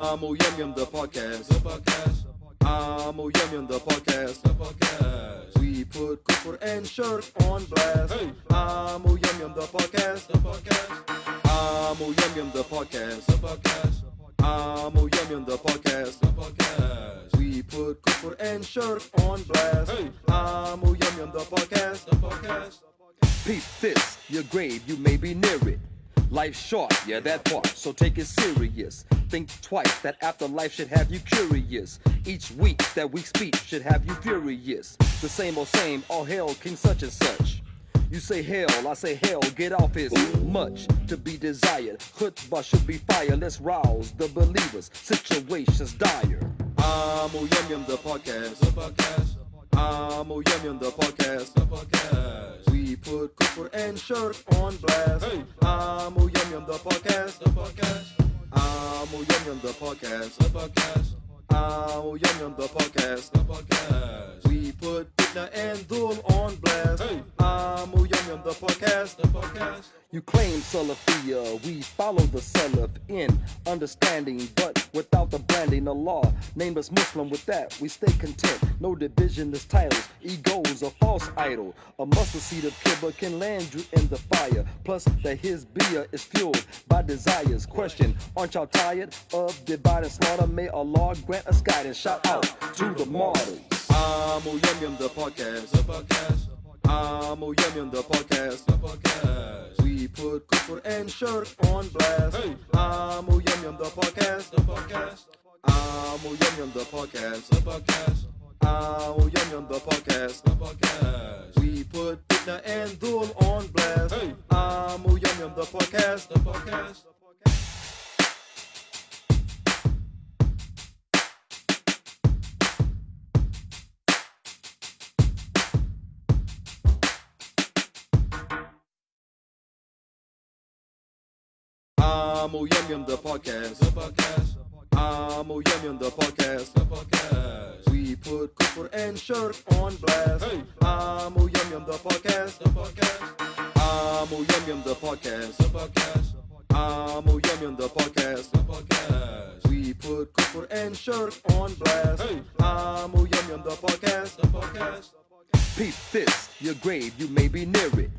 Amo Yum Yum the podcast. The podcast. Amo Yum Yum the podcast. The podcast. We put Kufr and Shirk on blast. Hey. Amo Yum Yum the podcast. The podcast. Amo Yum Yum the podcast. The podcast. Amo Yum Yum the podcast. The podcast. We put Kufr and Shirk on blast. Hey. Amo Yum Yum the podcast. The podcast. Peep this, your grave, you may be near it. Life's short, yeah, that part, so take it serious. Think twice, that afterlife should have you curious. Each week, that week's speech should have you furious. The same old same, all hail King such and such. You say hell, I say hell, get off is much to be desired. Chutzpah should be fire, let's rouse the believers. Situations dire. Ah, Amo Yum Yum the podcast. The podcast. Amo Yum Yum the podcast. The podcast. We put Kufr and Shirk on blast. Hey. Amo Yum Yum the podcast. The podcast. Amo Yum Yum the podcast. The podcast. Ah, Yum Yum the podcast. The podcast. We put Fitna and Dul on blast. Hey. Ah, Yum Yum the podcast. The podcast. You claim Salafia, we follow the Salaf in understanding, but without the branding, of law named us Muslim. With that, we stay content. No division is titles, egos, a false idol. A mustard seed of kibr can land you in the fire. Plus, that his beer is fueled by desires. Question: Aren't y'all tired of divide and slaughter? May Allah grant us guidance. Shout out to the martyrs. Ah, Amo Yum Yum the podcast. The podcast. Yum Yum the podcast. The podcast. We put Kufr and Shirk on blast. Hey. Yum Yum the podcast. The podcast. Yum Yum the podcast. The podcast. Yum Yum the podcast. The podcast. We put Fitna and Dul on blast. Hey. Yum Yum the podcast. The podcast. Amo Yum Yum the podcast. The podcast. Amo Yum Yum the podcast. The podcast. We put Kufr and Shirk on blast. Hey. Amo Yum Yum the podcast. The podcast. Amo Yum Yum the podcast. The podcast. Amo Yum Yum the podcast. The podcast. We put Kufr and Shirk on blast. Hey. Amo Yum Yum the podcast. The podcast. Peep this, your grave, you may be near it.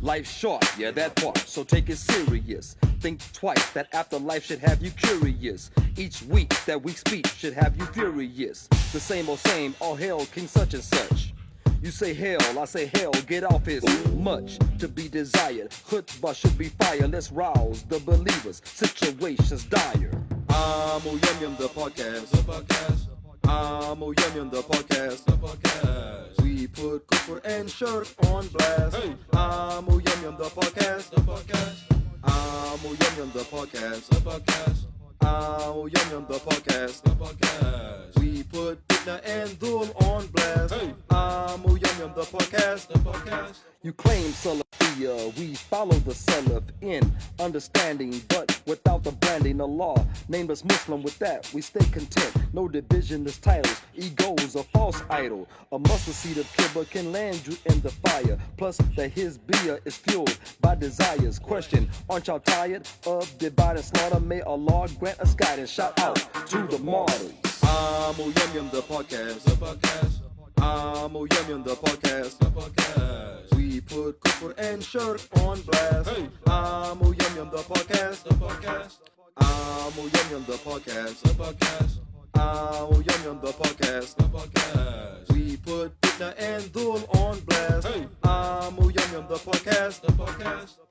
Life's short, yeah, that part, so take it serious. Think twice, that afterlife should have you curious. Each week, that week's speech should have you furious. The same old same, all hail King such and such. You say hell, I say hell, get off is much to be desired. Chutzpah should be fire, let's rouse the believers. Situations dire. Ah, Amo Yum Yum the podcast. The podcast. Amo Yum Yum the podcast. The podcast. We put Kufr and Shirk on blast. Hey. Amo Yum Yum the podcast. Ah, the podcast. Amo Yum Yum the podcast. The podcast. Amo Yum Yum the podcast. The podcast. We put And Dul on blast. Hey. Amo Yum Yum the podcast. The podcast. You claim Salafia, we follow the Salaf in understanding, but without the branding, the law named us Muslim. With that, we stay content. No division is titles, egos, a false idol. A mustard seed of kibr can land you in the fire. Plus, that his beer is fueled by desires. Question: Aren't y'all tired of divide and slaughter? May Allah grant us guidance. Shout out to the martyrs. Amo Yum Yum the podcast. The podcast. Amo Yum Yum the podcast. The podcast. We put Kufr and Shirk on blast. Hey. Amo Yum Yum the podcast. The podcast. Amo Yum Yum the podcast. The podcast. Amo Yum Yum the podcast. The podcast. We put Fitna and Dul on blast. Hey. Amo Yum Yum the podcast. The podcast.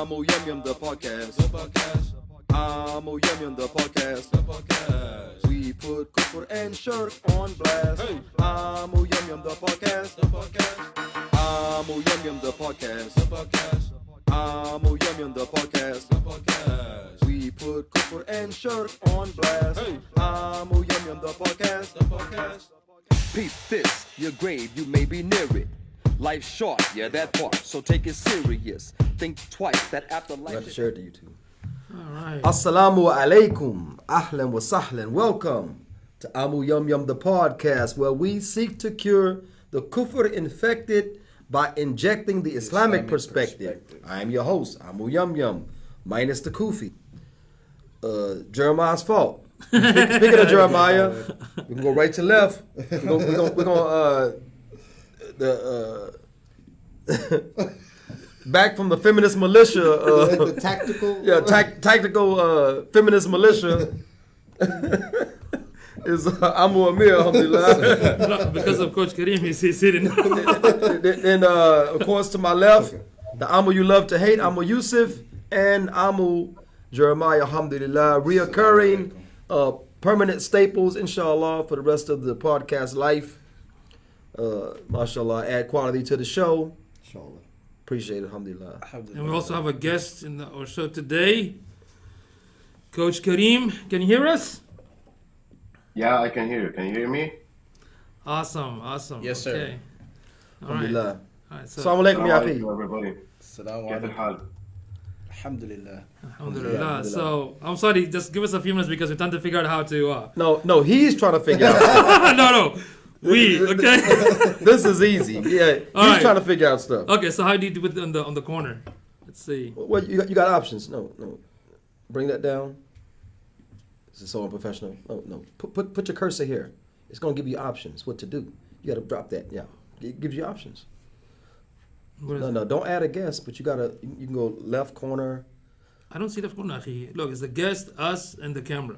Amo Yum Yum the podcast. The podcast. Amo Yum Yum the podcast. The podcast. We put Kufr and Shirk on blast. Hey. Amo Yum Yum the podcast. The podcast. Amo Yum Yum the podcast. The podcast. Amo Yum Yum the podcast. The podcast. We put Kufr and Shirk on blast. Hey. Amo Yum Yum the podcast. The podcast. Peep this, your grave, you may be near it. Life's short, yeah, that part, so take it serious. Think twice, that afterlife. I have to share it to YouTube. All right. Assalamu alaikum. Ahlan wa sahlan. Welcome to Amu Yum Yum, the podcast, where we seek to cure the kufr infected by injecting the Islamic, Islamic perspective. perspective. I am your host, Amu Yum Yum, minus the kufi. Uh, Jeremiah's fault. Speaking of Jeremiah, we can go right to left. We're gonna, we're gonna uh, the uh, back from the feminist militia. Uh, the tactical. yeah, tac- tactical uh, feminist militia is uh, Amu Amir, alhamdulillah. Because of Coach Kareem, he's, he's sitting. then, uh, of course, to my left, the Amu you love to hate, Amu Yusuf, and Amu Jeremiah, alhamdulillah, reoccurring, uh, permanent staples, inshallah, for the rest of the podcast life uh, mashallah, add quality to the show. Inshallah. Appreciate it, alhamdulillah. alhamdulillah. And we also have a guest in the, our show today, Coach Kareem. Can you hear us? Yeah, I can hear you. Can you hear me? Awesome, awesome. Yes, sir. Okay. Alhamdulillah. All right, so, Assalamu alaikum, Ya Fi. everybody. Assalamu alaikum. Alhamdulillah. Alhamdulillah. So I'm sorry, just give us a few minutes because we're trying to figure out how to. Uh... No, no, he's trying to figure out. no, no, we okay. this is easy. Yeah, he's All right. trying to figure out stuff. okay. So how do you do with on the on the corner? Let's see. Well, you got, you got options. No, no. Bring that down. This is so unprofessional. No, no. Put, put, put your cursor here. It's going to give you options what to do. You got to drop that. Yeah. It gives you options. No, no. Don't add a guest, but you got to, you can go left corner. I don't see the corner. Look, it's the guest, us, and the camera.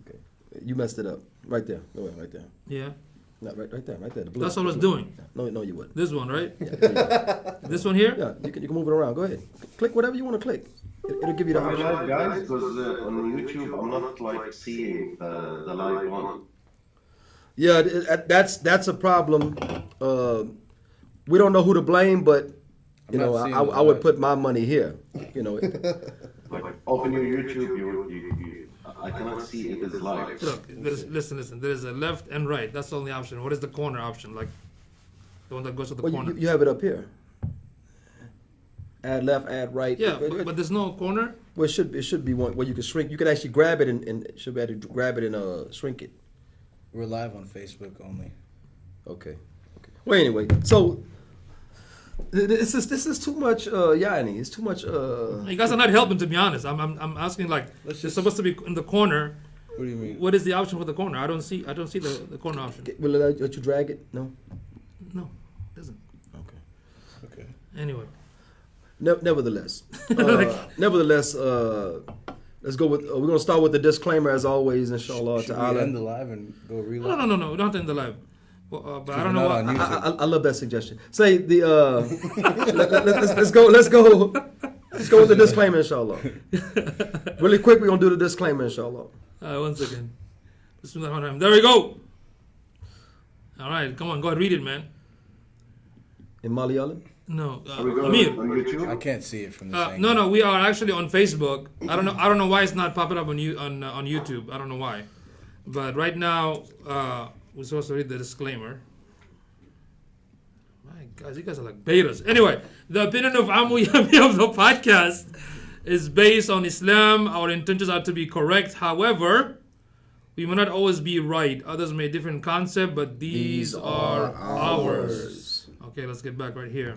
Okay. You messed it up. Right there. Go ahead, right there. Yeah. No, right, right there. Right there. The blue. That's what I was doing. No, no, you wouldn't. This one, right? Yeah, there you go. This one here. yeah you, can, you can move it around. Go ahead. Click whatever you want to click. It, it'll give you the Am I option. live, guys? Because uh, on YouTube, I'm not like seeing the, the live one. Yeah, that's that's a problem. Uh, we don't know who to blame, but you I'm know, I, I, I would put my money here. You know, Like, open your YouTube, you, you, you, I cannot see it is live. Look, there's, listen, listen. There's a left and right. That's the only option. What is the corner option? Like the one that goes to the well, corner. you, you have it up here. Add left, add right. yeah, but, but there's no corner. well, it should it should be one where you can shrink. You can actually grab it and, and it should be able to grab it and uh, shrink it. We're live on Facebook only. Okay. Okay. Well, anyway, so th- this is this is too much. Uh, yani, it's too much. Uh, You guys are not helping, to be honest. I'm, I'm, I'm asking like, Let's it's just- supposed to be in the corner. What do you mean? What is the option for the corner? I don't see. I don't see the, the corner option. will it let- let you drag it? No. No, it doesn't. Okay. Okay. Anyway, Ne- nevertheless, uh, nevertheless, uh, let's go with. Uh, we're gonna start with the disclaimer as always, inshallah. Should ta'ala. we end the live and go relive? no, no, no, no. We don't have to end the live. Well, uh, but I don't know. not I, I, I love that suggestion. Say the. Uh, let, let, let's, let's go. Let's go. Let's go with the disclaimer, inshallah. Really quick, we're gonna do the disclaimer, inshallah. uh, one second. Bismillahirrahmanirrahim. There we go. All right, come on, go ahead, read it, man. In Malayalam. No, uh, Are we going Amir. on YouTube? I can't see it from this Uh, no, no, we are actually on Facebook. I don't know. I don't know why it's not popping up on you on uh, on YouTube. I don't know why, but right now uh, we're supposed to read the disclaimer. My God, you guys are like betas. Anyway, the opinion of Amu Yami of the podcast is based on Islam. Our intentions are to be correct. However, we may not always be right. Others may have different concept, but these, these are, ours. ours. Okay, let's get back right here.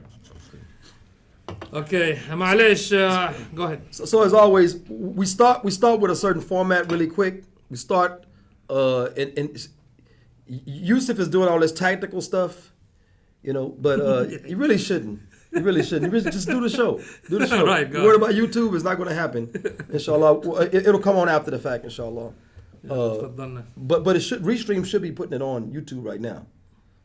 Okay, Malesh, uh, go ahead. So, so, as always, we start we start with a certain format really quick. We start uh, and Yusuf is doing all this tactical stuff, you know, but uh, you really shouldn't. You really shouldn't. You really, just do the show. Do the show. right, Word about YouTube is not going to happen, inshallah. It, will come on after the fact, inshallah. Uh, but but it should Restream should be putting it on YouTube right now,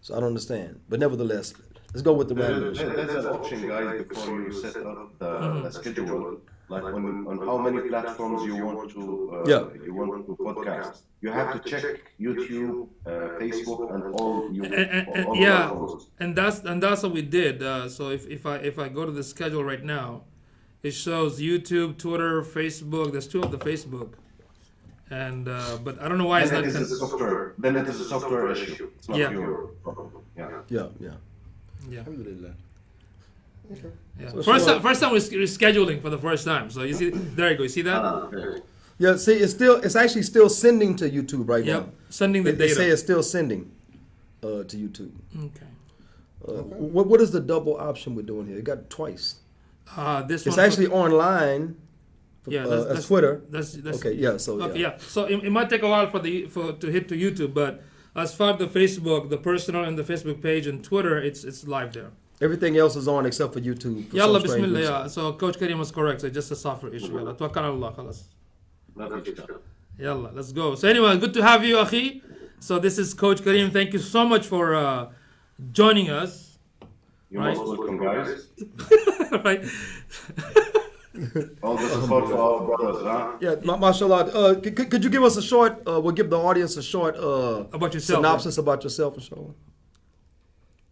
so I don't understand. But nevertheless, let's go with the regular. There's an option, guys, before you set up the, mm -hmm. the schedule like on, on how many platforms you want to uh, Yeah. you want to podcast. You have to check YouTube, uh, Facebook, and all you And, and- and- all yeah, platforms. and that's and that's what we did. Uh, so if, if I if I go to the schedule right now, it shows YouTube, Twitter, Facebook. There's two of the Facebook, and uh, but I don't know why it's Then not. it is a software. Then it is a software issue. It's not Yeah. your problem. Yeah. Yeah, yeah. yeah. Alhamdulillah. Yeah. So first sure. time, first time we're scheduling for the first time. So you see, there you go. You see that? Ah, okay. Yeah, see, it's still it's actually still sending to YouTube right yep. now. Sending the They, they say it's still sending uh, to YouTube. Okay. Uh, what what is the double option we're doing here? It got twice. Uh, this It's one. actually online. yeah. uh, That's, as that's Twitter. That's, that's Okay, yeah. So Okay, yeah. yeah. So it, it might take a while for the for to hit to YouTube, but as far as the Facebook, the personal and the Facebook page and Twitter, it's it's live there. Everything else is on except for YouTube. For Yalla, bismillah. Yeah. So Coach Karim was correct. So just a software issue. Yalla, khalas. Yalla, let's go. So anyway, good to have you, Akhi. So this is Coach Karim. Thank you so much for uh, joining us. You're right? most welcome, guys. right. All the support for our brothers, huh? Yeah, ma- mashallah. Uh, could, could you give us a short, uh, we'll give the audience a short uh, about yourself, synopsis right? about yourself, inshallah.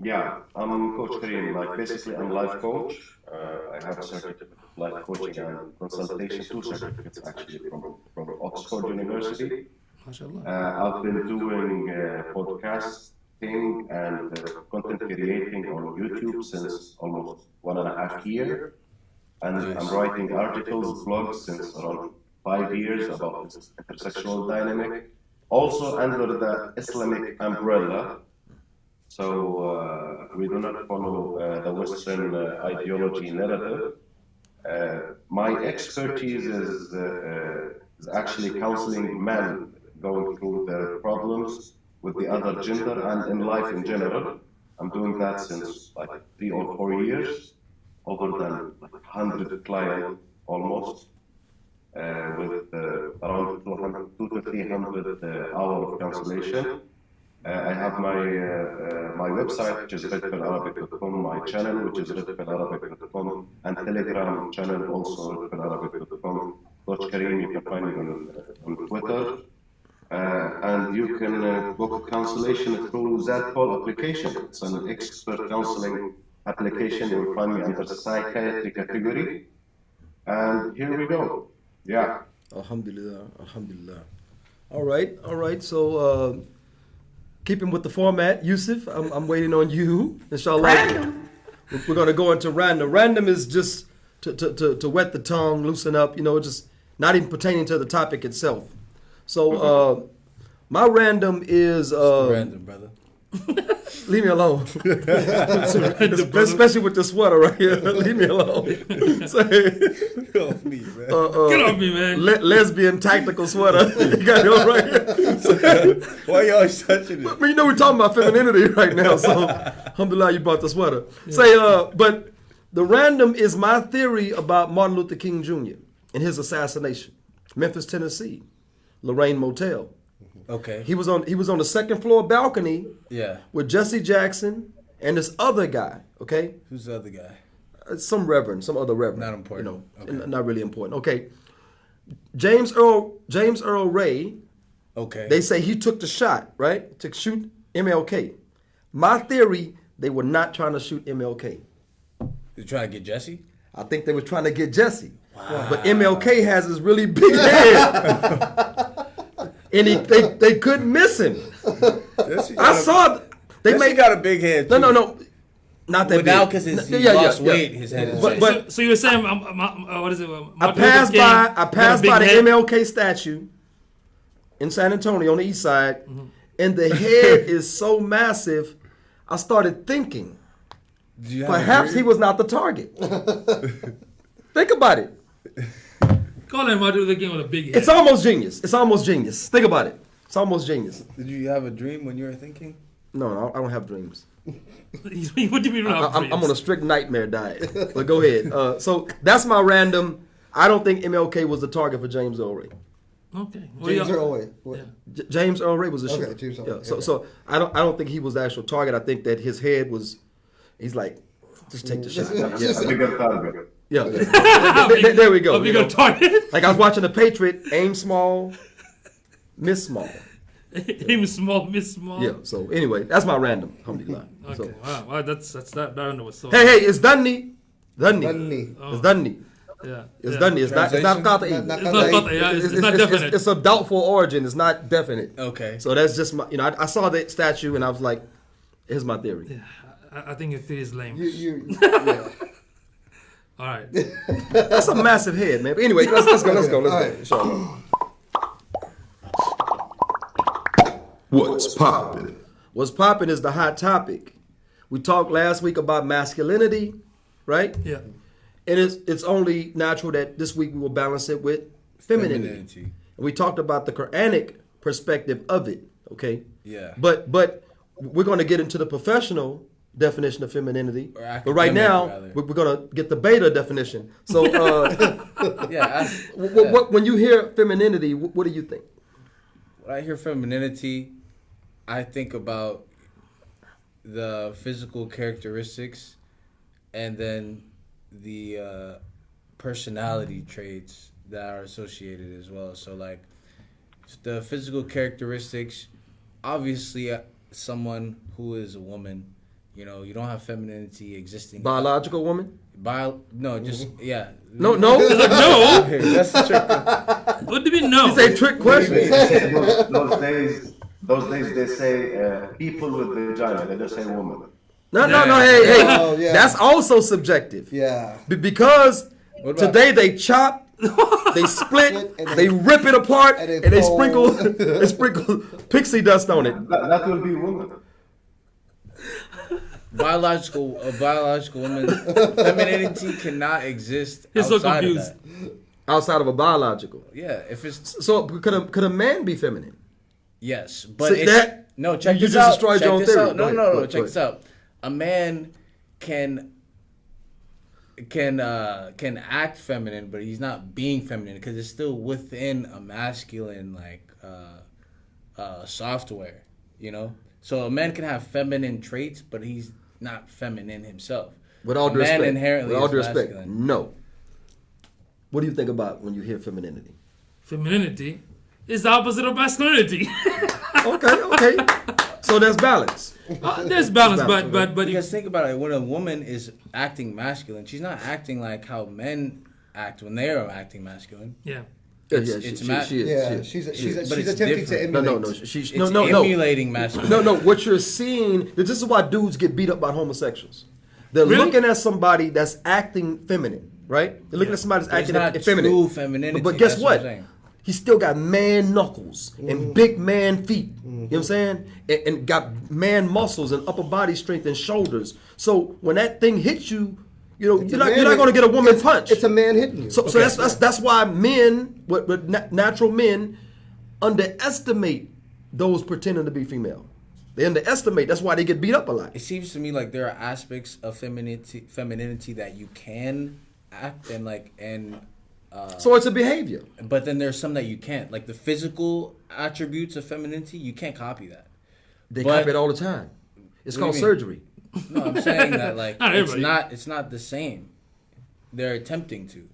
Yeah, I'm Coach Kareem. Like basically, I'm life coach. Uh, I have a certificate of life coaching and consultation, two certificates actually from from Oxford University. Uh, I've been doing uh, podcasting and uh, content creating on YouTube since almost one and a half year, and I'm writing articles, blogs since around five years about this intersectional dynamic. Also under the Islamic umbrella. So uh, we do not follow uh, the Western uh, ideology narrative. My expertise is, is actually counseling men going through their problems with the other gender and in life in general. I'm doing that since like three or four years, over than like 100 clients almost, uh, with uh, around 200, two to 300 uh, hours of cancellation. Uh, I have my uh, uh, my website, which is redpillarabic.com, my channel, which is redpillarabic.com, and Telegram channel, also redpillarabic.com. Coach Kareem, you can find me on, on Twitter. Uh, and you can uh, book cancellation through Zadpol application. It's an expert counseling application. You will find me under psychiatry category. And here we go. Yeah. Alhamdulillah, alhamdulillah. All right, all right. So, uh, keeping with the format, Yusuf, I'm, I'm waiting on you. Inshallah. Random. We're going to go into random. Random is just to, to, to, to wet the tongue, loosen up, you know, just not even pertaining to the topic itself. So, uh, my random is. Uh, Random, brother. Leave me alone. Especially with the sweater right here. Leave me alone. Say, Get off me, man. uh, uh, Get off me, man. le- lesbian tactical sweater. you got it on right here. Why you always touching I it? mean, you know we're talking about femininity right now, so alhamdulillah you bought the sweater. Say, uh, but the random is my theory about Martin Luther King Jr. and his assassination. Memphis, Tennessee, Lorraine Motel. Okay. He was on he was on the second floor balcony Yeah. with Jesse Jackson and this other guy. Okay, Who's the other guy? Uh, some reverend, some other reverend. Not important. You know, Okay. not really important. Okay, James Earl James Earl Ray Okay. They say he took the shot, right? To shoot MLK. My theory, they were not trying to shoot MLK. you trying to get Jesse? I think they were trying to get Jesse. Wow. But MLK has this really big head. and he, they, they couldn't miss him. Jesse I saw they Jesse made got a big head. No, too. no, no. Not that But now big. because N- he yeah, yeah, lost yeah. weight, his head is. But- but- so, so you were saying, um, um, uh, what is it? Uh, I passed Luther King by I passed by the head? MLK statue in San Antonio on the east side, Mm-hmm. and the head is so massive. I started thinking Did you have a perhaps he was not the target. Think about it. Calling Martin Luther King with a big head. It's almost genius. It's almost genius. Think about it. It's almost genius. Did you have a dream when you were thinking? No, no, I don't have dreams. what do you mean? I, I'm, I'm on a strict nightmare diet. But go ahead. Uh, so that's my random. I don't think MLK was the target for James Earl Ray. Okay. Well, James yeah. Earl Ray. Yeah. J- James Earl Ray was a Okay, shooter. James yeah, so okay. so I don't I don't think he was the actual target. I think that his head was. He's like, just take the shot. Yes, a bigger target. Yeah. there, there- there we go. A you know. target. Like I was watching the Patriot, aim small, miss small. aim small, miss small. Yeah. So anyway, that's my random. Alhamdulillah. Okay. So, Wow. wow. That's that's that. That was so. hey, hey, it's Dunny. Dunny. Dunny. Oh. It's Dunny. Yeah. It's yeah. Dunny. It's not. It's not Translation? Qata'i. Not- It's not Qata'i. qat'i, yeah, it's, it's not definite. It's, a doubtful origin. It's not definite. Okay. So that's just my. You know, I, I saw that statue and I was like, "Here's my theory." I, I think your theory is lame. You, you, yeah. All right. That's a massive head, man. But anyway, let's, let's go. Let's go. Let's go. Inshallah. What's poppin'? What's popping is the hot topic. We talked last week about masculinity, right? Yeah. And it's it's only natural that this week we will balance it with femininity. Femininity. And we talked about the Quranic perspective of it, okay? Yeah. But but we're going to get into the professional definition of femininity. But right now, rather. we're, to get the beta definition. So uh, Yeah. I, what, what, when you hear femininity, what, what do you think? When I hear femininity, I think about the physical characteristics and then the uh, personality traits that are associated as well. So, like, the physical characteristics, obviously, uh, someone who is a woman, you know, you don't have femininity existing. Biological woman? Bio, no, just, yeah. No, no. No. That's the trick. What do you mean no? It's a trick question. those, those days, those days they say uh, people with vagina. They don't say woman. No, no, no. Hey, hey. Oh, yeah. That's also subjective. Yeah. Be- because What about- today they chop, they split, And they rip it apart, and and they they sprinkle, they sprinkle pixie dust on it. That, that will be woman. Biological a biological woman femininity cannot exist He's so confused. of that. Outside of a biological. Yeah, if it's So could a could a man be feminine? yes, but See, it's, that- no. Check you this just out. destroyed check your own this theory. out. No, Go no, ahead, no, go- Check go this out. A man can can uh can act feminine, but he's not being feminine because it's still within a masculine like uh uh software. You know, so a man can have feminine traits, but he's not feminine himself. With all a due man respect. inherently With all is due respect. masculine. No. What do you think about when you hear femininity? Femininity is the opposite of masculinity. Okay, okay. so there's balance. Uh, there's balance, Balance, but but but Because if, think about it, when a woman is acting masculine, she's not acting like how men act when they are acting masculine. yeah. Yeah, It's- yeah, she, it's she, ma- she is. Yeah, she is, she's she she's is. But she's attempting different. to emulate. no, no. She's It's no, no, no. emulating masculine. No, no. What you're seeing, this is why dudes get beat up by homosexuals. They're Really? looking at somebody that's acting feminine, right? They're looking Yeah. at somebody that's But acting it's not effeminate. true femininity, But, but guess what what? saying. He still got man knuckles and mm-hmm. big man feet. You know what I'm mm-hmm. saying? And, and got man muscles and upper body strength and shoulders. So when that thing hits you, you know, It's you're not, you're not going to get a woman it's- punch. It's a man hitting you. So, so that's, that's that's why men, what, what natural men, underestimate those pretending to be female. They underestimate. That's why they get beat up a lot. It seems to me like there are aspects of femininity, femininity that you can act and like and. Uh, So it's a behavior. but then there's some that you can't, like the physical attributes of femininity. You can't copy that. They But- copy it all the time. It's called do mean? surgery. No, I'm saying that like Not it's not it's not the same. They're attempting to.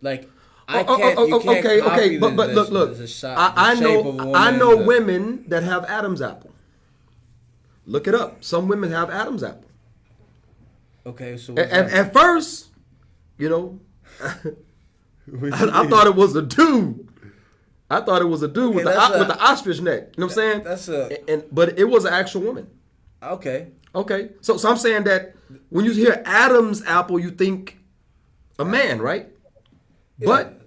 Like I Hmm. Oh, oh, can't. oh, you oh, can't okay, copy okay, the- but but the- look, look. the shot- I, I the shape of a know I know the- women that have Adam's apple. Look it up. Some women have Adam's apple. Okay, so At, at, first, you know, I, I thought it was a dude. I thought it was a dude with, the, that's o- with the ostrich neck. You know what I'm saying? that's a- And, and- but it was an actual woman. Okay. Okay, so so I'm saying that when you hear Adam's apple, you think a man, right? But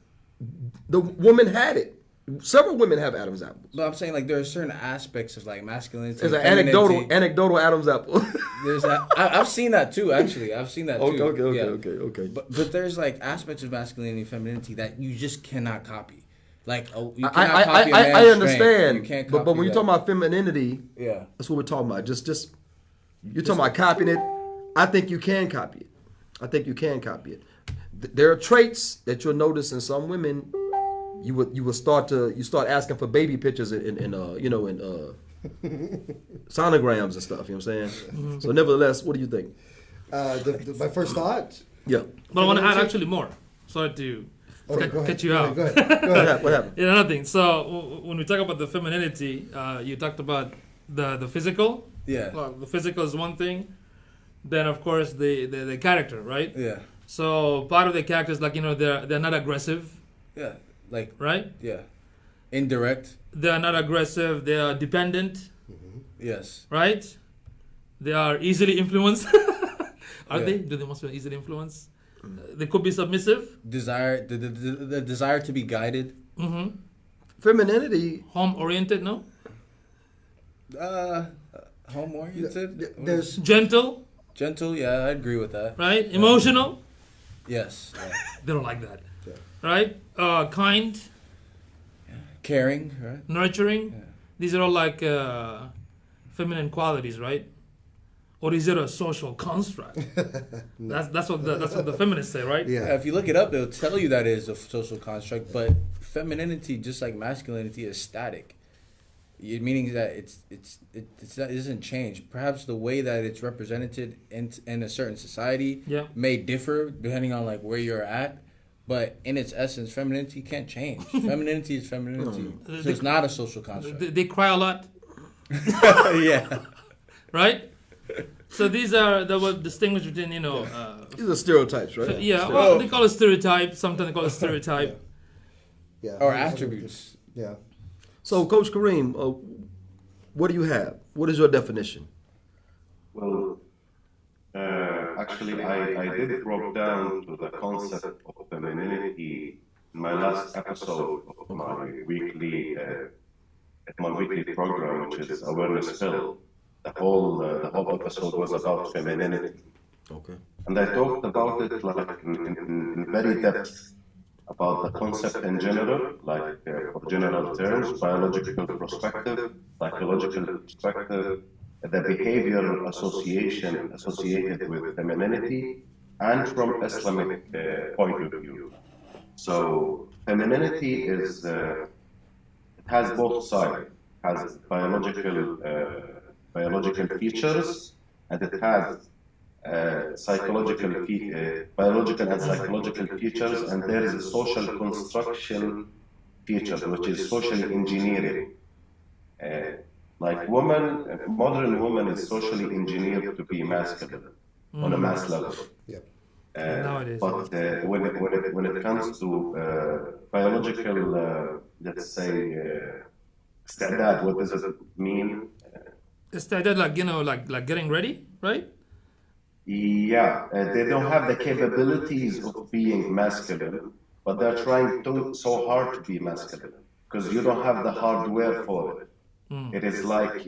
the woman had it. Several women have Adam's apple. But I'm saying like there are certain aspects of like masculinity. There's an anecdotal anecdotal Adam's apple. There's that. I, I've seen that too. Actually, I've seen that too. okay, okay, okay, Yeah. okay, okay. But but there's like aspects of masculinity and femininity that you just cannot copy. Like oh, you I, cannot I, I, copy man's I understand. You can't but copy but when you're talking about femininity, yeah. that's what we're talking about. Just just you're talking about copying it. I think you can copy it. I think you can copy it. Th- There are traits that you'll notice in some women. You would you would start to you start asking for baby pictures in, in, in uh you know in uh sonograms and stuff. You know what I'm saying? So nevertheless, what do you think? Uh, the, the, my first thought. Yeah. But I want to add actually more. Sorry to Okay, cut, go ahead. cut you Go out. ahead, Go ahead. Go What ahead. happened? What happened? Yeah, another thing. So w- w- when we talk about the femininity, uh, you talked about the the physical. Yeah. Well, the physical is one thing. Then of course the, the the character, right? Yeah. So part of the character is like you know they're they're not aggressive, Yeah. Like right? yeah. Indirect. They are not aggressive. They are dependent, Yes. right? They are easily influenced. Are Yeah. they? Do they most easily influence? Uh, they could be submissive. Desire the, the, the, the desire to be guided. hmm Femininity. Home oriented. No. Uh, home oriented. There's Gentle. gentle. Yeah, I agree with that. Right. Emotional. Yes. yeah. They don't like that. Right. Uh, kind. Caring. Right. Nurturing. Yeah. These are all like uh, feminine qualities, right? Or is it a social construct? That's that's what the, that's what the feminists say, right? Yeah, yeah. if you look it up, they'll tell you that it is a social construct. But femininity, just like masculinity, is static. It, meaning that it's it's it, it's not, it doesn't change. Perhaps the way that it's represented in in a certain society Yeah. may differ depending on like where you're at. But in its essence, femininity can't change. femininity is femininity. Hmm. So it's not a social construct. They, they cry a lot, yeah. right? So these are the what distinguish between you know, uh, These are stereotypes, right? yeah. Well, they call it stereotype. Sometimes they call it stereotype. Yeah. Or attributes. Yeah. So, Coach Kareem, uh, what do you have? What is your definition? Well, uh, actually, I, I did broke down to the concept of femininity in my last episode of my weekly uh, my weekly program, which is Awareness Pill. The whole uh, the whole episode was about femininity, Okay. and I talked about it like in, in, very depth about the concept in general, like uh, for general terms, biological perspective, psychological perspective, the behavioral association associated with femininity, and from Islamic uh, point of view. So femininity is uh, it has both sides. It has biological uh, biological features, and it has uh, psychological, fe- uh, biological and psychological features, and there is a social construction feature, which is social engineering. Uh, like woman, modern woman is socially engineered to be masculine mm. on a mm. mass level. Yeah. Uh, nowadays, but uh, when, it, when, it, when it comes to uh, biological, let's say, standard, what does it mean? That like you know, like like getting ready, right? Yeah, uh, they don't have the capabilities of being masculine, but they're trying to, so hard to be masculine because you don't have the hardware for it. It is like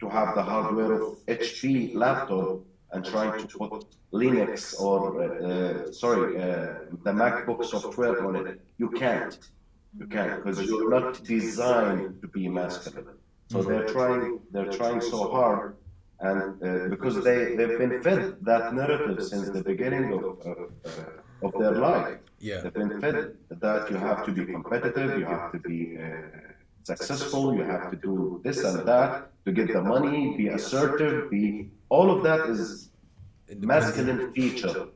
to have the hardware of HP laptop and trying to put Linux or uh, uh, sorry uh, the MacBook software on it. You can't. You can't because you're not designed to be masculine. So they're trying. They're trying so hard and uh, because they, they've been fed that narrative since the beginning of, of, uh, of their life. Yeah. They've been fed that you have to be competitive, you have to be uh, successful, you have to do this and that to get the money, be assertive, be all of that is masculine feature.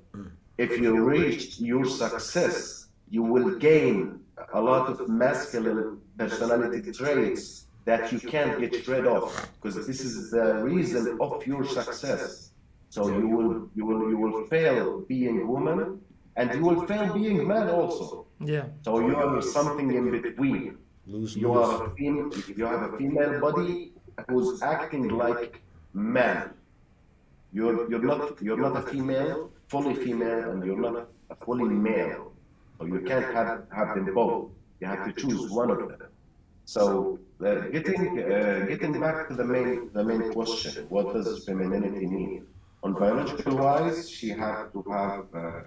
If you reach your success, you will gain a lot of masculine personality traits that you can't get rid of because this is the reason of your success. So you will you will you will fail being woman and you will fail being man also. Yeah. So you are something in between. Lose, You are a fem- you have a female body who's acting like man. You're you're not you're not a female, fully female, and you're not a fully male. So you can't have have them both. You have to choose one of them. So uh, getting uh, getting back to the main the main question, what does femininity mean? On biological wise, she had to have uh,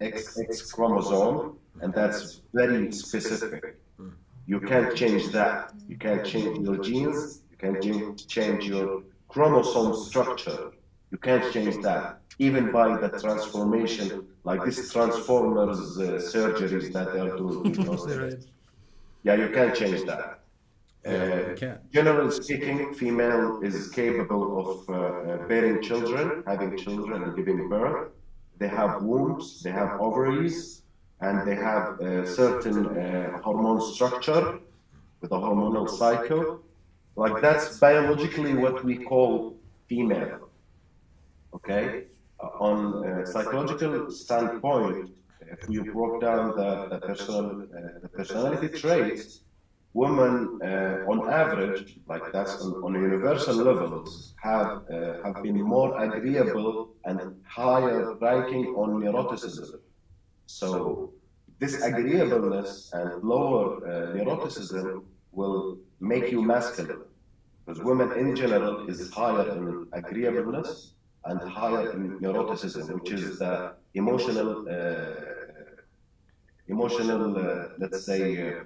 X X chromosome, and that's very specific. You can't change that. You can't change your genes. You can't change- change your chromosome structure. You can't change that, even by the transformation, like this Transformers uh, surgeries that they are doing. Yeah, you can't change that. Uh. Generally speaking, female is capable of uh, uh, bearing children, having children and giving birth. They have wombs, they have ovaries, and they have a certain uh, hormone structure with a hormonal cycle. Like that's biologically what we call female. Okay? Uh, on a psychological standpoint, if you broke down the, the, personal, uh, the personality traits, women, uh, on average, like that's on, on universal levels, have uh, have been more agreeable and higher ranking on neuroticism. So this agreeableness and lower uh, neuroticism will make you masculine. Because women in general is higher in agreeableness and higher in neuroticism, which is the emotional, uh, emotional, uh, let's say, uh,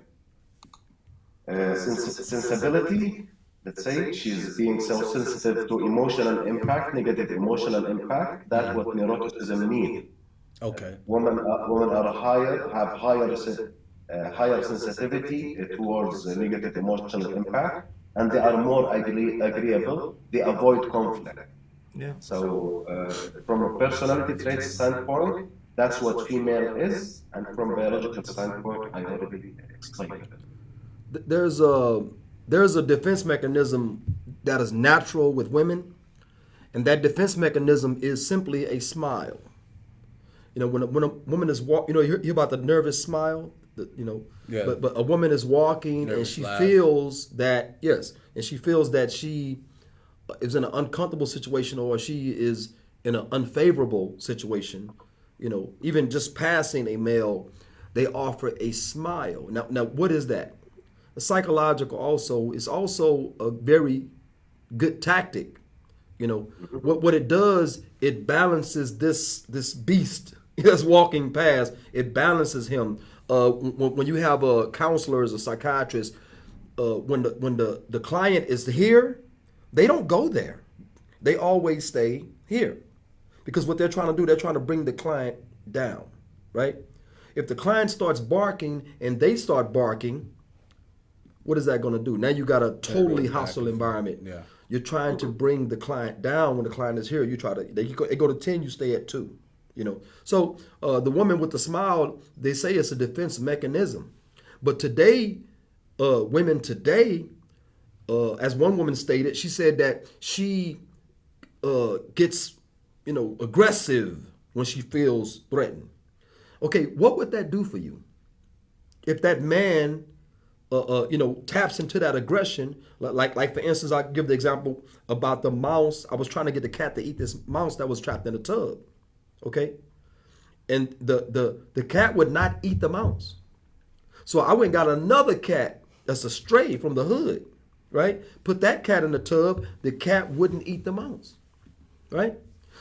sens- sensibility. Let's say she's being so sensitive to emotional impact, negative emotional impact. That's what neuroticism means. Okay. Women, are, women are higher, have higher, uh, higher sensitivity uh, towards uh, negative emotional impact, and they are more agree- agreeable. They avoid conflict. Yeah. So, uh, from a personality trait standpoint, that's what female is, and from biological standpoint, I already explained it. Th- There's a there's a defense mechanism that is natural with women, and that defense mechanism is simply a smile. You know, when a, when a woman is walk, you know, you hear, about the nervous smile. The, you know, Yeah. but but a woman is walking and she laugh. feels that yes, and she feels that she is in an uncomfortable situation or she is in an unfavorable situation. You know, even just passing a male, they offer a smile. Now, now what is that? Psychological also is also a very good tactic. You know, what what it does, it balances this this beast that's walking past. It balances him. Uh, when, when you have a counselor as a psychiatrist, uh, when the when the the client is here, they don't go there. They always stay here, because what they're trying to do, they're trying to bring the client down, right? If the client starts barking and they start barking, what is that going to do? Now you got a totally hostile environment. Yeah. You're trying to bring the client down when the client is here. You try to they go, they go to ten, you stay at two. You know. So uh, the woman with the smile, they say it's a defense mechanism, but today, uh, women today, uh, as one woman stated, she said that she uh, gets, you know, aggressive when she feels threatened. Okay, what would that do for you? If that man, uh, uh, you know, taps into that aggression, li- like, like for instance, I give the example about the mouse. I was trying to get the cat to eat this mouse that was trapped in a tub. Okay, and the the the cat would not eat the mouse. So I went and got another cat that's a stray from the hood, right? Put that cat in the tub. The cat wouldn't eat the mouse, right?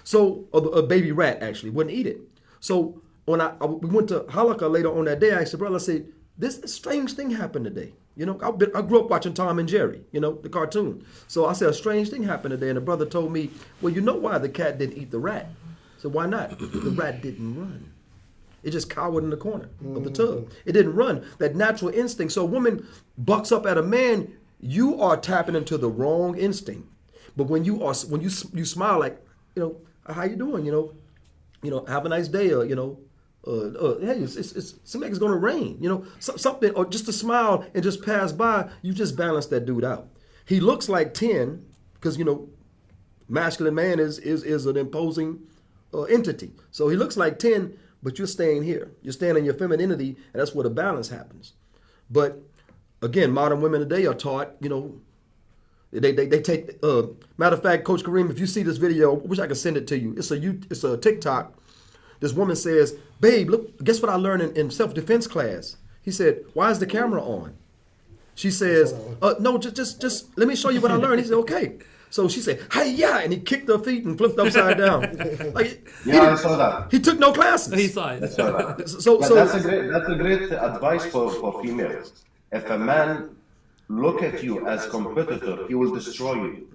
So a baby rat actually wouldn't eat it. So when I, I- we went to Halaqa later on that day, I said, brother, I said, this strange thing happened today. You know, I, been, I grew up watching Tom and Jerry, you know, the cartoon. So I said, a strange thing happened today. And the brother told me, well, you know why the cat didn't eat the rat? So why not? the rat didn't run. It just cowered in the corner of the tub. Mm. It didn't run. That natural instinct. So a woman bucks up at a man, you are tapping into the wrong instinct. But when you are when you you smile like, you know, how you doing? You know, you know, have a nice day, or you know, uh, uh, hey, it's, it's, it's it's gonna rain. You know, so, something, or just a smile and just pass by. You just balance that dude out. He looks like ten because you know masculine man is is is an imposing uh, entity. So he looks like ten, but you're staying here. You're staying in your femininity, and that's where the balance happens. But again, modern women today are taught, you know, they they, they take. Uh, matter of fact, Coach Kareem, if you see this video, I wish I could send it to you. It's a you it's a TikTok. This woman says, "Babe, look, guess what I learned in, in self defense class?" He said, "Why is the camera on?" She says, uh, "No, just just just let me show you what I learned." He said, "Okay." So she said, "Hey, yeah," and he kicked her feet and flipped upside down. Like he, Yeah, I saw that. he took no classes. He saw it. Saw that. So But so that's a great that's a great advice for, for females. If a man look at you as competitor, he will destroy you.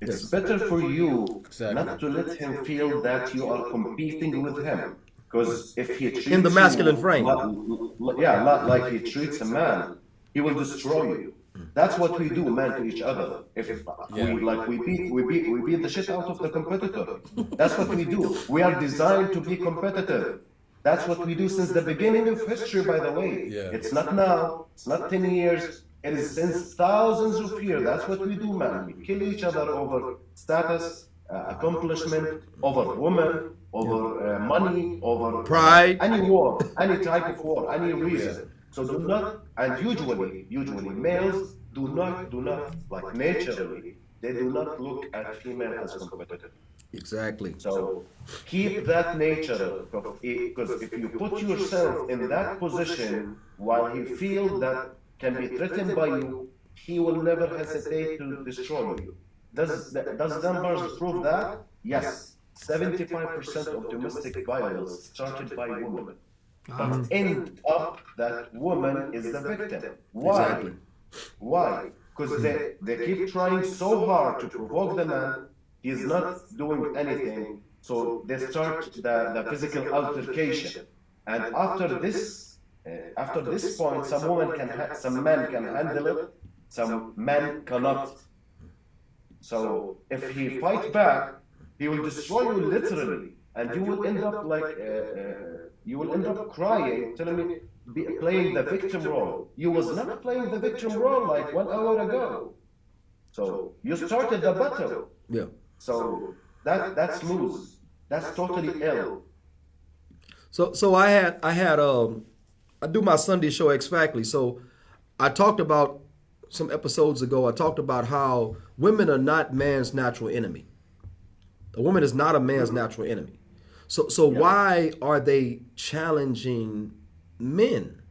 It's better for you Exactly. not to let him feel that you are competing with him. Because if he treats In the masculine you frame. li- li- yeah, not like he treats a man, he will destroy you. That's what we do, man, to each other. If we like we beat we beat we beat the shit out of the competitor. That's what we do. We are designed to be competitive. That's what we do since the beginning of history, by the way. Yeah. It's not now, it's not 10 years, is since thousands of years. That's what we do, man. We kill each other over status, uh, accomplishment, over women, over uh, money, over Pride. any war, any type of war, any reason. So do not and usually, usually males do not, do not, like naturally, they do not look at female as competitive. Exactly. So keep that nature, because if you put yourself in that position while you feel that can be threatened by you, he will never hesitate to destroy you. Does, does numbers prove that? Yes. 75% of domestic violence started by women. But ah. end up that woman is the victim. Why? Exactly. Why? Because they, they keep trying so hard to provoke the man, he's not doing anything, so they start the, the physical altercation. And after this, uh, after this point, some women can, ha- some men can handle it, some men cannot. So if he fight back, he will destroy you literally, and you will end up like uh, uh, you will end up crying, telling me be, playing the victim role. You was not playing the victim role like one hour ago. So you started the battle. Yeah. So that that's loose. That's totally ill. So so I had I had um I do my Sunday show X Factly. So I talked about some episodes ago. I talked about how women are not man's natural enemy. A woman is not a man's natural enemy. So so why are they challenging men?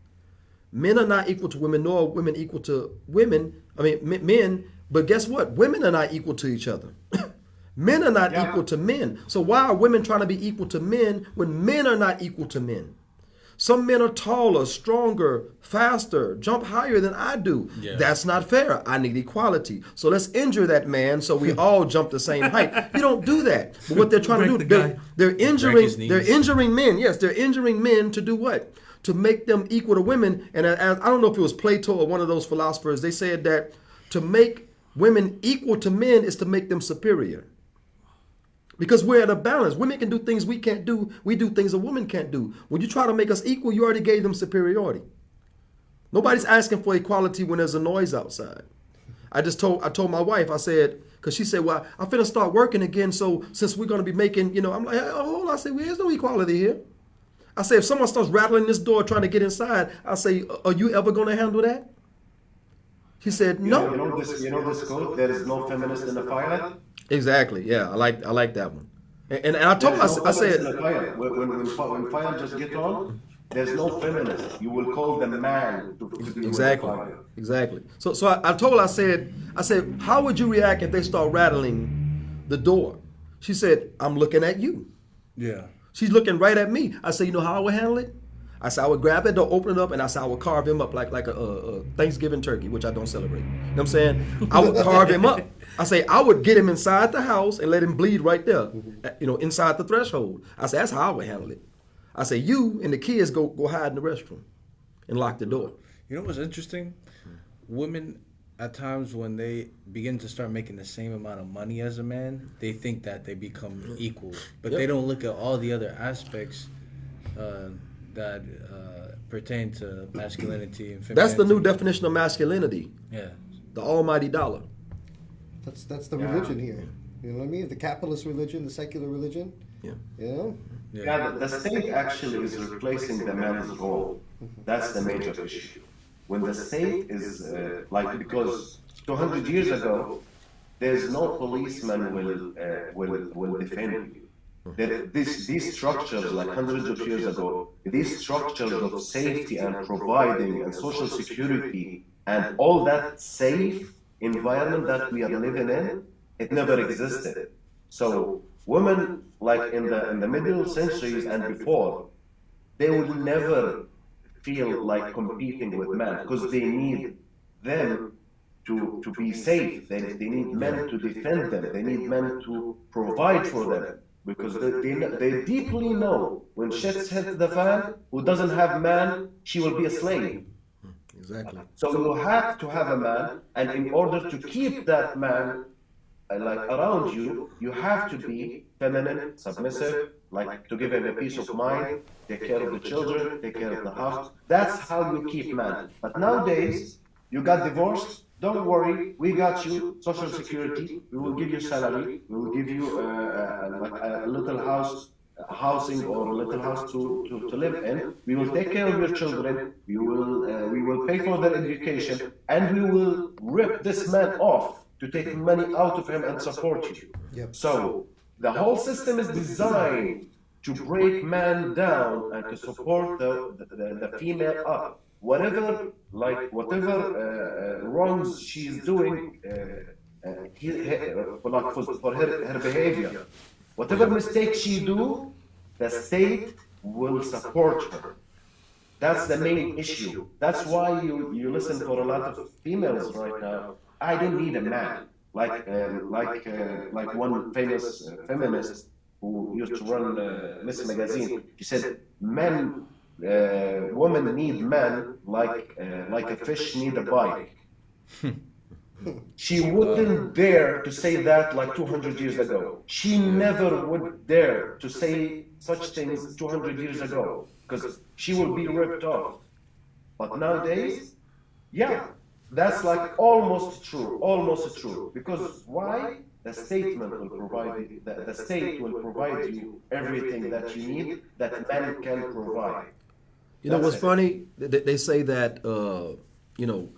Men are not equal to women, nor are women equal to women. I mean men. But guess what? Women are not equal to each other. men are not Yeah. equal to men. So why are women trying to be equal to men when men are not equal to men? Some men are taller, stronger, faster, jump higher than I do. Yeah. That's not fair. I need equality. So let's injure that man so we all jump the same height. You don't do that. But what they're trying to do, the they're, they're injuring they're injuring men. Yes, they're injuring men to do what? To make them equal to women. And as, I don't know if it was Plato or one of those philosophers, they said that to make women equal to men is to make them superior. Because we're at a balance. Women can do things we can't do. We do things a woman can't do. When you try to make us equal, you already gave them superiority. Nobody's asking for equality when there's a noise outside. I just told I told my wife, I said, because she said, Well, I'm finna start working again. So since we're gonna be making, you know, I'm like, oh, hold on. I said, well, there's no equality here. I say, if someone starts rattling this door trying to get inside, I say, are you ever gonna handle that? She said, You no. know, you know this. You know this quote. There is no feminist in the fire. Exactly. Yeah, I like I like that one. And, and, and I told There is no I feminist in said, the fire. When, when, when, when fire just get on, there's no feminist. You will call the man to, to deal with Exactly. fire. Exactly. So so I, I told I said, I said, how would you react if they start rattling the door? She said, I'm looking at you. Yeah. She's looking right at me. I said, you know how I would handle it? I said I would grab that door, open it up, and I said I would carve him up like like a, a, a Thanksgiving turkey, which I don't celebrate. You know what I'm saying? I would carve him up. I say I would get him inside the house and let him bleed right there, uh, you know, inside the threshold. I said that's how I would handle it. I say you and the kids go go hide in the restroom and lock the door. You know what's interesting? Women, at times when they begin to start making the same amount of money as a man, they think that they become equal, but Yep. they don't look at all the other aspects uh, that uh, pertain to masculinity and femininity. That's the new definition of masculinity, Yeah. the almighty dollar. That's that's the Yeah. religion here. You know what I mean? The capitalist religion, the secular religion. Yeah. You know? Yeah, the, the state actually is replacing the man's role. That's the major issue. When the state is uh, like because 200 years ago, there's no policeman will uh, will will defend you. There, this, these structures, like hundreds of years ago, these structures of safety and providing and social security and all that safe environment that we are living in, it never existed. So women, like in the in the middle centuries and before, they would never feel like competing with men because they need them to, to be safe. They, they need men to defend them. They need men to provide for them because they, they, they deeply know when shit's hit the fan, who doesn't have man, she will be a slave. Exactly. So you have to have a man, and in order to keep that man uh, like around you, you have to be feminine, submissive, like to give him a peace of mind, take care of the children, take care of the house. That's how you keep man. But nowadays, you got divorced. Don't worry, we got you. Social security. We will give you salary. We will give you uh, uh, a little house a housing or a little house to, to, to live in. We will take care of your children. We will uh, we will pay for their education, and we will rip this man off to take money out of him and support you. Yep. So the whole system is designed to break man down and to support the, the, the female up. Whatever, like whatever uh, uh, wrongs she's doing, uh, uh, uh, like for, for her, her behavior, whatever mistake she do, the state will support her. That's the main issue. That's why you, you listen for a lot of females right now. I don't need a man. Like um, like uh, like one famous uh, feminist who used to run uh, Ms. Magazine. She said, "Men, uh, women need men like uh, like a fish need a bike." She wouldn't dare to say that like 200 years ago. She never would dare to say such things 200 years ago because she will be ripped off. But nowadays, yeah, that's like almost true, almost true. Because why? The statement will provide the, the state will provide you everything that you need that man can provide. You know That's what's it. funny? They, they say that uh, you know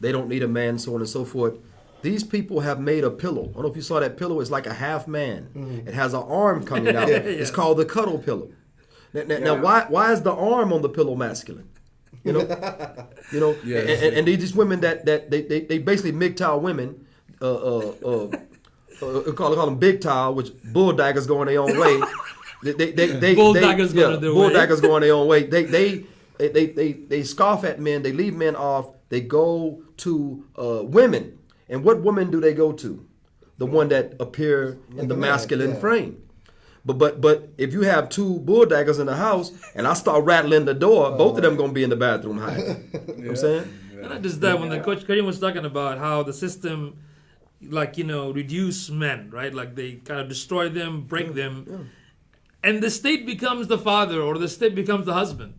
they don't need a man, so on and so forth. These people have made a pillow. I don't know if you saw that pillow. It's like a half man. It has an arm coming out. It's called the cuddle pillow. Now, now, now, why why is the arm on the pillow masculine? You know, you know, Yeah. and, and, and these women that that they they, they basically MGTOW women. Uh, uh, uh, uh, call, call them big towel, which bulldaggers going their own way. They, they, they, they, Bulldaggers they, going their way. bulldaggers going their own way. They, they, they, they, they, they scoff at men. They leave men off. They go to uh, women. And what woman do they go to? The one that appear in the masculine yeah. frame. But but but if you have two bulldaggers in the house and I start rattling the door, both of them gonna be in the bathroom hiding. You know what I'm saying? And not just that, when the coach Kareem was talking about how the system, like you know, reduce men, right? Like they kind of destroy them, break them, and the state becomes the father or the state becomes the husband.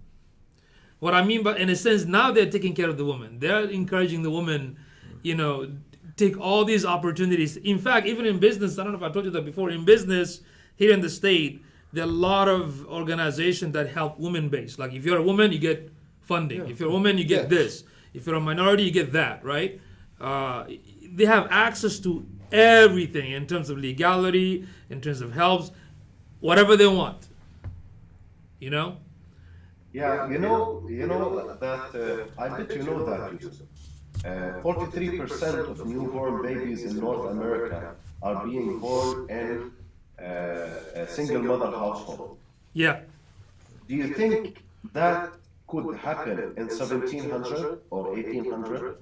What I mean by, in a sense, now they're taking care of the woman. They're encouraging the woman, you know, take all these opportunities. In fact, even in business, I don't know if I told you that before. In business, here in the state, there are a lot of organizations that help women based. Like if you're a woman, you get funding. If you're a woman, you get Yeah. this. If you're a minority, you get that, right? Uh, they have access to everything in terms of legality, in terms of helps, whatever they want. You know? Yeah, you know, you know that. Uh, I bet you know that. Yusuf. Uh, Forty-three percent of newborn babies in North America are being born in uh, a single mother household. Yeah. Do you think that could happen in 1700 or 1800?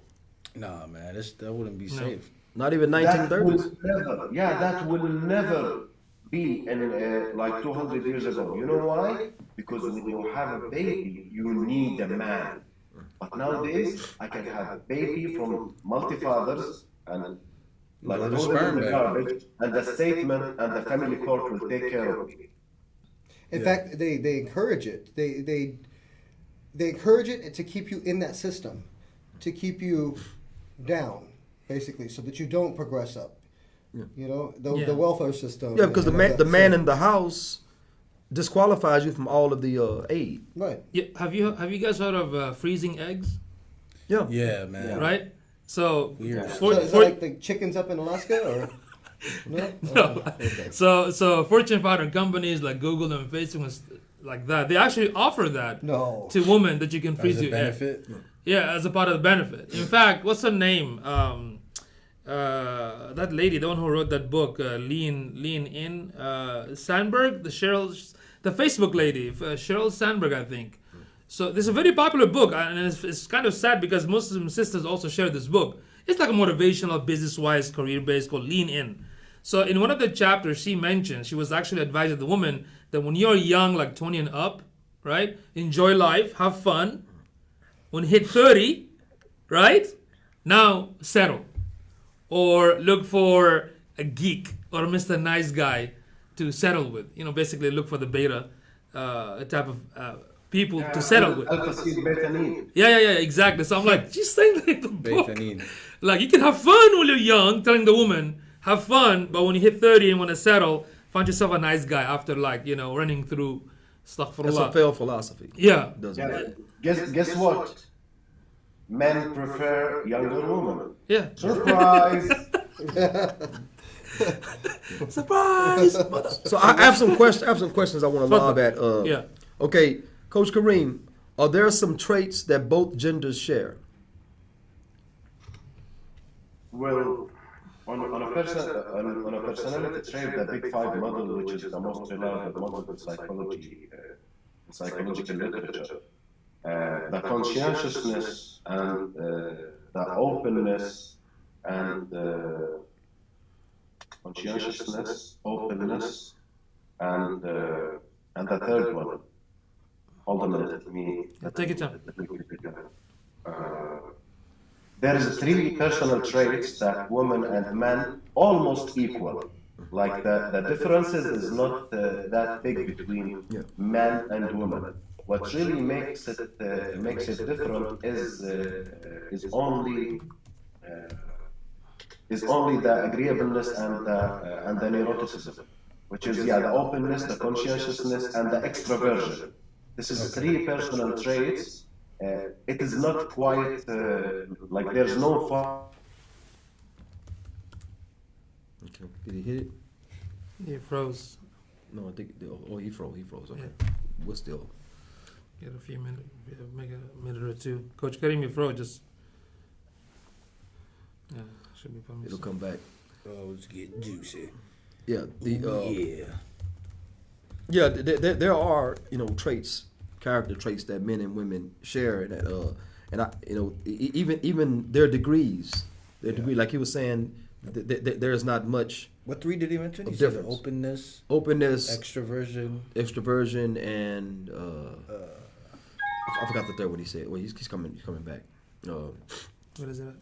Nah, man, this, that wouldn't be safe. Not even That 1930s. never, yeah, that will never be in uh, like 200 years ago. You know why? Because when you have a baby, you need a man. But nowadays, I can have a baby from multi-fathers and like Throw the throw them sperm in the garbage, and the statement and the family court will take care of me. In fact, they, they encourage it. They they they encourage it to keep you in that system, to keep you down, basically, so that you don't progress up. You know, the, Yeah. the welfare system. Yeah, because the man that. the man So- in the house disqualifies you from all of the uh, aid. right. yeah. Have you have you guys heard of uh, freezing eggs? Yeah. Yeah, man. Right? So, Weird. for- so is for- that like the chickens up in Alaska, or no? No. Okay. So so Fortune 500 companies like Google and Facebook and like that, they actually offer that No. to women that you can freeze As a your egg. benefit. Yeah, as a part of the benefit. In fact, what's her name? Um, uh, that lady, the one who wrote that book, uh, Lean Lean In, uh, Sandberg, the Sheryl, the Facebook lady, uh, Sheryl Sandberg, I think. So this is a very popular book, and it's, it's kind of sad because Muslim sisters also share this book. It's like a motivational, business-wise, career-based called Lean In. So in one of the chapters, she mentioned she was actually advising the woman that when you're young, like 20 and up, right, enjoy life, have fun. When hit 30, right, now settle, or look for a geek or Mr. Nice Guy to settle with. You know, basically look for the beta uh, type of uh, people to settle with. Alpha seed betanin. Yeah, yeah, yeah, exactly. So I'm like, she's saying that in the book. Betanin. Like you can have fun when you're young, telling the woman, have fun, but when you hit 30 and want to settle, find yourself a nice guy after like you know running through stuff for That's a failed philosophy. Yeah. Doesn't Yeah, it? guess guess what? Men prefer younger women. Yeah. Surprise! Surprise. So I I have some questions. I have some questions I want to lob at. Uh, Yeah. Okay, Coach Kareem, are there some traits that both genders share? well, on, on a person on, on a personality trait, the Big Five model, which is the most reliable model in psychology, uh, in psychological literature, uh, the conscientiousness and uh, the openness and uh, conscientiousness, openness, and uh, and the third one. Hold on a minute, let me. Yeah, take it time. let me quickly go. Uh, there is three personal traits that women and men almost equal. Like the, the differences is not uh, that big between Yeah. men and women. What really makes it uh, makes it different is uh, is only uh, is only the agreeableness and the uh, and the neuroticism, which is yeah the openness, the conscientiousness, and the extroversion. This is three personal traits. Uh, it is not quite uh, like there's no far. Okay. Did he hit it? He froze. No, I think. Oh, he froze. He froze. Okay. We're still. Get a few minutes, make a minute or two. Coach Kareem, you froze. Just yeah, should be coming. It'll soon. come back. Oh, it's getting juicy. Yeah. The. Uh, yeah. Yeah, there, there, there are you know traits, character traits that men and women share, and that uh, and I you know e- even even their degrees, their degree, like he was saying, th- th- th- there is not much What three did he mention? Of He said difference. openness, openness, extroversion. extroversion, and uh, I I forgot the third one he said. Well, he's, he's coming, he's coming back. Uh, What is it?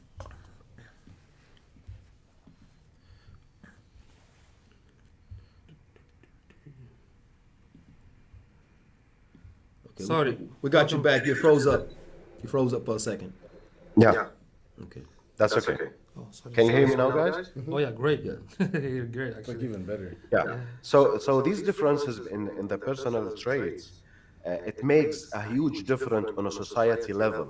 okay, Sorry. we, we got you back. You froze up. You froze up for a second. Yeah, Okay. that's okay. Oh, sorry. Can you hear me now, guys? Oh yeah, great. Yeah. You're great It's like even better. Yeah. So, so these differences in, in the personal traits, uh, it makes a huge difference on a society level.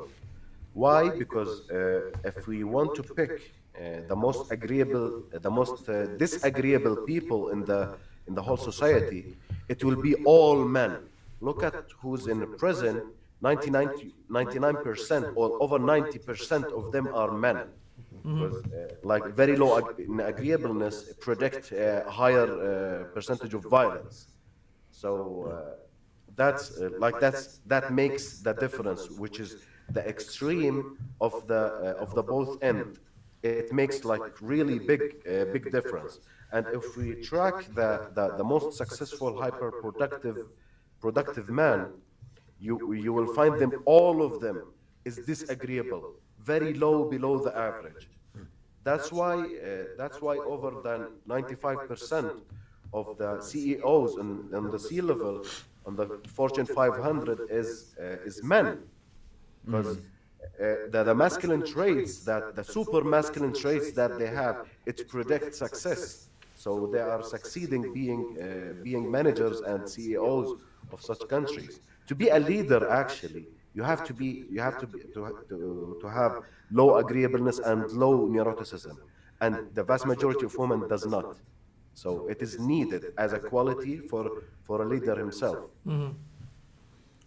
Why? Because uh, if we want to pick uh, the most agreeable, the most uh, disagreeable people in the in the whole society, it will be all men. Look at who's in prison. 99 percent or over 90 percent of them are men. Because, uh, like very low ag- agreeableness predict a higher uh, percentage of violence. So uh, that's uh, like that's that makes the difference, which is the extreme of the uh, of the both end. It makes like really big uh, big difference. And if we track the, the, the most successful hyper productive productive man, you you will find them all of them is disagreeable, very low below the average. That's why uh, that's why over than 95% of the CEOs and, and the C level on the Fortune 500 is uh, is men, because uh, the, the masculine traits that the super masculine traits that they have it predicts success. So they are succeeding being uh, being managers and CEOs of such countries. To be a leader, actually, you have to be you have to be, to, to, to have low agreeableness and low neuroticism, and the vast majority of women does not. So it is needed as a quality for for a leader himself. Mm-hmm.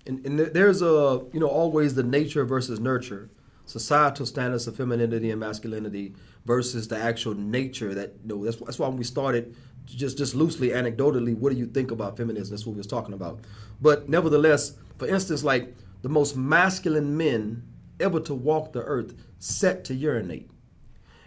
And, and there's a you know always the nature versus nurture, societal standards of femininity and masculinity versus the actual nature that you know that's that's why we started just just loosely anecdotally what do you think about feminism? That's what we was talking about. But nevertheless for instance like the most masculine men ever to walk the earth set to urinate.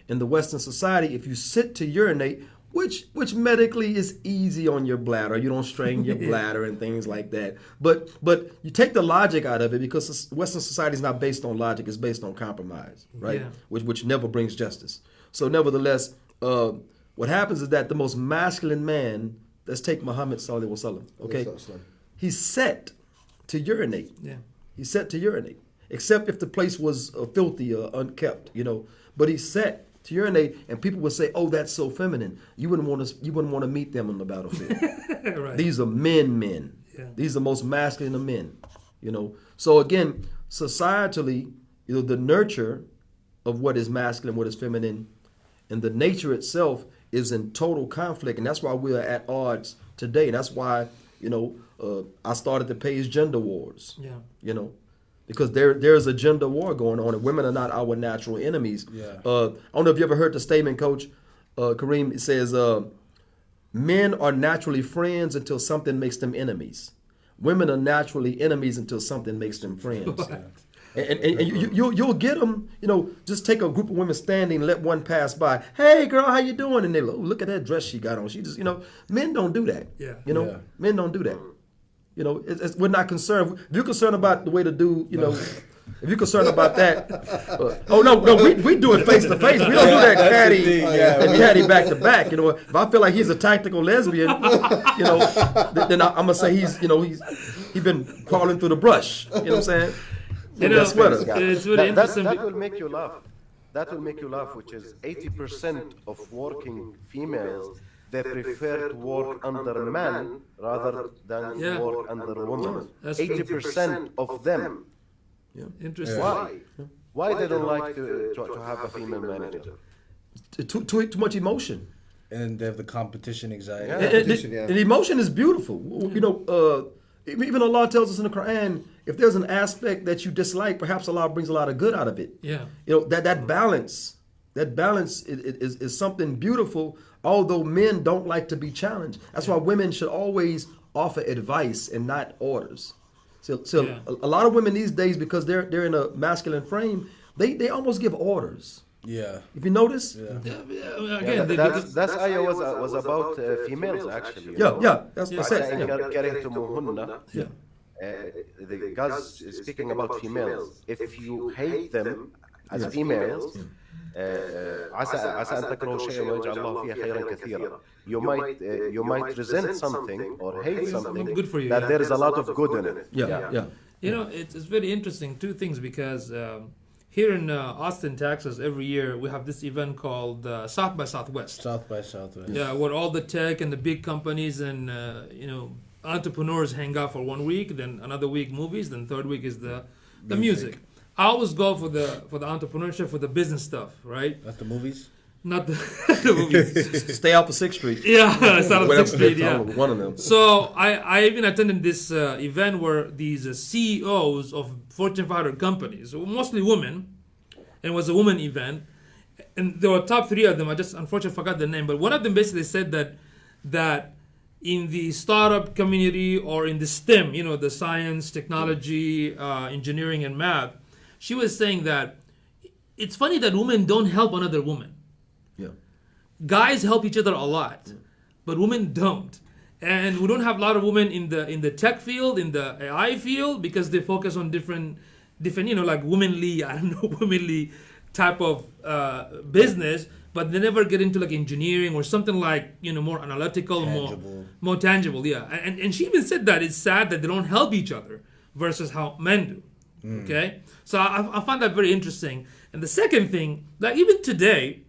In the Western society, if you sit to urinate, which which medically is easy on your bladder, you don't strain your bladder and things like that. But but you take the logic out of it because Western society is not based on logic; it's based on compromise, right? Yeah. Which which never brings justice. So nevertheless, uh, what happens is that the most masculine man, let's take Muhammad Sallallahu Alaihi Wasallam, okay, Sallallahu Alaihi he's set to urinate. Yeah. He's set to urinate, except if the place was uh, filthy or unkept, you know. But he's set to urinate, and people would say, "Oh, that's so feminine." You wouldn't want to. You wouldn't want to meet them on the battlefield. right. These are men, men. Yeah. These are the most masculine of men. You know. So again, societally, you know, the nurture of what is masculine, what is feminine, and the nature itself is in total conflict, and that's why we are at odds today. And That's why you know uh, I started the page gender wars. Yeah. You know, because there there's a gender war going on, and women are not our natural enemies. Yeah. Uh, I don't know if you ever heard the statement, Coach uh, Kareem. It says, uh, "Men are naturally friends until something makes them enemies. Women are naturally enemies until something makes them friends." And, and, and you, you, you'll, get them, you know, just take a group of women standing, let one pass by. Hey, girl, how you doing? And they look, oh, look at that dress she got on. She just, you know, men don't do that. Yeah. You know, Yeah. men don't do that. You know, it's, it's, we're not concerned. If you're concerned about the way to do, you know, if you're concerned about that, uh, oh no, no, we, we do it face to face. We don't do that That's the caddy yeah. and caddy back to back. You know, if I feel like he's a tactical lesbian, you know, th- then I, I'm gonna say he's, you know, he's he's been crawling through the brush. You know what I'm saying? You With know, that sweater. it's really that, that, interesting. that be- will make you laugh. That will make you laugh, which is 80% of working females, they prefer to work under a man rather than Yeah. work under a woman. That's 80% of them. Interesting. Why? Why they don't like to, to, to have a female manager? Too, too, too much emotion. And they have the competition anxiety. Yeah. And, and- yeah. and emotion is beautiful. You know, uh, even Allah tells us in the Quran, if there's an aspect that you dislike, perhaps Allah brings a lot of good out of it. Yeah. You know that that balance, that balance is, is, is something beautiful although men don't like to be challenged. That's why women should always offer advice and not orders. So, so yeah. a, a, lot of women these days, because they're they're in a masculine frame, they, they almost give orders. Yeah. If you notice, yeah. again, that's, that's, that's was, uh, was about uh, uh, females actually. Yeah, know? yeah, that's yeah. what I said. Yeah. Getting to muhunna. Yeah. Uh, the, guys speaking about females. If you hate them as females, uh, عسى عسى أن تكرهوا شيئا ويجعل الله فيه خيرا كثيرا. You might uh, you might resent something or hate something Good for you, that yeah. there is a lot of good in it. Yeah, yeah. You know, it's, it's very interesting. Two things because um, here in uh, Austin, Texas, every year we have this event called uh, South by Southwest. South by Southwest. Yeah, where all the tech and the big companies and uh, you know entrepreneurs hang out for one week. Then another week movies. Then third week is the the music. I always go for the for the entrepreneurship for the business stuff, right? At the movies. Not the, the movies. Stay out for Sixth Street. yeah, it's out of Whatever, Sixth Street. Yeah. One of them. So I, I even attended this uh, event where these uh, CEOs of Fortune 500 companies, mostly women, and it was a woman event, and there were top three of them. I just unfortunately forgot the name, but one of them basically said that that in the startup community or in the STEM, you know, the science, technology, uh, engineering, and math, she was saying that it's funny that women don't help another woman Yeah. guys help each other a lot, but women don't. And we don't have a lot of women in the in the tech field, in the AI field, because they focus on different, different you know, like womanly, I don't know, womanly type of uh, business, but they never get into like engineering or something like you know more analytical, Tangible. more more tangible. Yeah, and and she even said that it's sad that they don't help each other versus how men do. Okay, so I, I find that very interesting. And the second thing, like even today,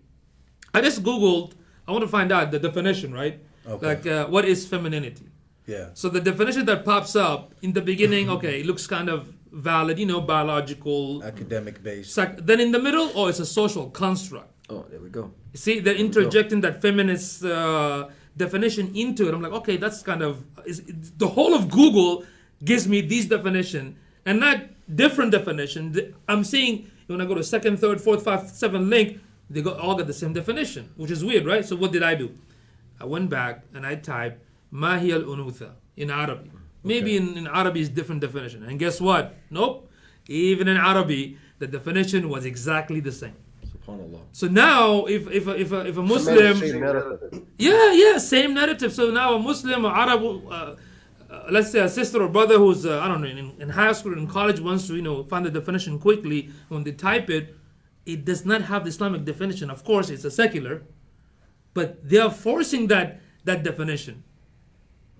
I just googled. I want to find out the definition, right? Okay. Like, uh, what is femininity? Yeah. So the definition that pops up in the beginning, okay, it looks kind of valid, you know, biological. Academic based. Psych- then in the middle, oh, it's a social construct. Oh, there we go. See, they're interjecting that feminist uh, definition into it. I'm like, okay, that's kind of is, the whole of Google gives me this definition and not different definition. I'm seeing when I go to second, third, fourth, fifth, seventh link, they go all got the same definition, which is weird, right? So what did I do? I went back and I typed "Mahi al unutha" in Arabic. Maybe in, in Arabic is different definition. And guess what? Nope. Even in Arabic, the definition was exactly the same. SubhanAllah. So now, if if a, if a, if a Same Muslim, narrative. yeah, yeah, same narrative. So now a Muslim or Arab, uh, let's say a sister or brother who's uh, I don't know in, in high school or in college wants to you know find the definition quickly. When they type it, it does not have the Islamic definition. Of course, it's a secular, but they are forcing that that definition,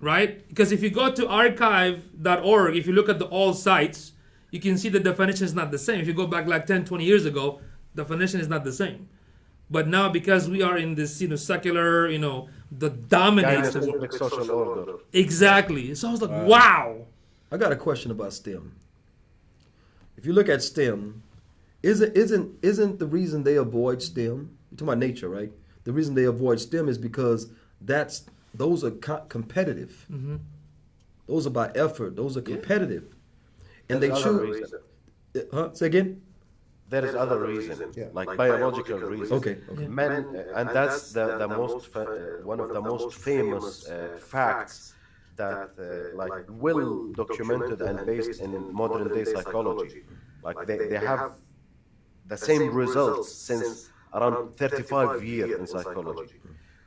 right? Because if you go to archive.org, if you look at the all sites, you can see the definition is not the same. If you go back like 10, 20 years ago, the definition is not the same. But now because we are in this, you know, secular, you know, the dominates. Gynecific social order. Exactly. So I was like, wow. I got a question about STEM. If you look at STEM, isn't isn't isn't the reason they avoid STEM? You're talking about nature, right? The reason they avoid STEM is because that's those are co- competitive. Mm-hmm. Those are by effort. Those are competitive, and There's they choose. reason. Huh? Say again. There is other reason, Yeah. like biological reason. Okay. Okay. Men, uh, and that's the, the most fa- uh, one of the most famous uh, facts that uh, like well documented and based in modern day psychology. Like they, they have the same results since around 35 years in psychology,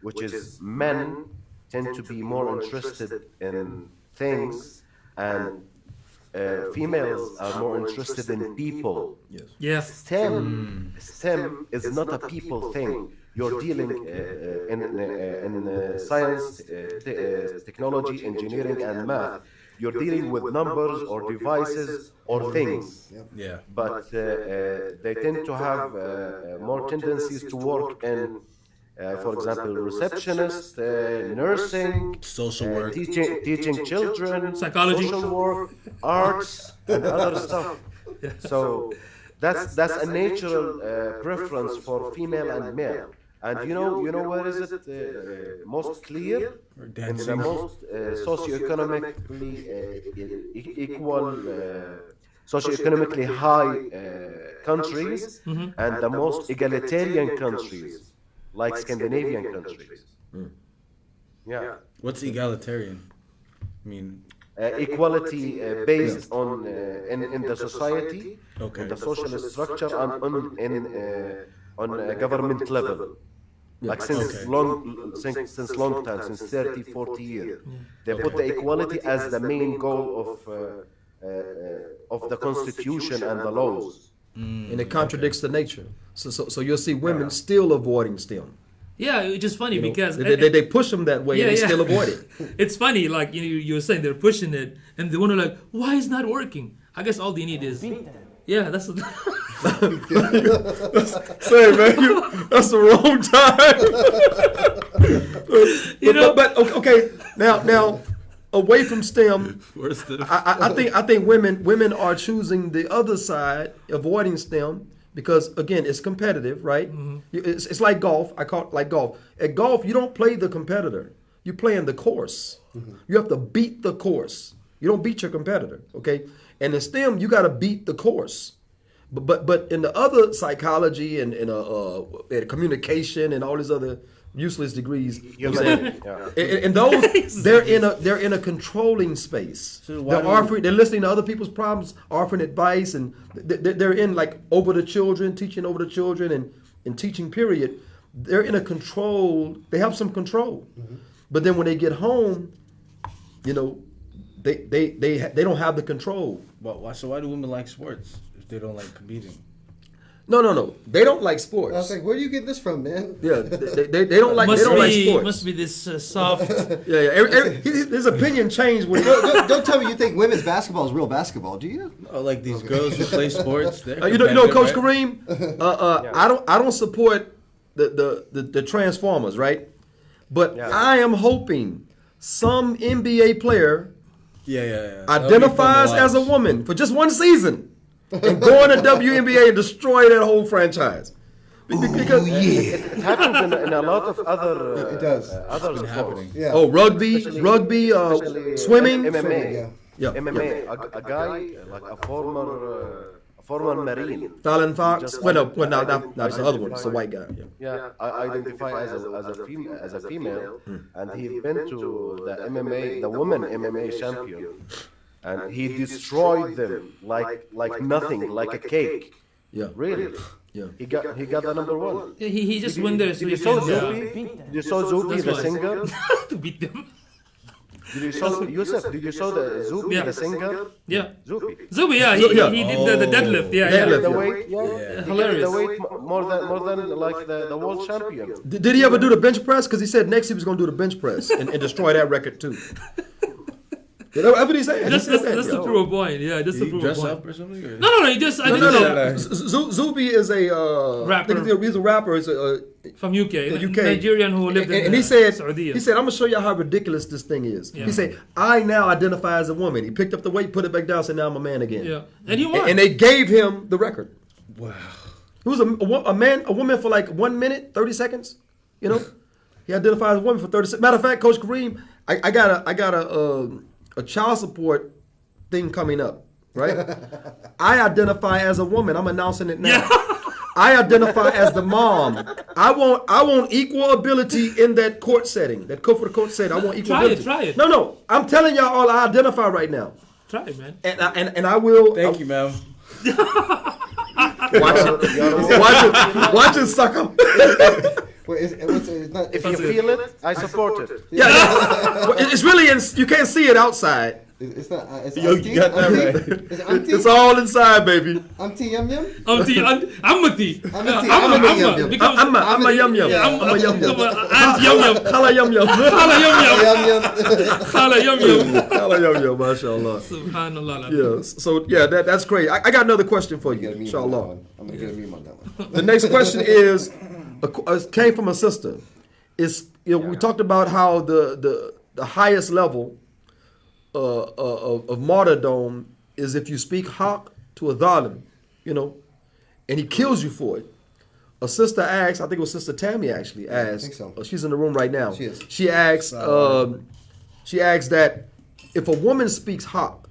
which is men tend to be more interested in things and uh, females are more interested in people. Yes. Yes. STEM, STEM is not a people thing. You're dealing uh, uh, in, uh, in uh, science, uh, te- uh, technology, engineering, and math. You're dealing with numbers or devices or things. Yeah. But uh, uh, they tend to have uh, uh, more tendencies to work in, uh, for example, receptionist, uh, nursing, Social uh, work. teaching, teaching children, Psychology. social work, arts, and other stuff. So that's that's a natural uh, preference for female and male. And you know, you know where is it uh, uh, most clear? In the most uh, socioeconomically uh, e- equal, uh, socioeconomically high uh, countries, and the most egalitarian countries, like Scandinavian countries. Yeah. What's egalitarian? I mean, uh, equality uh, based on uh, in, in the society, Okay. in the social structure, and on in uh, on uh, government level. Like since Okay. long since, since long time, since 30, 40 years, they put the equality as the main goal of uh, uh, uh, of the constitution and the laws. Mm, and it contradicts the nature. So, so, so you'll see women still avoiding STEM. Yeah, it's just funny You know, because they, they, they push them that way and they still avoid it. it's funny, like you know, you were saying they're pushing it, and they wonder like, why is it not working? I guess all they need is, yeah, that's. Say, man, you, that's the wrong time. You know- but, but okay, now now away from STEM, where's the? I, I- I think I think women women are choosing the other side, avoiding STEM because again it's competitive, right? You- It's, it's like golf. I call it like golf. At golf, you don't play the competitor. You play in the course. You have to beat the course. You don't beat your competitor, okay? And in STEM, you got to beat the course. But but but in the other psychology and in uh, uh, in communication and all these other useless degrees, you know what I'm saying? Yeah. And, and those they're in a they're in a controlling space. So they're do- offering they're listening to other people's problems, offering advice, and th- th- they're in like over the children, teaching over the children, and and teaching. Period. They're in a control. They have some control, mm-hmm. but then when they get home, you know, they they they they don't have the control. But why? So why do women like sports if they don't like competing? No, no, no. They don't like sports. I was like, where do you get this from, man? yeah, they, they, they don't like must they don't like sports. must be this uh, soft. Yeah, yeah. Every, every, his, his opinion changed when he, don't, don't- don't tell me you think women's basketball is real basketball, do you? Oh, like these girls who play sports. Uh, you know, you know, Coach right? Kareem. Uh, uh, I don't, I don't support the the the, the Transformers, right? But Yeah. I am hoping some NBA player Yeah, yeah, yeah. That'll be fun to identifies as a woman for just one season and go in the WNBA and destroy that whole franchise. Be- be- Because It happens in, in a lot of other uh, It does. uh, other It's been sports. happening. Yeah. oh, rugby, rugby, uh, Especially, uh, swimming. MMA. Yeah. Yeah, MMA. A, a guy like a former uh, a former marine. Fallon Fox. Just Well, no, well, no, no, no, it's the other one. It's the identify- white guy. Yeah. Yeah, I identify as a as a female as a female, Hmm. and he been to the MMA, the woman MMA champion, and he destroyed them like like nothing, like a cake. Yeah. Really? Yeah. He got he got the number one. he, he just went there so you saw can Zuby? You saw Zuby the singer? to beat them. Did you saw Yusuf? Did you saw the Zuby Yeah. the singer? Yeah. Zuby. Zuby, yeah, he, Yeah. he did the, the oh. deadlift. Yeah, Deadlift, yeah. The weight, yeah, Yeah. He Hilarious. The weight more than more than like the, the world champion. Did, did he ever do the bench press? Because he said next he was going to do the bench press and, and destroy that record too. Yeah, that's what he said. Just, He just, said that, just to yo. prove a point. Yeah, just Did to he prove a dress point. up or something? Or? No, no, no. He just I No, think no, no. Z- Z- Zuby is a uh, Rapper. I he's a, rapper. He's a, uh, from UK, the UK. Nigerian who lived and, in and he said, Saudi. he said, I'm gonna show you how ridiculous this thing is. Yeah. He said, I now identify as a woman. He picked up the weight, put it back down, said, now I'm a man again. yeah, and he won. and they gave him the record. Wow. He was a, a, a man, a woman for like one minute, thirty seconds. You know, he identified as a woman for thirty. seconds. Matter of fact, Coach Kareem, I, I got a, I got a, uh, a child support thing coming up, right? I identify as a woman. I'm announcing it now. I identify as the mom. I want, I want equal ability in that court setting. That court for the court setting. I want equal Try it, try it. No, no. I'm telling y'all all I identify right now, Try it, man. and I, and, and I will. Thank I- you, ma'am. Watch it. Watch it. Watch it, sucker. Wait, is, it's, it's not, If you feel it, I support it. Yeah, yeah. It- it's really in. You can't see it outside. It's, it's not. Uh, it's Yo, you auntie, got that auntie? right. Is it auntie? It's all inside, baby. auntie yum yum. Auntie, auntie, Amati. Amati, Amma, Amati, Amma, yum, because I'm a, I'm a yum yum. Yeah, I'm a yum yum. Aunt Yum Yum. Khala yum yum. Khala Yum Yum. Yum yum. Khala Yum Yum. Khala yum yum. Mashallah. Subhanallah. Yeah. So yeah, that, that's great. I, I got another question for you, Get a meme on that inshallah. one. I'm gonna get a meme on that one. The next question is, a qu- uh, came from a sister. Is you know, we talked about how the the the highest level uh, uh, of, of martyrdom is if you speak haq to a dhalim, you know, and he kills you for it. A sister asked, I think it was Sister Tammy actually asked. think so. uh, she's in the room right now. She is. She asked. Um, she asked that if a woman speaks haq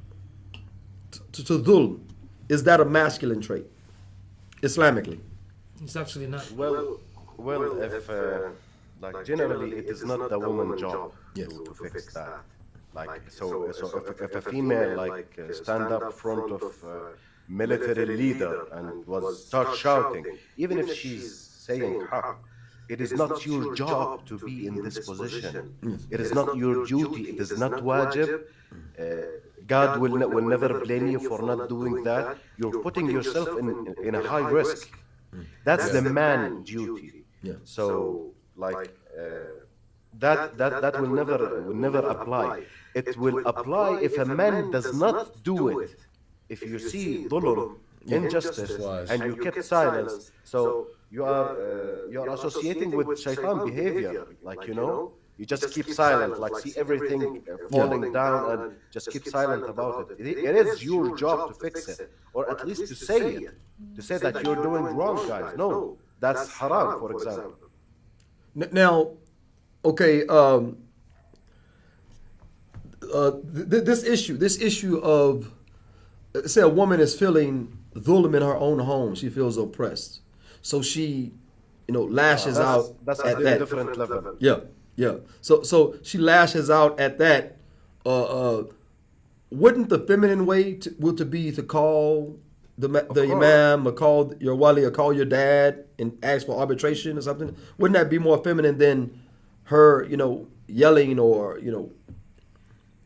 to, to dhulm, is that a masculine trait, Islamically? It's actually not. Well, well, if uh, like generally it is not the woman's job Yes. to, to fix that. Like so, so if, if a female like uh, stand up front of a military leader and was start shouting, even if she's saying haq, it is not your job to be in this position. It is not your duty. It is not wajib. Uh, God will, ne- will never blame you for not doing that. You're putting yourself in, in a high risk. That's the man duty. Yeah. So like uh, that that that will never will never apply. It will apply if a man does not do it. If you see dhulm, injustice, Wise. and you kept silence, so you are uh, you are associating with shaitan behavior. Like you know, you just keep silent, like see everything uh, falling down, and just keep silent about it. It- It is your job to fix it, or at least to say it, to say that you're doing wrong, guys. No, that's haram, for example. N- Now, okay, um, uh, th- th- this issue, this issue of, uh, say, a woman is feeling dhulm in her own home, she feels oppressed, so she, you know, lashes That's, out that's at a that. different level. Yeah, yeah. So, so she lashes out at that. Uh, uh, wouldn't the feminine way to, would to be to call the the imam or call your wali or call your dad and ask for arbitration or something? Wouldn't that be more feminine than her, you know, yelling or you know?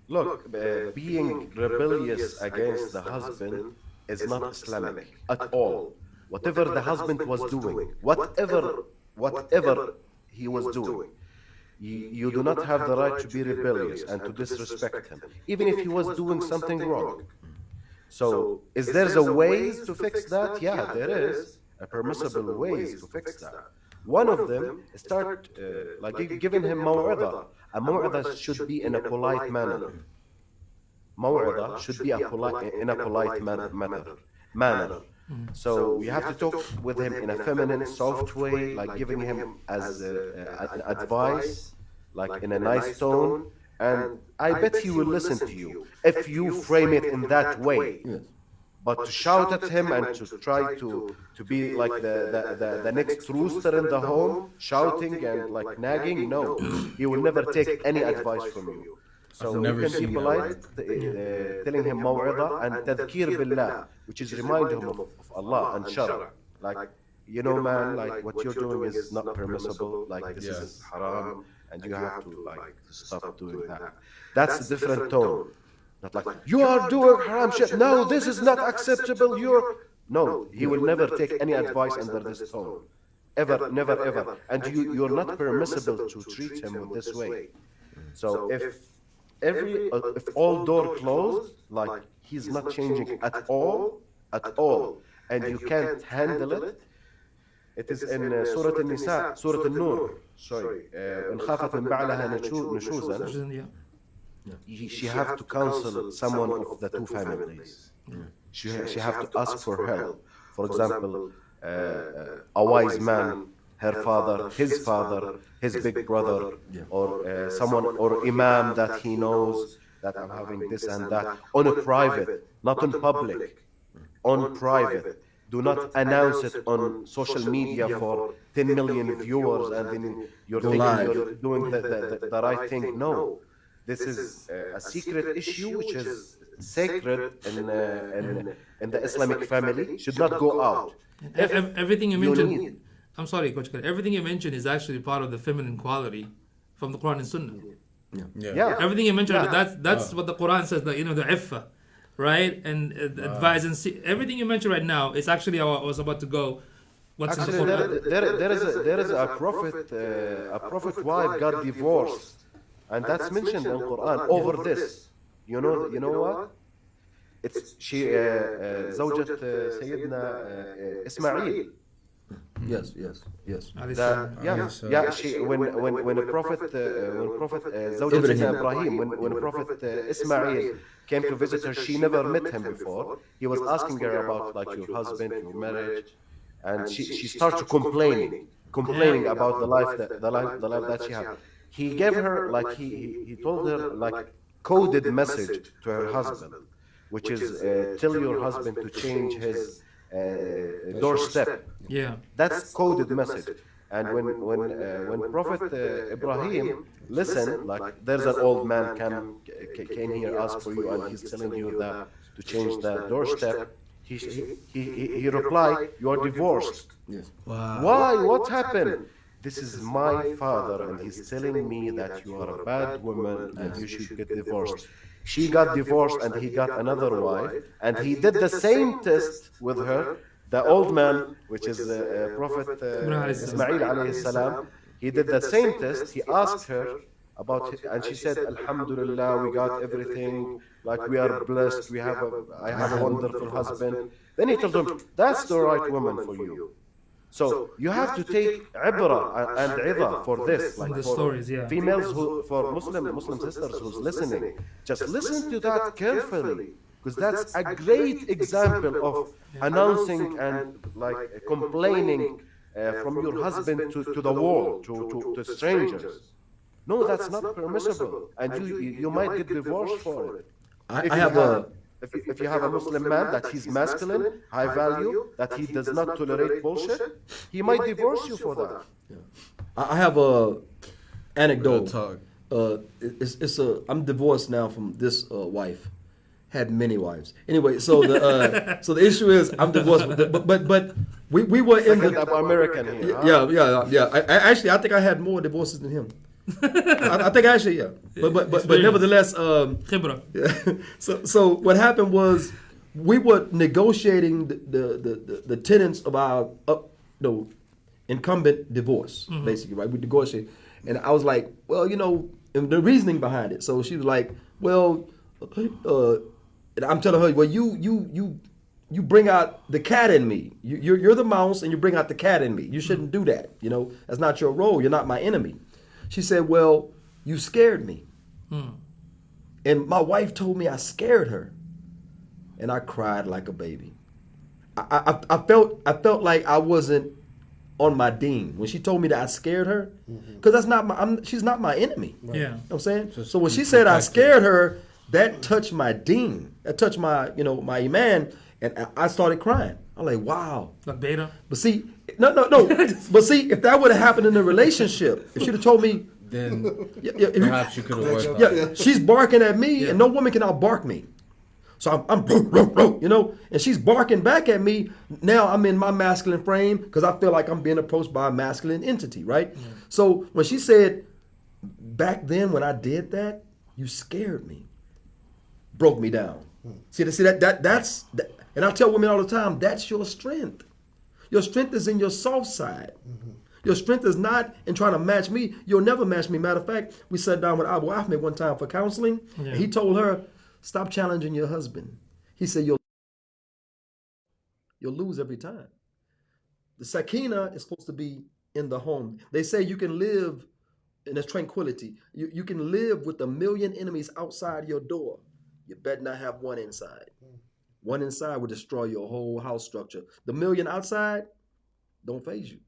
Look, uh, being rebellious against the husband is not Islamic at all. Whatever the husband was doing, whatever, whatever he was doing, you, you do not have the right to be rebellious and to disrespect him, even if he was doing something wrong. So, is there a ways to fix that? Yeah, there is a permissible ways to fix that. One of them start uh, like gi- giving him maw'idha. A maw'idha should be in a polite manner. Maw'idha should be a polite in a polite man- manner. Manner. So you have to talk with him in a feminine, soft way, like giving him as uh, uh, an advice, like in a nice tone, and I bet he will listen to you if you frame it in that way. But to shout at him and to try to, to be like the, the, the, the next rooster in the home, shouting and like nagging, no. He will never take any advice from you. So I've you never can be polite, uh, telling him maw'idha and tadhkir billah, which is remind him of, of Allah and shara. Like, you know, man, like what you're doing is not permissible, like this is haram, and you have to like stop doing that. That's a different tone. Not like you are doing haram shit. No, this is not acceptable. You're no. He will never take any advice under this tone, ever, never, ever. And you, you're not permissible to treat him with this way. So if every uh, if all door closed, like he's not changing at all, at all, and you can't handle it. It is in uh, Surah An-Nisa, Surah An-Nur. Sorry, uh, إن خافت من بعلها نشو- نشوزا. yeah. She, she have to counsel someone of the two families. She, she have to ask for help. For example, uh, uh, a wise man, her father, his father, his big brother, or uh, someone, or imam that he knows that I'm having this and that on a private, not on public, on private. Do not announce it on social media for 10 million viewers and then you're thinking you're doing the, the, the, the right thing. No. This is uh, a secret issue which is sacred in, uh, in, in the Islamic family, should not go out. Ev- ev- everything you you mentioned, need- I'm sorry, Coach. Khalid, Everything you mentioned is actually part of the feminine quality from the Quran and Sunnah. Yeah. Yeah. Everything you mentioned, Yeah. that's that's what the Quran says. That you know the iffa, right? And uh, the advise and see everything you mentioned right now is actually how I was about to go. What's in Actually, the there, Quran? there, there is a, there is a prophet uh, a prophet wife got divorced, and that's mentioned in Quran over this. You know you know what? It's she uh, uh, زوجة uh, سيدنا uh, إسماعيل. Yes, yes, yes. Alayhi That, salam. yeah, Yes, sir. yeah. She when when when a prophet uh, when prophet uh, زوجة Ibrahim. سيدنا Ibrahim when when prophet uh, Ismail came to visit her, she never met him before. He was asking her about like your husband, your marriage, and she she started complaining, complaining about the life that the life the life that she had. He gave her like he he, he told her like coded message to her husband, which is uh, tell your husband to change his uh, doorstep. Yeah. That's coded message. And when when uh, when Prophet uh, Ibrahim listen, like there's an old man came came here ask for you, and he's telling you that to change the doorstep. He he he, he- he replied, "You are divorced." Yes. Why? What happened? This is my father, and he's telling me that you are a bad woman and you should get divorced. She got divorced and he got another wife, and he did the same test with her. The old man, which is uh, uh, Prophet Ibrahim uh, alayhi salam. Ismail alayhi salam, he did the same test. He asked her about, it, and she said, "Alhamdulillah, we got everything. Like we are blessed. We have a, I have a wonderful husband." Then he told him, "That's the right woman for you." So you have to take ibrah and idha for this, like the for stories, yeah. females who, for Muslim Muslim sisters who's listening, just listen to that carefully, because that's a great example of announcing and like complaining uh, from your husband to, to the world, to, to, to strangers. No, that's not permissible, and you you, you might get divorced for it. I, I have a. if you, if you have a Muslim man that he's masculine, high value, that he does not tolerate bullshit, he might divorce you for that. I I have a anecdote. Real talk. Uh, it- it's, it's a. I'm divorced now from this uh, wife. Had many wives. Anyway, so the uh, so the issue is I'm divorced, but but but, but we, we were in Second the I'm American here. huh? yeah yeah yeah. I, I actually I think I had more divorces than him. I, I think actually yeah, but but but, but nevertheless um, Khibra. yeah. So so what happened was we were negotiating the the, the, the, tenants of our up no incumbent divorce basically right? We negotiated and I was like well you know and the reasoning behind it. So she was like well uh, and I'm telling her well you you you you bring out the cat in me. You, you're, you're the mouse and you bring out the cat in me. You shouldn't do that you know? That's not your role. You're not my enemy she said well you scared me hmm. and my wife told me I scared her, and I cried like a baby. I, I, I felt I felt like I wasn't on my deen when she told me that I scared her, mm-hmm. because that's not my I'm, she's not my enemy. Yeah. You know what I'm saying. Just so when she said I protected. scared her, that touched my deen. That touched my you know my iman, and I- I started crying. I'm like, wow. Like beta. But see, no, no, no. but see, if that would have happened in a relationship, if she'd have told me, Then yeah, yeah, if you- perhaps you could have worked out. yeah, she's barking at me, and no woman can outbark me. So I'm, I'm you know, and she's barking back at me. Now I'm in my masculine frame because I feel like I'm being approached by a masculine entity, right? So when she said, back then when I did that, you scared me, broke me down. Hmm. See, that- see that that that's, that, and I tell women all the time, that's your strength. Your strength is in your soft side. Your strength is not in trying to match me. You'll never match me. Matter of fact, we sat down with Abu Ahmed one time for counseling. and he told her, "Stop challenging your husband." He said, "You'll you'll lose every time." The sakina is supposed to be in the home. They say you can live in this tranquility. You, you can live with a million enemies outside your door. You better not have one inside. One inside will destroy your whole house structure. The million outside don't faze you.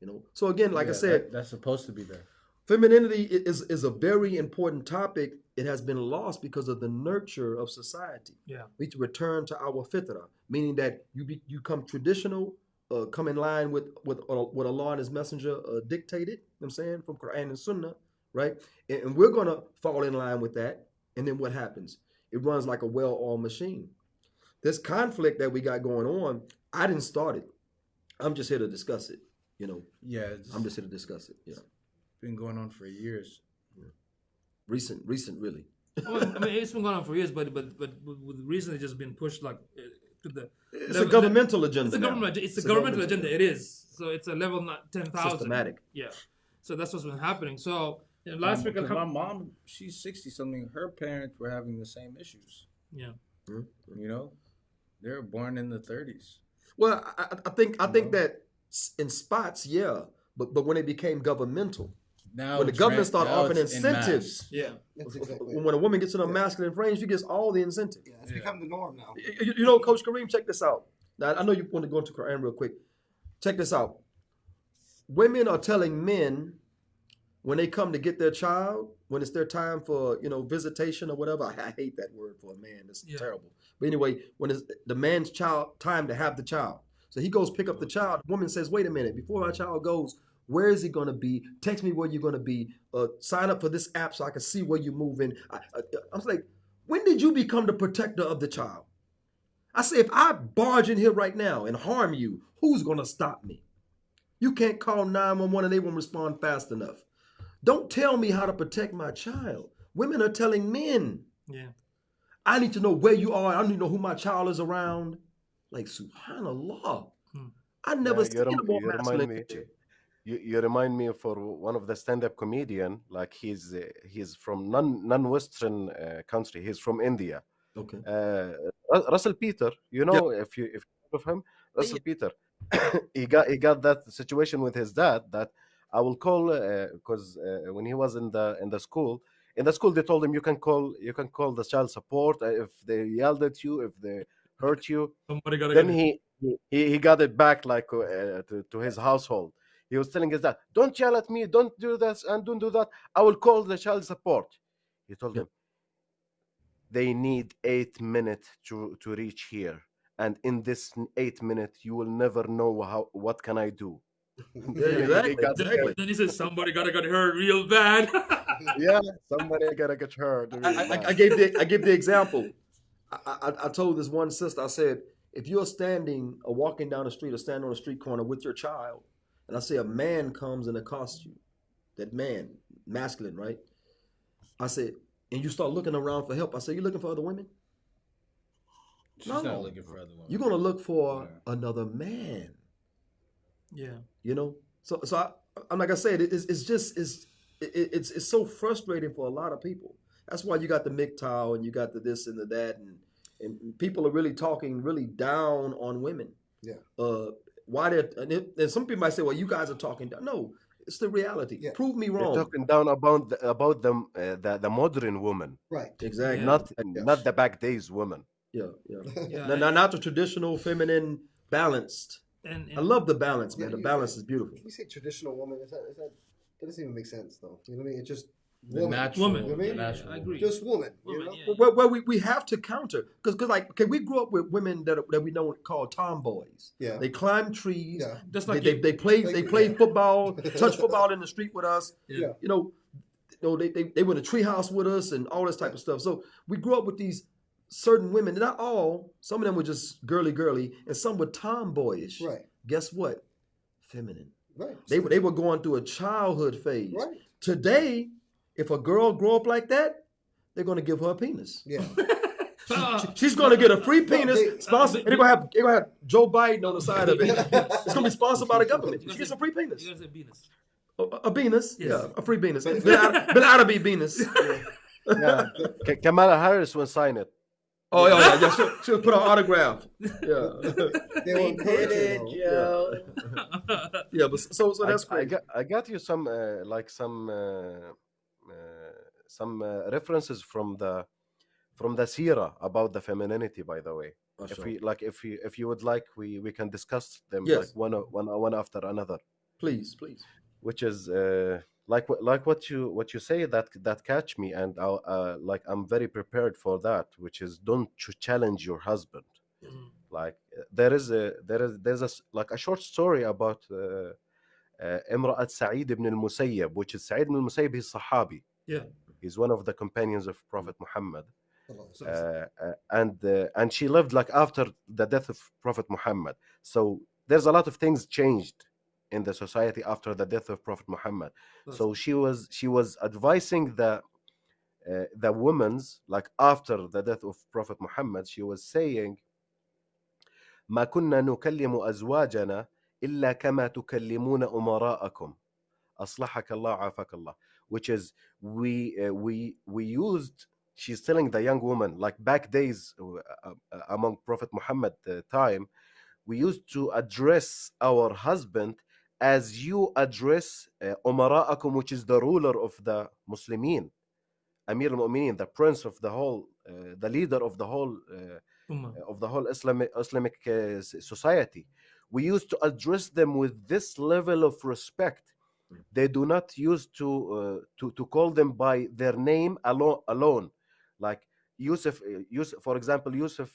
You know. So again, like I said, that- that's supposed to be there. femininity is is a very important topic. It has been lost because of the nurture of society. Yeah. We need to return to our fitra, meaning that you be, you come traditional, uh, come in line with with uh, what Allah and His Messenger uh, dictated. You know what I'm saying from Quran and Sunnah, right? And, and we're gonna fall in line with that. And then what happens? It runs like a well-oiled machine. This conflict that we got going on, I didn't start it. I'm just here to discuss it. You know, Yeah, I'm just here to discuss it. Yeah, been going on for years. Yeah. recent, recent, really. I mean, I mean, it's been going on for years, but but but with recently just been pushed like uh, to the. It's level- a governmental agenda. It's a government. It's, a governmental agenda. It is. So it's a level not ten thousand. Systematic. Yeah. So that's what's been happening. So you know, last week, I Because my mom, she's sixty something. Her parents were having the same issues. yeah. You know, they were born in the thirties. Well, I, I- I think I think know? that in spots, yeah, but but when it became governmental, Now when the government ran- started offering it's en incentives, Yeah. That's exactly. when a woman gets in a masculine frame, she gets all the incentive. Yeah, it's become the norm now. You, you- you know, Coach Kareem, check this out. Now I know you want to go into Quran real quick. Check this out. Women are telling men when they come to get their child, when it's their time for you know visitation or whatever. I, I hate that word for a man. It's Yeah. terrible. But anyway, when it's the man's child time to have the child, so he goes pick up the child. The woman says, "Wait a minute, before my child goes." Where is he going to be? Text me where you're going to be. Uh, sign up for this app so I can see where you're moving. I, I, I was like, when did you become the protector of the child? I say, if I barge in here right now and harm you, who's going to stop me? You can't call 911 and they won't respond fast enough. Don't tell me how to protect my child. Women are telling men, Yeah. I need to know where you are. I need to know who my child is around. Like, subhanAllah. Hmm. I never Yeah, seen you, a more remind masculine me. picture. You, you remind me for one of the stand-up comedian. Like he's uh, he's from non non-Western uh, country. He's from India. Okay. Uh, Russell Peter. You know if you if you heard of him, Russell Peter. he got he got that situation with his dad that I will call because uh, when he was in the in the school in the school they told him you can call you can call the child support uh, if they yelled at you if they hurt you. Somebody got then he he, he got it back like uh, to, to his household. He was telling his dad don't yell at me don't do this and don't do that. I will call the child support. He told Yeah. them they need eight minutes to to reach here. And in this eight minutes you will never know how what can i do exactly. got Then, exactly. then he says somebody got to get hurt real bad. yeah somebody gotta get hurt I, I, I gave the I gave the example. I, I, I told this one sister, I said, if you're standing or walking down the street or standing on a street corner with your child, and I say a man comes and accosts you, that man, masculine, right? I said, and you start looking around for help. I said, you looking for other women? She's No. not looking for other women. You're gonna look for Yeah. another man. Yeah. You know, so so I, I'm like I said, it's, it's just it's it, it's it's so frustrating for a lot of people. That's why you got the MGTOW and you got the this and the that, and and people are really talking really down on women. Yeah. Uh, why they and, it, and some people might say, well, you guys are talking down. No, it's the reality. Yeah. Prove me They're wrong. talking down about the, about them uh, the, the modern woman Right. exactly. Yeah. not Yes. not the back days woman Yeah, yeah. Yeah. No, no, not the traditional feminine balanced. And, and I love the balance, man. Yeah, The you- balance is beautiful. When we say traditional woman, is that, is that that doesn't even make sense though. You know what I mean? It's just the woman. natural, Woman. You know what I the mean? natural I agree. Just woman. You know? yeah. Well, well, we, we have to counter because because like okay, we grew up with women that that we know called tomboys. Yeah. They climb trees. Yeah. Just They, like they, you. they play Like they play Yeah. football, touch football in the street with us. Yeah. You know, you know they, they they were in a treehouse with us and all this type of stuff. So we grew up with these certain women. Not all. Some of them were just girly girly, and some were tomboyish. Right. Guess what? Feminine. Right. They were they were going through a childhood phase. Right. Today, if a girl grow up like that, they're going to give her a penis. Yeah. Uh, She's gonna get a free penis they- sponsored, and they're gonna have they're gonna have Joe Biden on the side of it. It's gonna be sponsored by the government. She gets a free penis, you gotta say penis. a, a penis, Yes. yeah, a free penis. Bin Arabi penis. Yeah. K- Kamala Harris will sign it. Oh yeah, yeah, yeah. She'll, she'll put an autograph. Yeah, They will encourage it, though. yeah. But so so that's I, I got I got you some uh, like some uh, uh, some uh, references from the from the Sira about the femininity. By the way, if we like if you if you would like, we we can discuss them Yes. like one o- one one after another. Please, please. Which is uh, like what like what you what you say that that catch me and I'll, uh, like I'm very prepared for that. Which is don't ch- challenge your husband. Mhm. like uh, there is a there is there's a s- like a short story about uh, uh, امرأة سعيد ibn al-Musayyab which is Sa'id ibn al-Musayyab he's Sahabi Yeah. he's one of the companions of Prophet Muhammad So- uh, uh, and uh, and she lived like after the death of Prophet Muhammad so there's a lot of things changed in the society after the death of Prophet Muhammad so she was she was advising the uh, the women's like after the death of Prophet Muhammad she was saying ما كنا نكلم أزواجنا إلا كما تكلمون أمراءكم أصلحك الله عافاك الله which is we uh, we we used she's telling the young woman like back days uh, uh, among Prophet Muhammad uh, time we used to address our husband as you address uh, which is the ruler of the Muslimin, Amir al-Mu'minin, the prince of the whole, uh, the leader of the whole, uh, uh of the whole Islamic, uh, Islamic society. We used to address them with this level of respect. Mm. They do not use to, uh, to, to call them by their name alone, alone. like Yusuf, Yusuf, for example, Yusuf,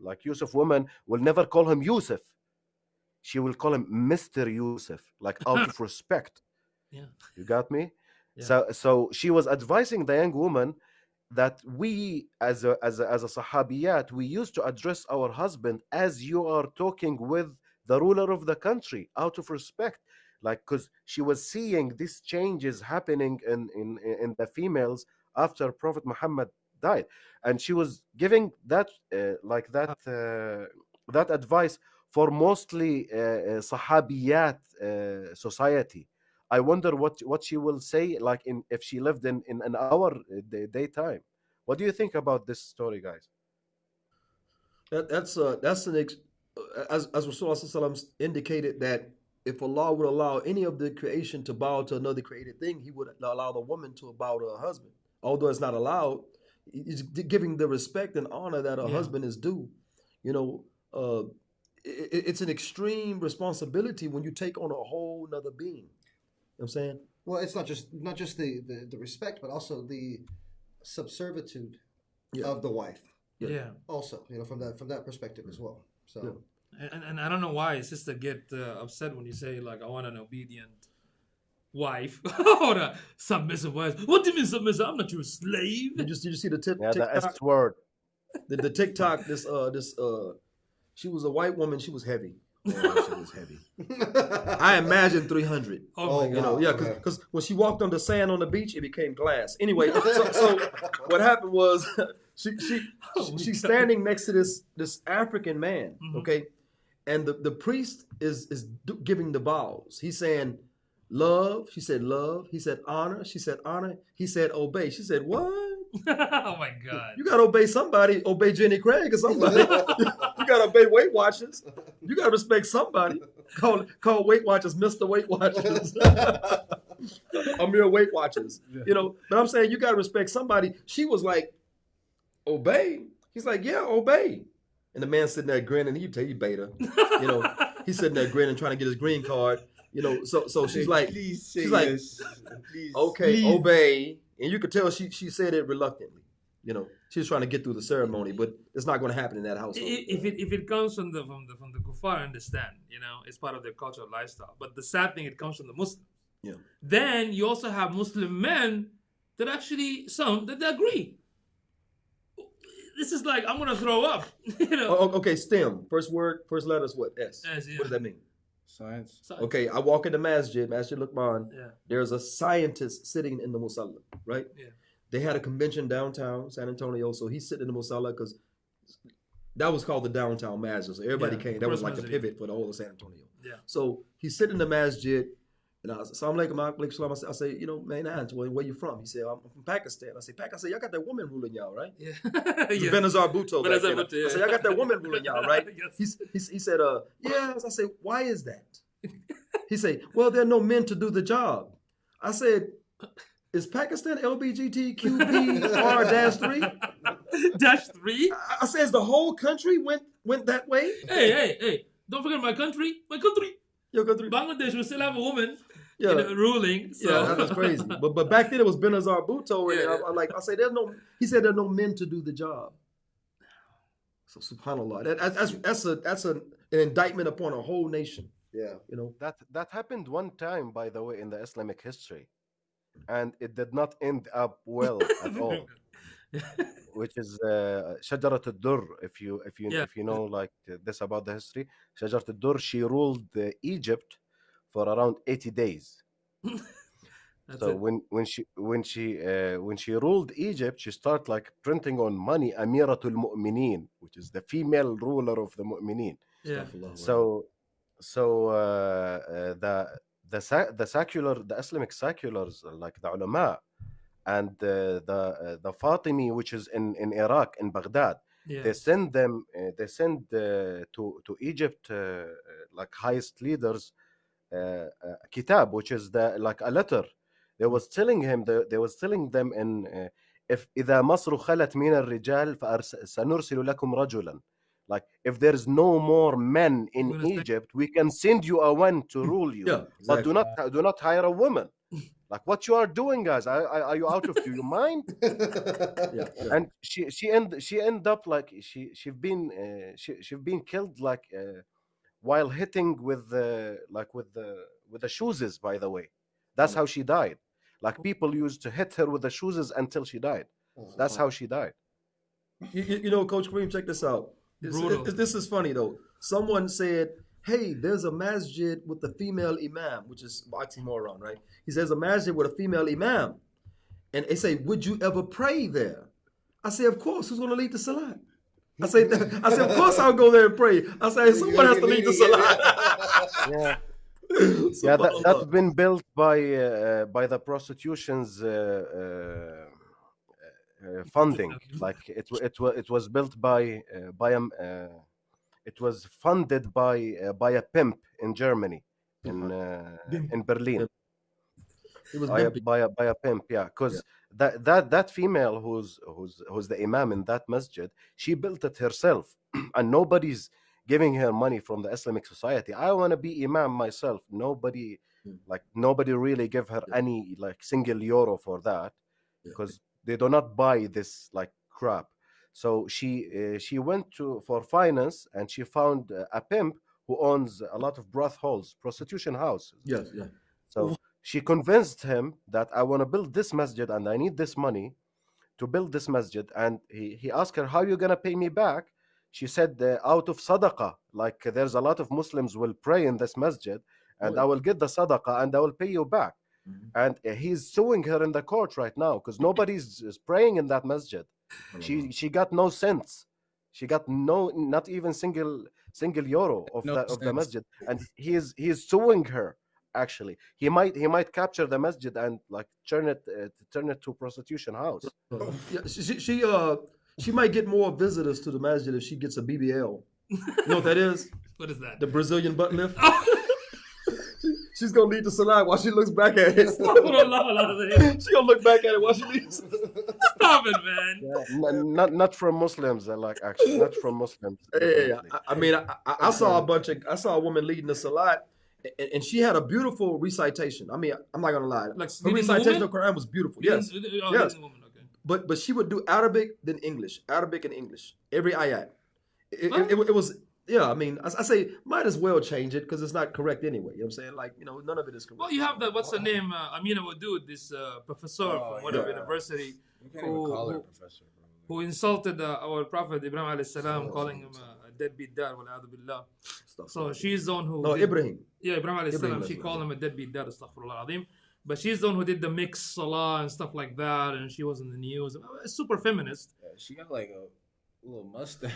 like Yusuf woman will never call him Yusuf. She will call him Mister Yusuf, like out of respect. Yeah. You got me? Yeah. So so she was advising the young woman that we as a as a, as a sahabiyat we used to address our husband as you are talking with the ruler of the country out of respect like because she was seeing these changes happening in in in the females after prophet muhammad died and she was giving that uh, like that uh, that advice for mostly uh, uh, sahabiyat uh, society I wonder what what she will say like in if she lived in in an hour day, daytime. What do you think about this story, guys? That, that's uh, that's an ex- as as Rasulullah indicated that if Allah would allow any of the creation to bow to another created thing, He would allow the woman to bow to her husband. Although it's not allowed, He's giving the respect and honor that a Yeah. husband is due. You know, uh, it, it's an extreme responsibility when you take on a whole nother being. You know what I'm saying? Well, it's not just not just the, the, the respect, but also the subservitude Yeah. of the wife. Yeah. Yeah. Also, you know, from that from that perspective as well. So Yeah. And, and I don't know why sister get uh, upset when you say like I want an obedient wife or a submissive wife. What do you mean submissive? I'm not your slave. Did you, did you see the tip, Yeah, the S word. the, the TikTok, this uh this uh she was a white woman, she was heavy. Oh, she was heavy. I imagine 300. Oh, Oh, my You know, yeah, because when she walked on the sand on the beach, it became glass. Anyway, so, so what happened was she she Oh, she's standing next to this this African man, Mhm. okay, and the the priest is is giving the vows. He's saying love. She said love. He said honor. She said honor. He said obey. She said what? oh my god. You gotta obey somebody. Obey Jenny Craig or somebody. You gotta obey Weight Watchers. You gotta respect somebody. Call call Weight Watchers Mister Weight Watchers. Amir Weight Watchers. You know, but I'm saying you gotta respect somebody. She was like, obey. He's like, yeah, obey. And the man sitting there grinning. You tell you beta. You know, he's sitting there grinning, trying to get his green card. You know, so so she's like, please she's like, yes. Please. okay, Please. obey. And you could tell she she said it reluctantly. You know, she was trying to get through the ceremony, but it's not going to happen in that household. If it if it comes from the from the from the kuffar, I understand. You know, it's part of their cultural lifestyle. But the sad thing, it comes from the Muslims. Yeah. Then you also have Muslim men that actually some that they agree. This is like I'm gonna throw up. you know. Oh, okay, STEM. First word, first letter is what? S. S, yeah. What does that mean? Science. So- Okay, I walk into Masjid, Masjid Luqman. Yeah. There's a scientist sitting in the musalla, right? Yeah. They had a convention downtown San Antonio, so he's sitting in the Musalla because that was called the downtown masjid. So everybody Yeah, came. That was like the pivot for the whole of San Antonio. Yeah. So he's sitting in the masjid, and I was, alaikum, alaikum salam. I say, you know, man, where, where you from? He said, I'm from Pakistan. I say, Pakistan. I say, y'all got that woman ruling y'all, right? Yeah. Yeah. yeah. Benazir Bhutto. then. Bhutto, I said, yeah. y'all got that woman ruling y'all, right? Yes. He's, he's, he said, uh, yeah. I said, why is that? He said, well, there are no men to do the job. I said, is Pakistan LBGTQB dash three? Dash three. I I said, the whole country went went that way. Hey, hey, hey! Don't forget my country. My country. Yo, country. Bangladesh will still have a woman Yeah. you know, ruling. So Yeah, that was crazy. But but back then it was Benazir Bhutto, and Yeah. I, I like I say, there's no. He said there are no men to do the job. So Subhanallah, that, that's that's that's a that's a, an indictment upon a whole nation. Yeah. You know, That that happened one time, by the way, in the Islamic history, and it did not end up well at all. Which is uh, Shajarat al-Dur. If you if you Yeah. if you know like uh, this about the history, Shajarat al-Dur. She ruled uh, Egypt for around eighty days. So it. when when she when she uh, when she ruled Egypt, she started like printing on money Amiratul Mu'minin, which is the female ruler of the Mu'minin. yeah. So, so uh, uh, the the sa- the secular the Islamic seculars uh, like the ulama and uh, the uh, the Fatimi, which is in in Iraq in Baghdad, Yeah. they send them uh, they send uh, to to Egypt uh, uh, like highest leaders uh, uh, kitab, which is the like a letter. They was telling him they, they was telling them in uh, if إذا مصر خلت من الرجال فأرس- سنرسل لكم رجلا like if there's no more men in We're gonna send- Egypt we can send you a one to rule you. Yeah, but do not do not hire a woman. Like what you are doing guys are, are you out of your mind? Yeah, yeah. and she she end she end up like she she've been uh, she she've been killed like uh, while hitting with the like with the with the shoes by the way. That's how she died. Like people used to hit her with the shoes until she died. That's how she died. You, you- you know, Coach Kareem, check this out. This, Brutal. it- this is funny though. Someone said, "Hey, there's a masjid with a female imam, which is oxymoron, right?" He says a masjid with a female imam, and they say, "Would you ever pray there?" I say, "Of course. Who's going to lead the salat?" I say, "I say, of course I'll go there and pray." I say, "Someone has to lead the salat." yeah yeah that, that's been built by uh, by the prostitution's uh, uh, uh, funding. Like it it was it was built by uh, by um, uh, it was funded by uh, by a pimp in Germany in uh, in Berlin. It was by a, by a, by a pimp yeah. Because that that that female who's who's who's the imam in that masjid she built it herself and nobody's giving her money from the islamic society. I want to be imam myself. Nobody Hmm. like nobody really give her any like single euro for that because they do not buy this like crap so she uh, she went to for finance and she found uh, a pimp who owns a lot of brothels prostitution houses Yes, yeah. so she convinced him that I want to build this masjid and I need this money to build this masjid. And he, he asked her, How are you going to pay me back? She said, uh, Out of sadaqah. Like there's a lot of Muslims will pray in this masjid and I will get the sadaqah and I will pay you back. And uh, he's suing her in the court right now because nobody's is praying in that masjid. She she got no cents. She got no not even single single euro of No the of the masjid, and he is he is suing her. Actually, he might he might capture the masjid and like turn it uh, turn it to prostitution house. Yeah, she, she, she uh she might get more visitors to the masjid if she gets a BBL. You know what that is? What is that? The Brazilian butt lift. She- she's gonna lead the salat while she looks back at it. Stop it, Astaghfirullah, she gonna look back at it while she leaves. Stop it, man. N- not not from Muslims, uh, like actually not from Muslims. Hey, definitely. I, I mean, I, I, I saw a bunch of I saw a woman leading the salat, and, and she had a beautiful recitation. I mean, I'm not gonna lie, Like her leading recitation woman? of Quran was beautiful. Yes, Oh, yes. woman, okay. but but she would do Arabic then English, Arabic and English every ayat. It, it, it, it was yeah. I mean, I, I say might as well change it because it's not correct anyway. You know what I'm saying? Like you know, none of it is correct. Well, you have that. What's the name? Uh, Amina Wadud, this uh, professor Oh, from whatever yeah. university, You can't even call her who, professor, bro. who insulted uh, our prophet Ibrahim alayhi salam, calling him uh, a deadbeat dad. Wal billah. So she's the one who. no, did- Ibrahim. Yeah, Ibrahim alayhi salam. She called him a deadbeat dad. Astaghfirullah azim. but she's the one who did the mix salah and stuff like that, and she was in the news. Super feminist. Yeah, she got like a little mustache.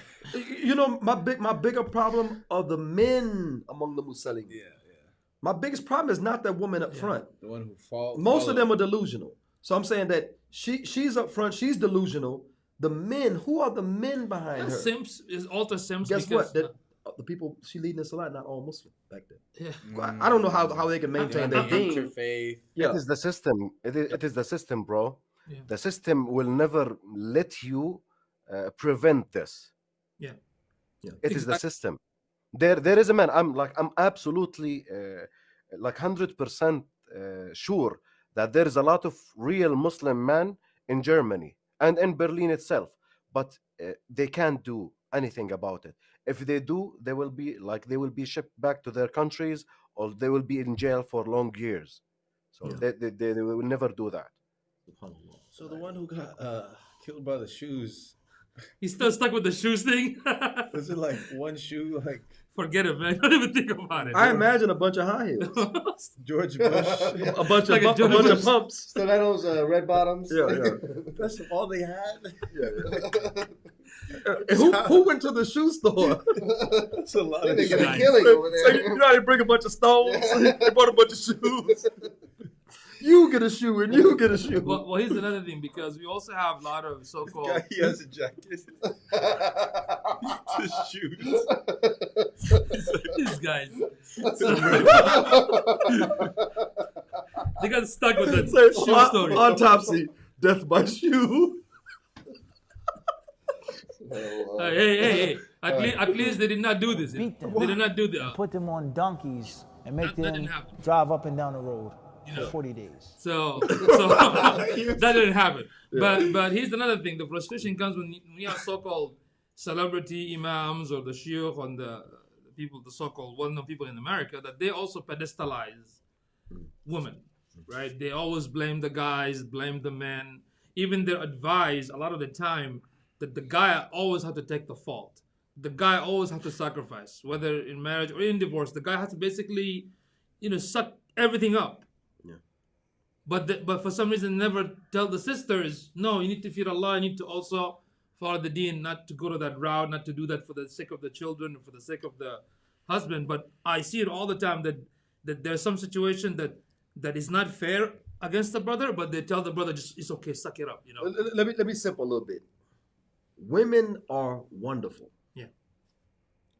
You know, my big my bigger problem are the men among the Muslims. yeah, yeah. My biggest problem is not that woman up front. The one who falls. Most of them are delusional. So I'm saying that she she's up front, she's delusional. The men, who are the men behind Yeah, her? Sims is alter Sims Guess because what? That uh, the people she leading us a lot, not all Muslim back then. yeah. I, I don't know how, how they can maintain their Mm. deen. interfaith. Yeah. It is the system. It is, it is the system, bro. Yeah. The system will never let you uh, prevent this. Yeah. It is the system. There, there is a man. I'm like, I'm absolutely, uh, like, hundred percent uh, sure that there is a lot of real Muslim men in Germany and in Berlin itself, but uh, they can't do anything about it. If they do, they will be like they will be shipped back to their countries, or they will be in jail for long years. So they, they, they, they will never do that. So the one who got uh, killed by the shoes. He's still stuck with the shoes thing. Was it like one shoe, like Forget it, man. Don't even think about it. I imagine a bunch of high heels, George Bush? a bunch Like a of bu- a bunch of pumps. Stilettos, uh, red bottoms. Yeah, yeah. That's all they had. And who who went to the shoe store? That's a lot of They get a killing over So you, there. you know they bring a bunch of stones? they bought a bunch of shoes. You get a shoe and you get a shoe. Well, well, here's another thing because we also have a lot of so-called. guy. He has a jacket. His shoes. These guys. they got stuck with that Say, shoe au- story. Autopsy, death by shoe. Uh, hey, hey, hey! At, le- at least they did not do this. Beat them. They did not do that. Put them on donkeys and make That- that them didn't drive up and down the road know. for 40 days. So, so that didn't happen. But but here's another thing: the frustration comes when we when you have so-called celebrity imams or the shiur and the, the people, the so-called well-known people in America, that they also pedestalize women, right? They always blame the guys, blame the men. Even their advice, a lot of the time, that the guy always have to take the fault. The guy always have to sacrifice, whether in marriage or in divorce. The guy has to basically, you know, suck everything up. But the, but for some reason never tell the sisters, no, you need to fear Allah, you need to also follow the deen, not to go to that route, not to do that for the sake of the children, for the sake of the husband. But I see it all the time that that there's some situation that that is not fair against the brother, but they tell the brother just it's okay, suck it up, you know. Let, me let me simple a little bit. Women are wonderful. Yeah.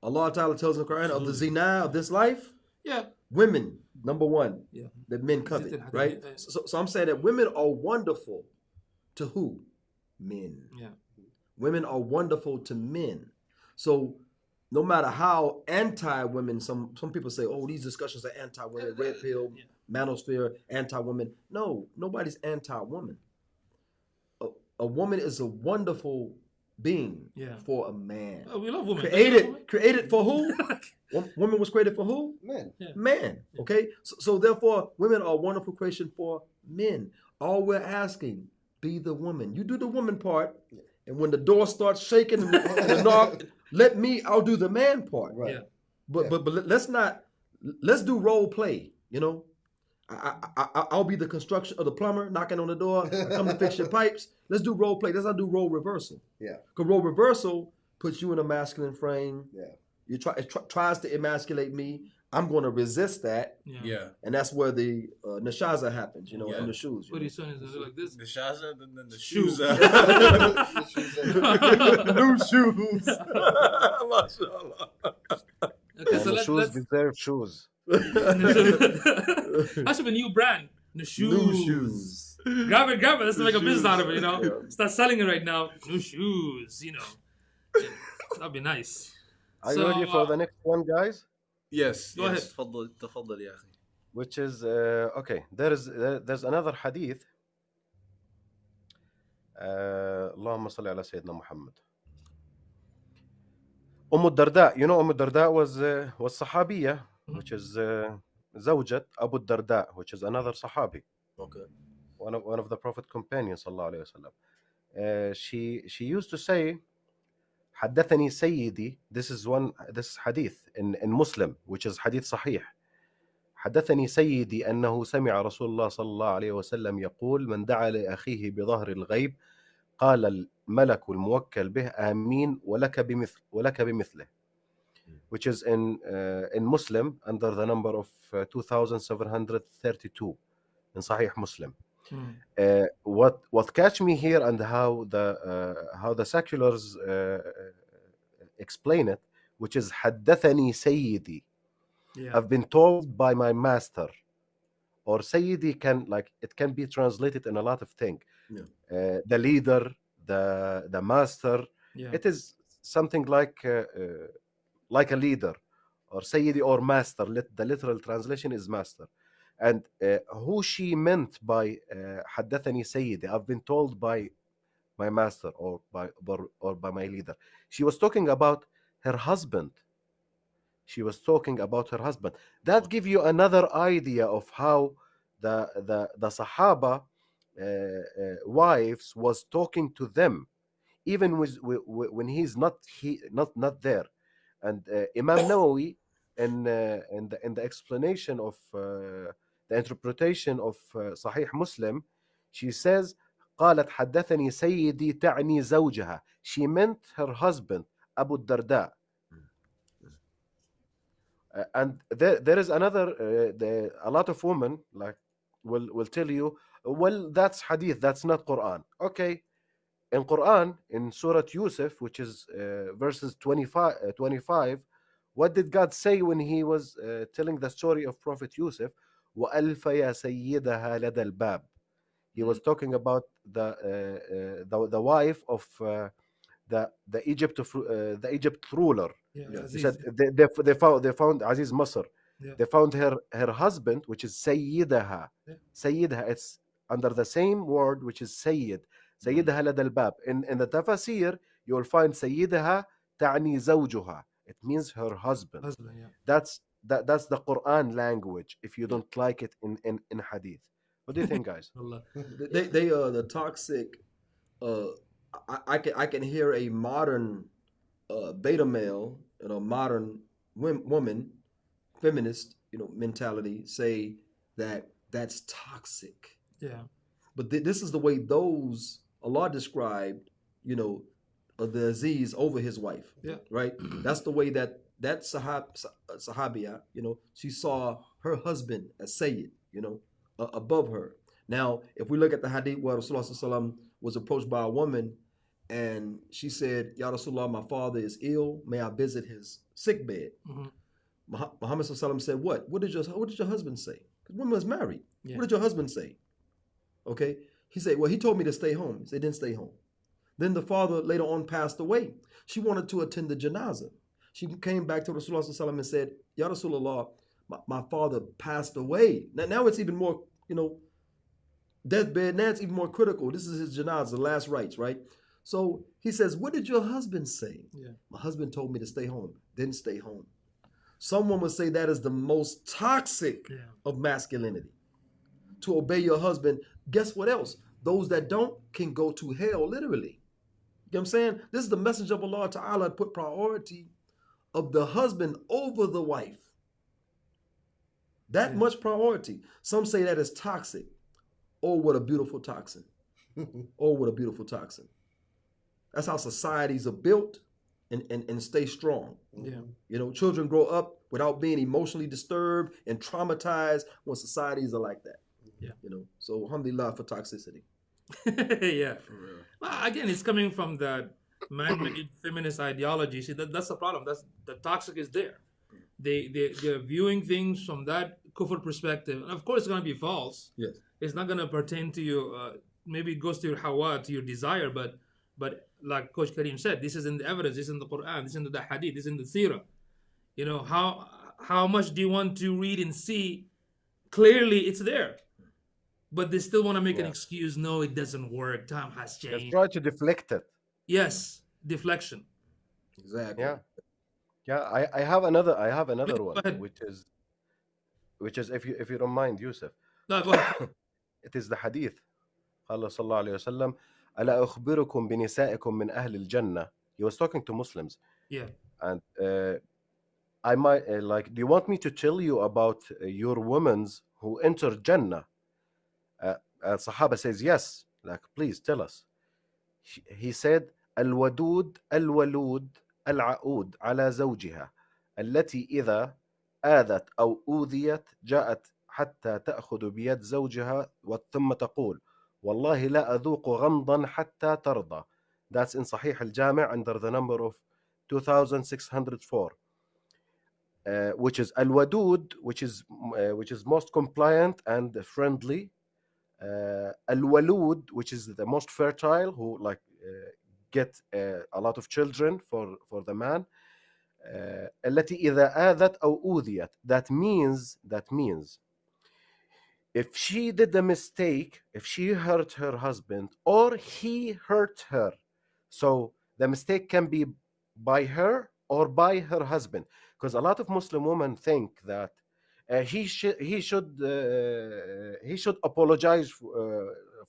Allah Ta'ala tells in the Quran of the zina of this life, Yeah. women, number one, Yeah. that men covet, right? So, so I'm saying that women are wonderful to who? Men. Yeah. Women are wonderful to men. So no matter how anti-women, some some people say, oh, these discussions are anti-women, red pill, manosphere, anti-women. No, nobody's anti-woman. A, a woman is a wonderful being Yeah. for a man. Oh, we love women. Created, created for who? Woman was created for who? Men. Man. Okay. So, so therefore, women are a wonderful creation for men. All we're asking, be the woman. You do the woman part, and when the door starts shaking and the knock, let me. I'll do the man part. Right. Yeah. But but but let's not. Let's do role play. You know. I, I, I, I'll be the construction of the plumber knocking on the door. I come to fix your pipes. Let's do role play. Let's not do role reversal. Yeah. Because role reversal puts you in a masculine frame. Yeah. You try it tr- tries to emasculate me. I'm going to resist that, Yeah. Yeah. and that's where the uh, nashaza happens. You know, Yeah. in the shoes. you Pretty know. soon it's gonna like this. The shaza, then, then the Shoe. shoes. out. New shoes. Mashallah. Okay, And so the let's, shoes let's deserve shoes that should be a new brand. The shoes. New shoes. Grab it, grab it. Let's make a business out of it, you know. Yeah. Start selling it right now. New shoes, you know. Yeah, That'd be nice. Are So, you ready for uh, the next one, guys? yes. Go yes. ahead. تفضل تفضل يا أخي. Which is uh, okay. There is there, there's another hadith. Uh, اللهم صل على سيدنا محمد. أم الدرداء, you know أم الدرداء was uh, was صحابية, which is uh, زوجة أبو الدرداء, which is another صحابي. Okay. one of one of the Prophet companions صلى الله عليه وسلم. Uh, she she used to say حدثني سيدي this is one this is hadith in in Muslim which is hadith صحيح حدثني سيدي أنه سمع رسول الله صلى الله عليه وسلم يقول من دعا لأخيه بظهر الغيب قال الملك الموكل به آمين ولك بمثل ولك بمثله which is in uh, in Muslim under the number of uh, 2732 in Sahih Muslim. Mm. Uh, what what catch me here and how the uh, how the seculars uh, explain it, which is حدثني سيدي. Yeah. I've been told by my master, or Sayyidi can like it can be translated in a lot of things. Yeah. Uh, the leader, the the master. yeah. It is something like uh, uh, like a leader or Sayyidi or master. The literal translation is master. And uh, who she meant by uh, Haddathani uh, Sayyidi, I've been told by my master or by, or by my leader. She was talking about her husband. She was talking about her husband. That gives you another idea of how the, the, the Sahaba uh, uh, wives was talking to them even with, with, when he's not he not not there And uh, Imam Nawawi in uh, in the in the explanation of uh, the interpretation of uh, Sahih Muslim, she says قالت حدثني سيدي تعني زوجها. She meant her husband Abu Darda. Uh, and there, there is another uh, the, a lot of women like will will tell you well that's hadith that's not quran okay in quran in surah yusuf which is uh, verses 25 uh, 25 what did god say when he was uh, telling the story of prophet yusuf وَأَلْفَ يَا سَيِّدَهَا لَدَى الْبَابِ he was talking about the uh, uh, the, the wife of uh, the the Egypt of, uh, the Egypt ruler yeah. Yeah, he Aziz, said they, they, they found they found Aziz Masr. Yeah. They found her her husband, which is Sayyidaha. Yeah. Sayyidaha. It's under the same word, which is Sayyid. Sayyidaha لدى الباب. In in the tafsir, you will find Sayyidaha تعني زوجها. It means her husband. husband, yeah. That's that that's the Quran language. If you don't like it in in in Hadith, what do you think, guys? Allah. they they uh the toxic uh I, I can I can hear a modern uh beta male and a modern wom- woman feminist you know mentality say that that's toxic Yeah. but th- this is the way those Allah described you know the Aziz over his wife Yeah. right that's the way that that sahab Sah- uh, sahabiya you know she saw her husband as Sayyid you know uh, above her now, if we look at the hadith where Rasulullah was approached by a woman and she said, Ya Rasulullah, my father is ill. May I visit his sick bed? Mhm. Muha- Muhammad said, What? What did your, what did your husband say? Because woman was married. Yeah. What did your husband say? Okay. He said, Well, he told me to stay home. He said, Didn't stay home. Then the father later on passed away. She wanted to attend the janazah. She came back to Rasulullah and said, Ya Rasulullah, my, my father passed away. Now, now it's even more, you know, deathbed. Now it's even more critical. This is his janazah, the last rites, right? So he says, What did your husband say? Yeah. My husband told me to stay home. Didn't stay home. Someone would say that is the most toxic Yeah. of masculinity. To obey your husband. Guess what else? Those that don't can go to hell, literally. You know what I'm saying? This is the message of Allah Ta'ala put priority of the husband over the wife. That Yeah. much priority. Some say that is toxic. Oh, what a beautiful toxin. oh, what a beautiful toxin. That's how societies are built and, and, and stay strong. Yeah. You know, children grow up without being emotionally disturbed and traumatized when societies are like that. Yeah. You know, so alhamdulillah for toxicity. yeah. for Well, again, it's coming from that man-made feminist ideology. See, that, that's the problem. That's the toxic is there. They they they're viewing things from that kufr perspective, and of course, it's gonna be false. Yes. It's not gonna pertain to you. Uh, maybe it goes to your hawa, to your desire, but but like Coach Kareem said, this is in the evidence. This is in the Quran. This is in the Hadith. This is in the Sirah. You know how how much do you want to read and see? Clearly, it's there But they still want to make an Yeah. excuse. No, it doesn't work. Time has Just changed. try to deflect it. Yes, deflection. Exactly. Yeah. Yeah, I, I have another I have another go one ahead. which is which is if you if you don't mind Yusuf No, go ahead. it is the hadith قال صلى الله عليه وسلم ألا أخبركم بنسائكم من أهل الجنة he was talking to Muslims Yeah. and uh, I might uh, like. Do you want me to tell you about uh, your women's who entered Jannah? Uh, uh, Sahaba says yes. Like, please tell us. He, he said, الودود الولود العقود على زوجها التي إذا آذت أو أوذيت جاءت حتى تأخذ بيد زوجها ثم تقول والله لا أذوق غمضا حتى ترضى. That's in Sahih al-Jami' under the number of 2604. Uh, which is al-wadud, which is uh, which is most compliant and friendly. Uh, al-walud, which is the most fertile, who like uh, get uh, a lot of children for for the man. Uh, التي إذا آذت أو أوذيت. That means that means if she did a mistake, if she hurt her husband or he hurt her, so the mistake can be by her or by her husband, because a lot of Muslim women think that uh, he should he should uh, he should apologize f- uh,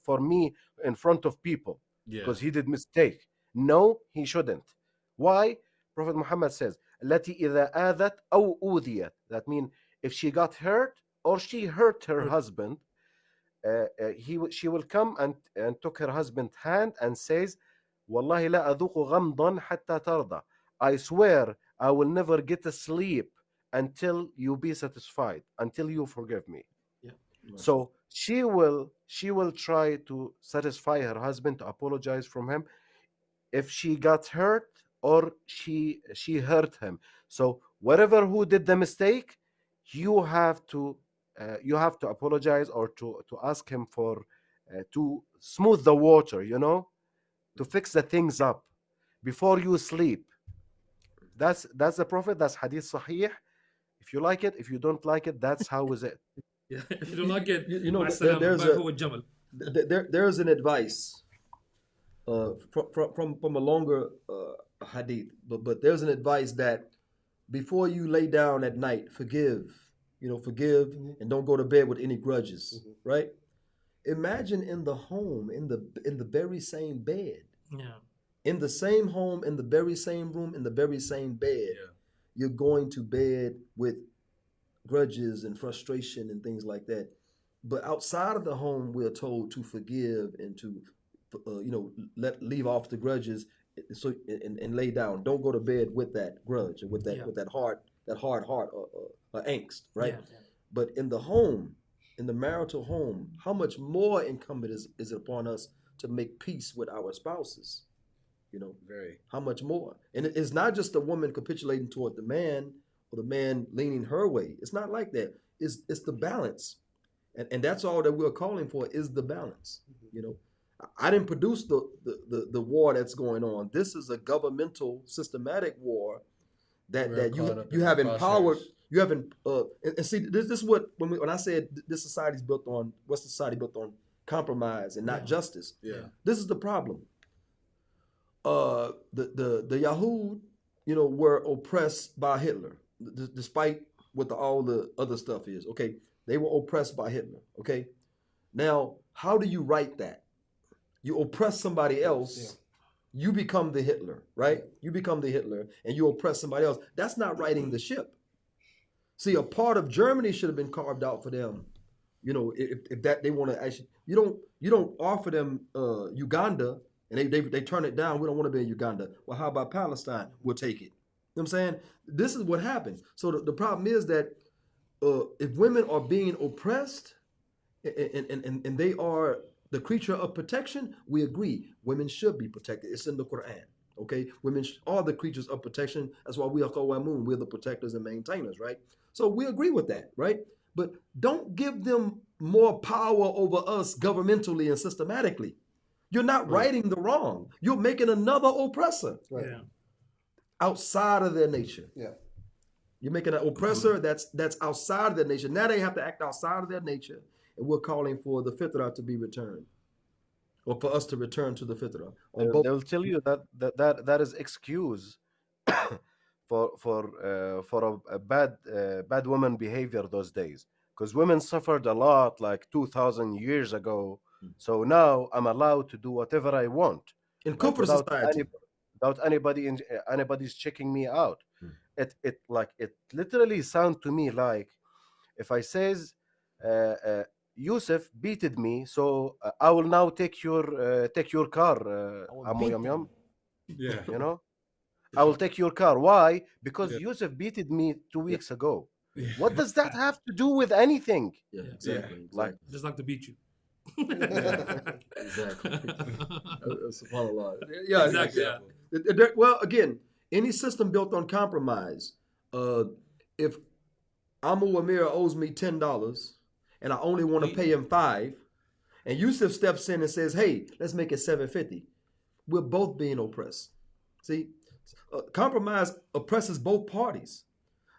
for me in front of people Yeah. because he did mistake. No, he shouldn't. Why? Prophet Muhammad says, التي إذا آذت أو أوذيت. That means if she got hurt or she hurt her husband, uh, uh, he w- she will come and and took her husband's hand and says, والله لا أذوق غمضا حتى ترضى. I swear I will never get a sleep until you be satisfied, until you forgive me. Yeah. So she will she will try to satisfy her husband to apologize from him if she got hurt or she she hurt him. So whatever who did the mistake, you have to uh, you have to apologize or to to ask him for uh, to smooth the water, you know, to fix the things up before you sleep. That's that's the prophet. That's hadith sahih if you like it if you don't like it that's how is it yeah if you don't like it you, you know there, there's a, there, there's an advice uh, from, from from a longer uh, hadith but but there's an advice that before you lay down at night forgive you know forgive mm -hmm. and don't go to bed with any grudges mm -hmm. right imagine in the home in the in the very same bed yeah in the same home in the very same room in the very same bed yeah you're going to bed with grudges and frustration and things like that. But outside of the home, we're told to forgive and to, uh, you know, let leave off the grudges, so and, and lay down. Don't go to bed with that grudge or with that Yeah. with that hard that hard heart or, or, or angst, right? Yeah, yeah. But in the home, in the marital home, how much more incumbent is, is it upon us to make peace with our spouses? You know, Very. how much more? And it's not just the woman capitulating toward the man or the man leaning her way. It's not like that. It's it's the balance. And and that's all that we're calling for is the balance. You know, I- didn't produce the the, the, the war that's going on. This is a governmental systematic war that We're that you you have empowered you haven't uh and, and see this this is what when we, when I said th- this society's built on Western society built on compromise and not Yeah. justice. Yeah. This is the problem. Uh, the the the Yahud, you know, were oppressed by Hitler, despite what the, all the other stuff is. Okay, they were oppressed by Hitler. Okay, now how do you write that? You oppress somebody else, you become the Hitler, right? You become the Hitler, and you oppress somebody else. That's not writing the ship. See, a part of Germany should have been carved out for them. You know, if, if that they want to actually, you don't you don't offer them uh, Uganda and they, they they turn it down. We don't want to be in Uganda. Well, how about Palestine? We'll take it. You know what I'm saying? This is what happens. So the, the problem is that uh, if women are being oppressed and, and, and, and they are the creature of protection, we agree. Women should be protected. It's in the Quran. Okay, women are the creatures of protection. That's why we are Qawamun. We're the protectors and maintainers, right? So we agree with that, right? But don't give them more power over us governmentally and systematically. You're not righting the wrong. You're making another oppressor Right. Yeah. outside of their nature. Yeah. You're making an oppressor that's that's outside of their nature. Now they have to act outside of their nature, and we're calling for the fitrah to be returned, or for us to return to the fitrah. On They'll, they'll tell you that that that, that is excuse for for uh, for a, a bad uh, bad woman behavior those days because women suffered a lot like 2000 years ago so now i'm allowed to do whatever i want in like, without society, any- without anybody in, uh, anybody's checking me out it it like it literally sound to me like if I says uh, uh, Yusuf beated me, so uh, I will now take your uh, take your car, uh, I will Amu Yum Yum. Yeah. You know, I will take your car. Why? Because Yeah. Yusuf beated me two weeks ago. What does that have to do with anything? Yeah, Yeah. exactly. Like Just like to beat you. exactly. Uh, Subhanallah. Yeah, Exactly, yeah. It- it- there- Well, again, any system built on compromise. Uh, if Amu Amir owes me ten dollars and I only want to pay him five, and Yusuf steps in and says, "Hey, let's make it seven fifty, we're both being oppressed. See, uh, compromise oppresses both parties.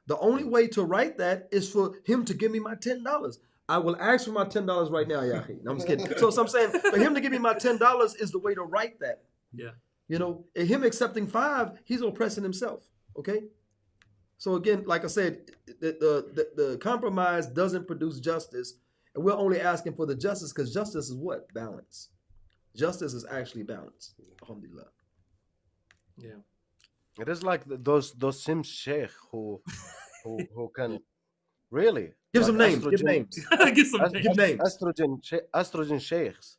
The only way to write that is for him to give me my ten dollars. I will ask for my ten dollars right now, Yahi. No, I'm just kidding. So, so I'm saying for him to give me my ten dollars is the way to write that. Yeah. You know, and him accepting five, he's oppressing himself. Okay. So again, like I said, the the, the, the compromise doesn't produce justice, and we're only asking for the justice because justice is what balance. Justice is actually balance. Alhamdulillah. Yeah. it is like those those Sims Sheikh who who who can really Give like some names. Give names. Give some est- names. Names. estrogen she- estrogen sheikhs,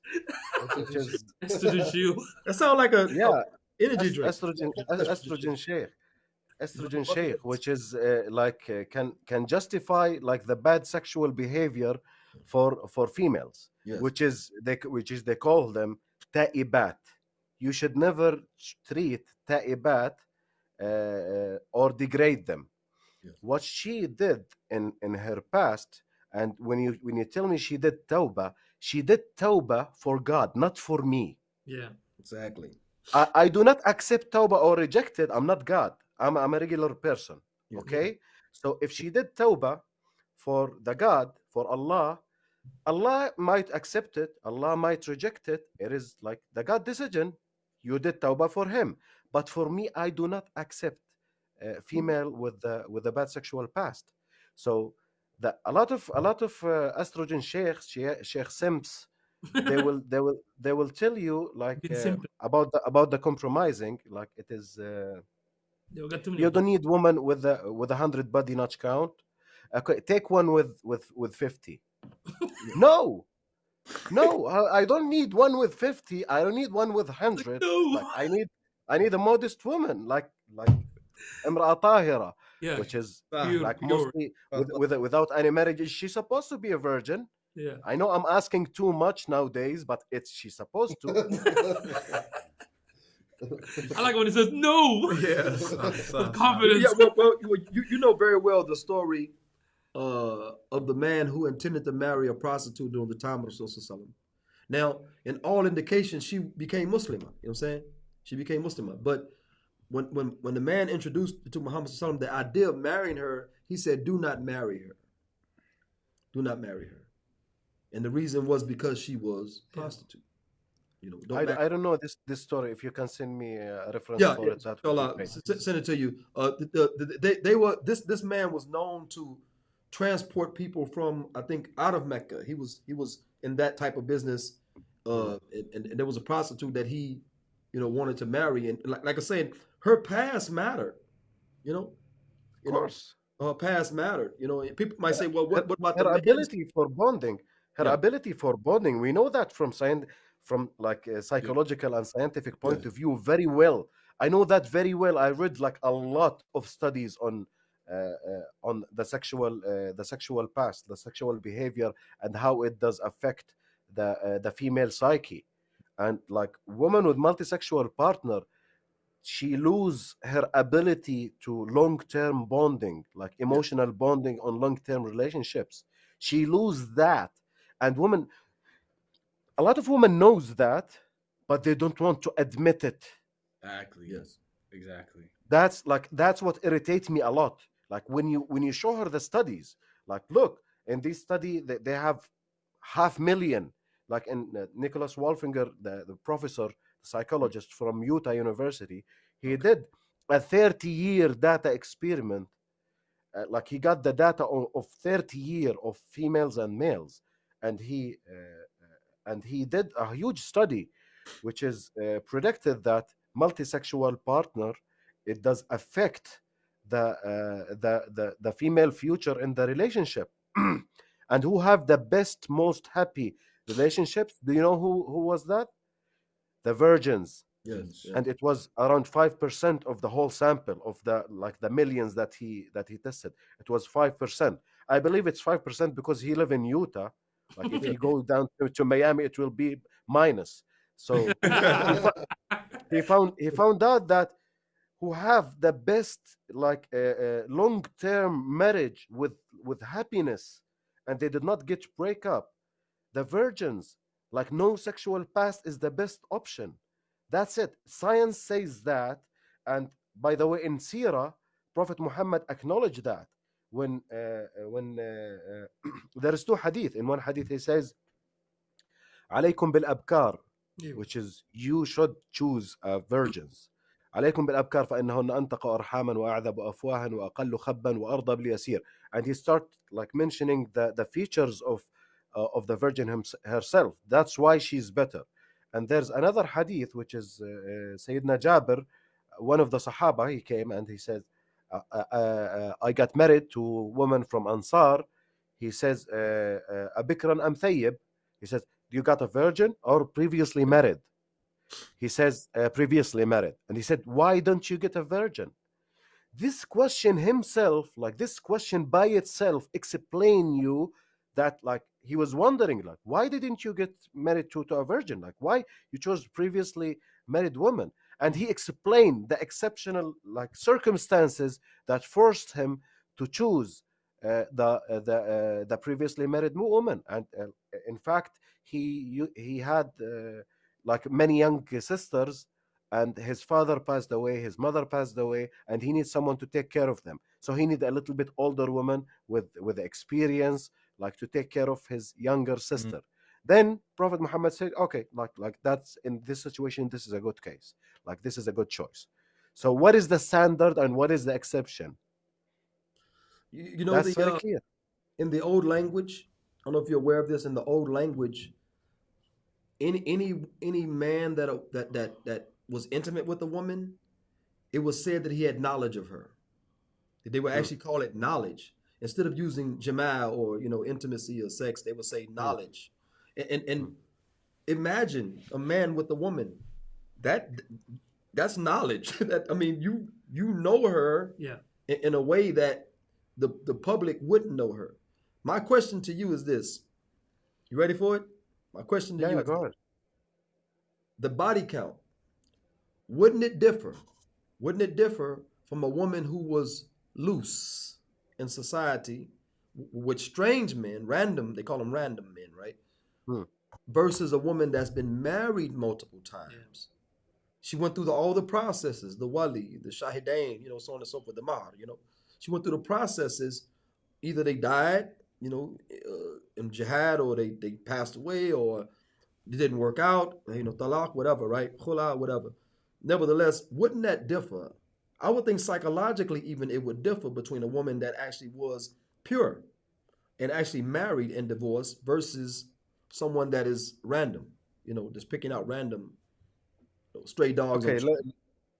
is Estrogen shield. That sounds like a yeah energy est- drink. estrogen es- estrogen sheikh estrogen sheikh which is uh, like uh, can can justify like the bad sexual behavior for for females Yes. which is they which is they call them ta'ibat you should never treat ta'ibat uh, uh, or degrade them Yes. what she did in in her past and when you when you tell me she did tawbah she did tawbah for god not for me Yeah. Exactly. I, I do not accept tawbah or reject it. I'm not God. I'm, I'm a regular person. Yeah. Okay. So if she did tawbah for the God, for Allah, Allah might accept it. Allah might reject it. It is like the God decision. You did tawbah for him. But for me, I do not accept a female with the with a bad sexual past. So the, a lot of a lot of uh, estrogen sheikhs, she- sheikh simps, they will they will they will tell you like uh, about the about the compromising like it is uh, Yeah, we got too many. you don't need woman with a with a hundred body notch count okay take one with with with 50 no no I, I don't need one with 50 i don't need one with 100 No. like i need i need a modest woman like like imra tahira Yeah. which is Pure, like pure. mostly with, with without any marriage is she supposed to be a virgin Yeah. I know I'm asking too much nowadays, but it's she's supposed to. I like when it says no. Yes. With confidence. Yeah, well, well, you, you you know very well the story uh, of the man who intended to marry a prostitute during the time of Rasulullah. Now, in all indications, she became Muslim. You know what I'm saying? She became Muslim. But when when when the man introduced to Muhammad Sallallahu the idea of marrying her, he said, "Do not marry her. Do not marry her." And the reason was because she was prostitute. You know, don't I, marry- I don't know this this story. If you can send me a reference yeah, for yeah, it, that would be great. s- s- send it to you. Uh, the, the, the, they, they were this this man was known to transport people from I think out of Mecca. He was he was in that type of business, uh, and, and, and there was a prostitute that he, you know, wanted to marry, and like, like I said, her past mattered. You know, you Of know, course, her past mattered. You know, people might say, well, what, what about her ability for bonding, her Yeah. ability for bonding. We know that from science, from like a psychological and scientific point of view, very well. I know that very well. I read like a lot of studies on. Uh, uh, on the sexual uh, the sexual past the sexual behavior and how it does affect the uh, the female psyche and like woman with multisexual partner she lose her ability to long-term bonding like emotional bonding on long-term relationships she lose that and women a lot of women knows that but they don't want to admit it Exactly. Yes. Exactly. that's like that's what irritates me a lot like when you when you show her the studies like look in this study they, they have half million like in uh, nicholas wolfinger the, the professor psychologist from utah university he did a 30 year data experiment uh, like he got the data of, of 30 year of females and males and he uh, uh, and he did a huge study which is uh, predicted that multisexual partner it does affect the uh, the, the the female future in the relationship. And who have the best most happy relationships? Do you know who who was that the virgins. Yes. and it was around 5% of the whole sample of the like the millions that he that he tested. It was 5% i believe it's 5% because he live in utah. Like if you go down to, to miami it will be minus. So he, found he found out that who have the best like uh, uh, long term marriage with with happiness and they did not get break up the virgins like no sexual past is the best option that's it science says that and by the way in sirah prophet muhammad acknowledged that when uh, uh, when uh, uh, there is two hadith in one hadith he says عليكم بالابكار which is you should choose uh, virgins عليكم بالابكار فانهن انتق ارحاما واعذب افواها واقل خبا وارضى باليسير and he start like mentioning the the features of uh, of the Virgin herself. That's why she's better. And there's another hadith, which is uh, uh Sayyidina Jabir, one of the Sahaba, he came and he said, uh, uh, I got married to a woman from Ansar. He says, Abikran am thayyib. He says, Do you got a virgin or previously married? He says, Previously married. And he said, Why don't you get a virgin? this question himself like this question by itself explain you that like he was wondering like why didn't you get married to, to a virgin? Like why you chose previously married woman? And he explained the exceptional like circumstances that forced him to choose uh, the uh, the uh, the previously married woman. And uh, in fact he you, he had uh, like many young sisters and his father passed away his mother passed away and he needs someone to take care of them. So he need a little bit older woman with with experience like to take care of his younger sister. Then prophet muhammad said okay like like that's in this situation this is a good case. Like this is a good choice. So what is the standard and what is the exception? You, you know, that's the, very uh, clear. in the old language, I don't know if you're aware of this. In the old language, any any any man that that that that was intimate with a woman, it was said that he had knowledge of her. They would actually call it knowledge instead of using jamal or you know intimacy or sex. They would say hmm. knowledge. And and, and hmm. imagine a man with a woman. That that's knowledge. that I mean, you you know her Yeah. in, in a way that the, the public wouldn't know her. My question to you is this. You ready for it? My question to yeah, you yeah is go ahead the body count. Wouldn't it differ? Wouldn't it differ from a woman who was loose in society with strange men, random, they call them random men, right? Hmm. Versus a woman that's been married multiple times. She went through the, all the processes, the wali, the shahidain, you know, so on and so forth, the mahar, you know. She went through the processes. Either they died, you know, uh, in jihad, or they, they passed away, or it didn't work out, you know, talaq, whatever, right? Khula, whatever. Nevertheless, wouldn't that differ? I would think psychologically, even it would differ between a woman that actually was pure and actually married and divorced versus someone that is random, you know, just picking out random you know, stray dogs. okay let,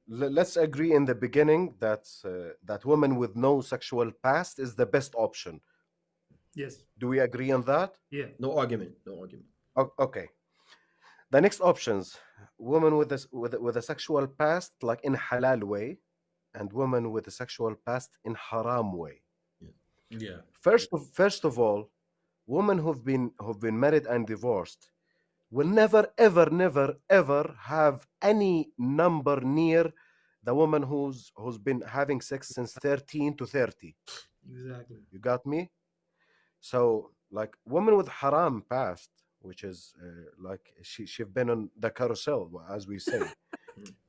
let, let's agree in the beginning that uh, that woman with no sexual past is the best option Yes. do we agree on that Yeah. No argument. No argument. O- okay the next options woman with a, with a, with a sexual past like in halal way and woman with a sexual past in haram way Yeah. yeah. first of first of all women who've been who've been married and divorced will never ever never ever have any number near the woman who's who's been having sex since 13 to 30 Exactly. you got me so like woman with haram past which is uh, like she she's been on the carousel as we say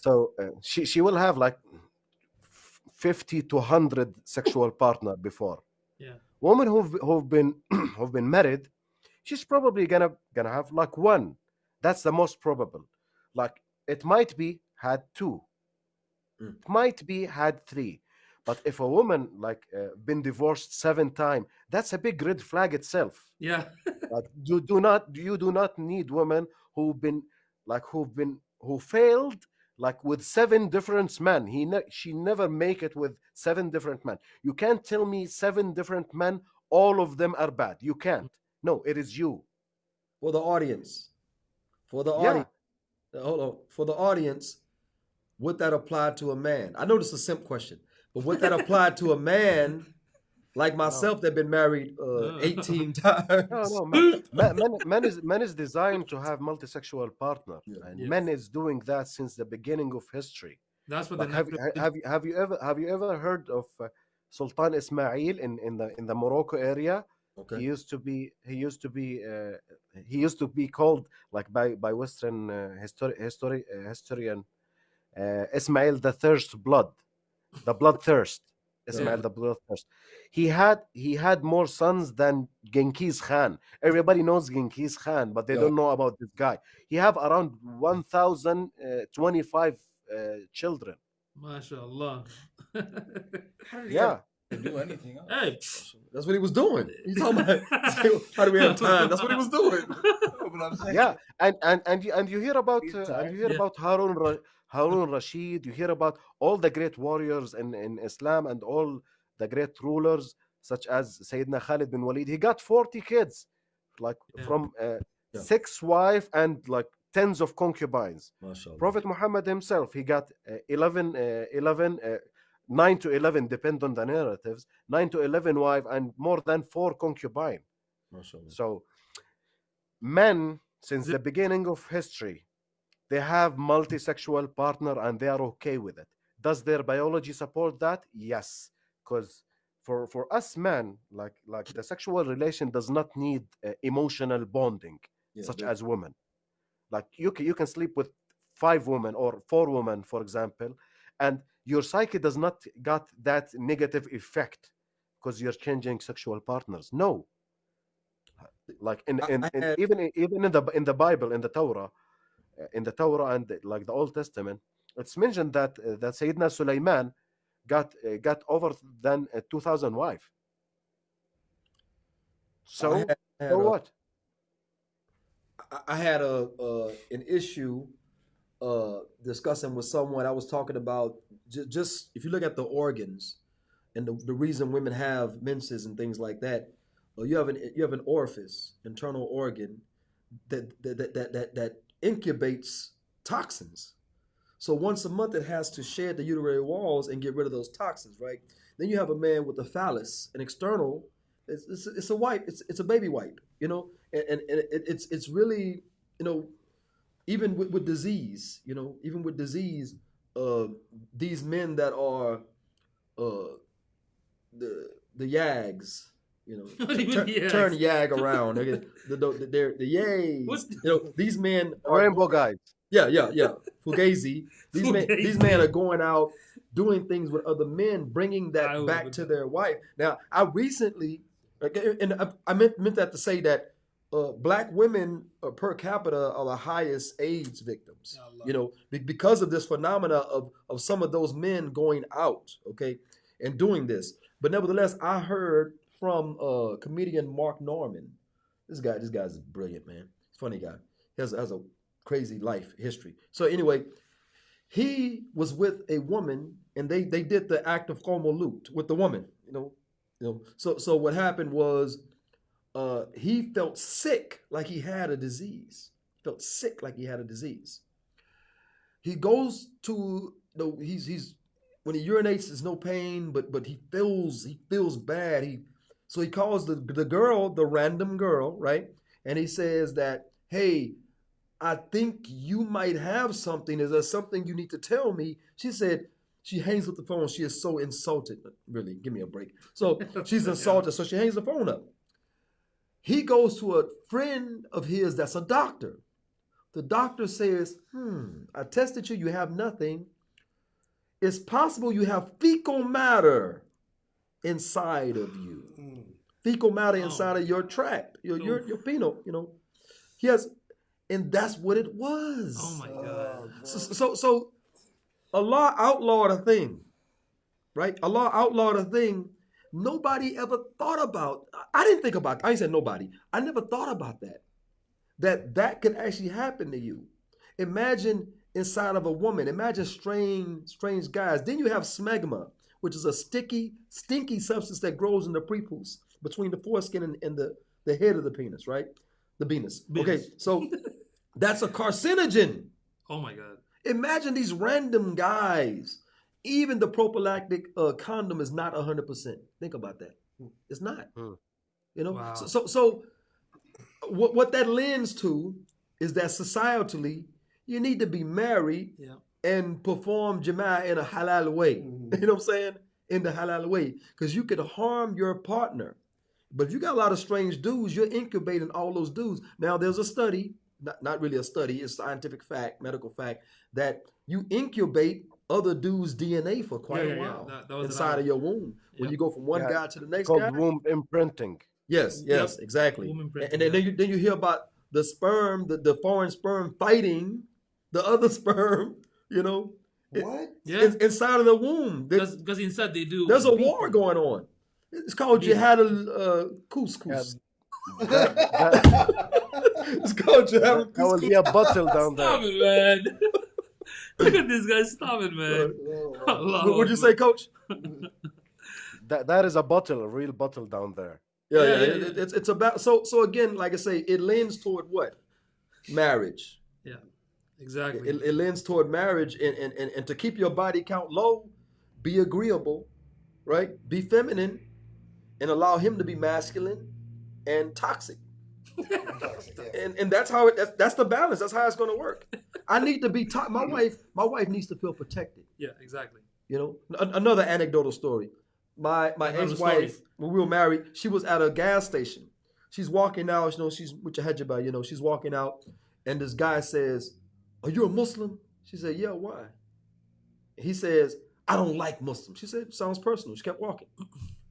so uh, she she will have like 50 to 100 sexual partner before Yeah. women who've who've been who've been married she's probably gonna gonna have like one that's the most probable like it might be had two Mm. it might be had three but if a woman like uh, been divorced seven times that's a big red flag itself Yeah. like you do not you do not need women who've been like who've been who failed like with seven different men. He ne- she never make it with seven different men. You can't tell me seven different men, all of them are bad. You can't. No, it is you. For the audience, for the Yeah. audience, hold on. For the audience, would that apply to a man? I know this is a simple question, but would that apply to a man like myself that been married uh, 18 times? No, no, man, man, man, man is man is designed to have multisexual partner, and Yes. men is doing that since the beginning of history. That's what Like, the have, you- have you have you ever have you ever heard of uh, Sultan Ismail in, in the in the Morocco area? He used to be he used to be uh, he used to be called like by by Western uh, histori- histori- uh, historian uh, Ismail the thirst blood, the bloodthirst. Ismail Yeah. the bloodthirst. He had he had more sons than Genghis Khan. Everybody knows Genghis Khan, but they Yeah. don't know about this guy. He have around 1,025 uh, twenty five uh, children. MashaAllah. How did Yeah. do anything else? hey, That's what he was doing. You talking about? How do we have time? That's what he was doing. No, but I'm saying, yeah and and and you, and you hear about uh, and you hear Yeah. about harun Ra- harun rashid you hear about all the great warriors in in islam and all the great rulers such as sayyidina khalid bin walid he got 40 kids like Yeah. from uh, Yeah. six wife and like tens of concubines MashaAllah. prophet muhammad himself he got uh, 11 uh, 11 uh, 9 to 11 depend on the narratives 9 to 11 wife and more than 4 concubine so, men, since the beginning of history, they have multi-sexual partner and they are okay with it. Does their biology support that? Yes, because for for us men, like like the sexual relation does not need uh, emotional bonding, Yeah, such as women. Like you can you can sleep with five women or four women, for example, and your psyche does not got that negative effect because you're changing sexual partners. No, like in, in, in even in- even in the in the bible in the torah in the torah and like the old testament it's mentioned that uh, that sayyidina sulaiman got uh, got over than uh, 2000 wife so I had, had so a- what I- had a uh, an issue uh, discussing with someone. I was talking about j- just if you look at the organs and the, the reason women have menses and things like that, uh, you have an you have an orifice, internal organ that that that that, that, that incubates toxins. So once a month, it has to shed the uterine walls and get rid of those toxins, right? Then you have a man with a phallus, an external. It's, it's, it's a wipe. It's, it's a baby wipe, you know, and, and, and it, it's it's really, you know, even with, with disease, you know, even with disease, uh, these men that are, uh, the the yags, you know, What do turn, mean turn yag around. They're the the, the yays. What's the- you know, these men the are rainbow guys yeah, yeah, yeah. Fugazi. These men, these men are going out doing things with other men, bringing that I back would- to their wife. Now, I recently, and I, I meant meant that to say that uh, black women uh, per capita are the highest AIDS victims. Allah. You know, be- because of this phenomena of of some of those men going out, okay, and doing this. But nevertheless, I heard from uh, comedian Mark Normand. This guy, this guy's brilliant, man. Funny guy. He has, has a crazy life history. So anyway, he was with a woman, and they they did the act of komolut with the woman. You know, you know. So so what happened was, uh, he felt sick, like he had a disease. Felt sick, like he had a disease. He goes to the he's he's when he urinates, there's no pain, but but he feels he feels bad. He so he calls the the girl, the random girl, right? And he says that, hey, I think you might have something. Is there something you need to tell me? She said, she hangs up the phone. She is so insulted. Really, give me a break. So she's insulted. So she hangs the phone up. He goes to a friend of his that's a doctor. The doctor says, hmm, I tested you. You have nothing. It's possible you have fecal matter inside of you. Mm. Fecal matter oh. inside of your tract, your, your, your penile, you know. He has and that's what it was. Oh my oh, god. So, so, so Allah outlawed a thing, right? Allah outlawed a thing nobody ever thought about. I didn't think about. I ain't said nobody. I never thought about that. That that could actually happen to you. Imagine inside of a woman. Imagine strange, strange guys. Then you have smegma, which is a sticky, stinky substance that grows in the prepuce between the foreskin and, and the, the head of the penis, right? The penis. Okay, so that's a carcinogen. Oh my god. Imagine these random guys. Even the prophylactic uh, condom is not 100%. Think about that. It's not. Hmm. You know? Wow. So, so, so what, what that lends to is that societally, you need to be married Yeah. And perform jama in a halal way. You mm-hmm. know what I'm saying? In the halal way. Because you could harm your partner. But if you got a lot of strange dudes, you're incubating all those dudes. Now, there's a study, not, not really a study, it's scientific fact, medical fact, that you incubate other dudes' DNA for quite Yeah, a yeah, yeah. while That- that inside of your womb. When you go from one Yeah. guy to the next called guy. womb imprinting. Yes, yes, exactly. Womb And, imprinting, and then, then you then you hear about the sperm, the, the foreign sperm fighting the other sperm, you know, What? Yeah. in- inside of the womb. Because inside they do. there's a beat war going on. It's called Yeah. Jihad al uh, Couscous. That, that, it's called Jihad al that will Couscous. be a bottle down Stop there. it, man. Look at this guy. Stop it, man. Allah What would you say, Coach? That, that is a bottle, a real bottle down there. Yeah, Yeah, yeah. yeah, it- yeah. it's it's about so so again, like I say, it lends toward what? Marriage. Yeah. Exactly. It, it lends toward marriage, and, and and and to keep your body count low, be agreeable, right? Be feminine, and allow him to be masculine and toxic. and and that's how it that's, that's the balance that's how it's going to work i need to be to- my wife my wife needs to feel protected yeah. Exactly. you know An- another anecdotal story my my Another ex-wife story. when we were married she was at a gas station she's walking out you know she's with your hijab you know she's walking out and this guy says are you a muslim? She said yeah why? He says i don't like muslims. She said sounds personal. She kept walking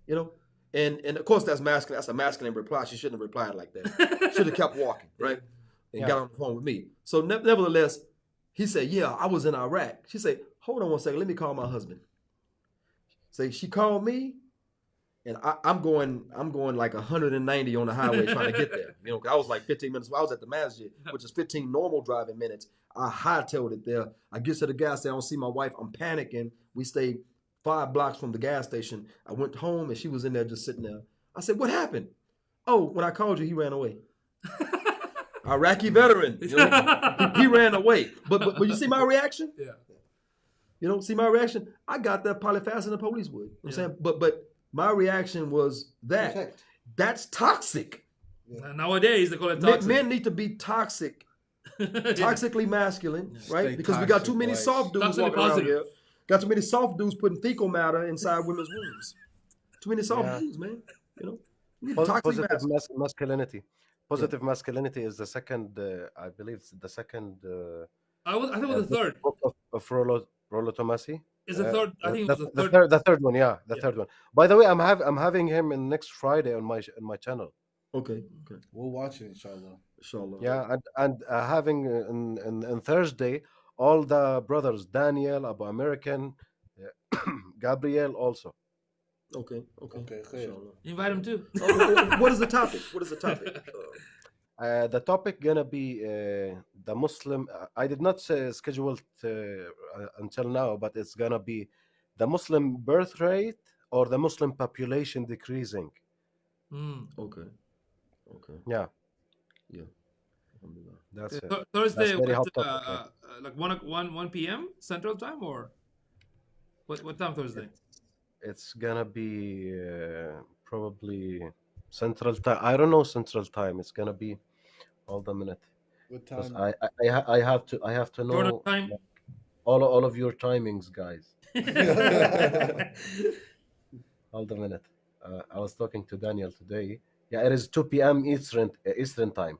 you know? And and of course that's masculine. That's a masculine reply. She shouldn't have replied like that. Should have kept walking right? And Yeah. got on the phone with me. So ne- nevertheless he said yeah i was in iraq. She said hold on one second. Let me call my husband. Say she called me and I, i'm going i'm going like 190 on the highway trying to get there. You know i was like 15 minutes i was at the masjid which is 15 normal driving minutes. I hightailed it there. I get to the gas station i don't see my wife i'm panicking. We stayed five blocks from the gas station. I went home and she was in there just sitting there. I said what happened? Oh when i called you he ran away. Iraqi veteran. You know, he, he ran away. But, but but you see my reaction? Yeah. You don't see my reaction. I got there probably faster than the police would. You know what I'm saying, but but my reaction was that Protect. that's toxic. Nowadays they call it Men, toxic. men need to be toxic, toxically masculine, right? Stay Because we got too many boys. soft dudes Toxically walking around positive. here. Got too many soft dudes putting fecal matter inside women's wombs. Too many soft Yeah. dudes, man. You know, Pos- toxic positive mas- masculinity. Positive masculinity is the second, uh, I believe, it's the second uh, I was. I think it uh, was the third. book of, of Rollo, Rollo Tomassi. Is the Uh, third? I the- think it the, was the the third. third. The third one, yeah, the Yeah. third one. By the way, I'm have I'm having him in next Friday on my on my channel. Okay, okay, We'll watch it, inshallah. inshallah. Yeah, and and uh, having uh, in, in in Thursday all the brothers Daniel, Abu American, uh, Gabriel also. Okay, okay, Okay, inshallah. Invite him too. Oh, what is the topic? What is the topic? Uh, Uh, the topic gonna be uh, the Muslim. uh, I did not say scheduled uh, uh, until now, but it's gonna be the Muslim birth rate or the Muslim population decreasing. Mm. okay, okay, Yeah, yeah. That's it. Th- Thursday, very what, hot uh, topic, uh, uh, like one o- one one p.m. Central Time or what? What time Thursday? It's gonna be uh, probably Central Time. I don't know Central Time. It's gonna be. Hold a minute, What 'cause time? I I, I, have to I have to Jordan know time. all all of your timings, guys. Hold a minute. Uh, I was talking to Daniel today. Yeah, it is 2 p.m. Eastern uh, Eastern time.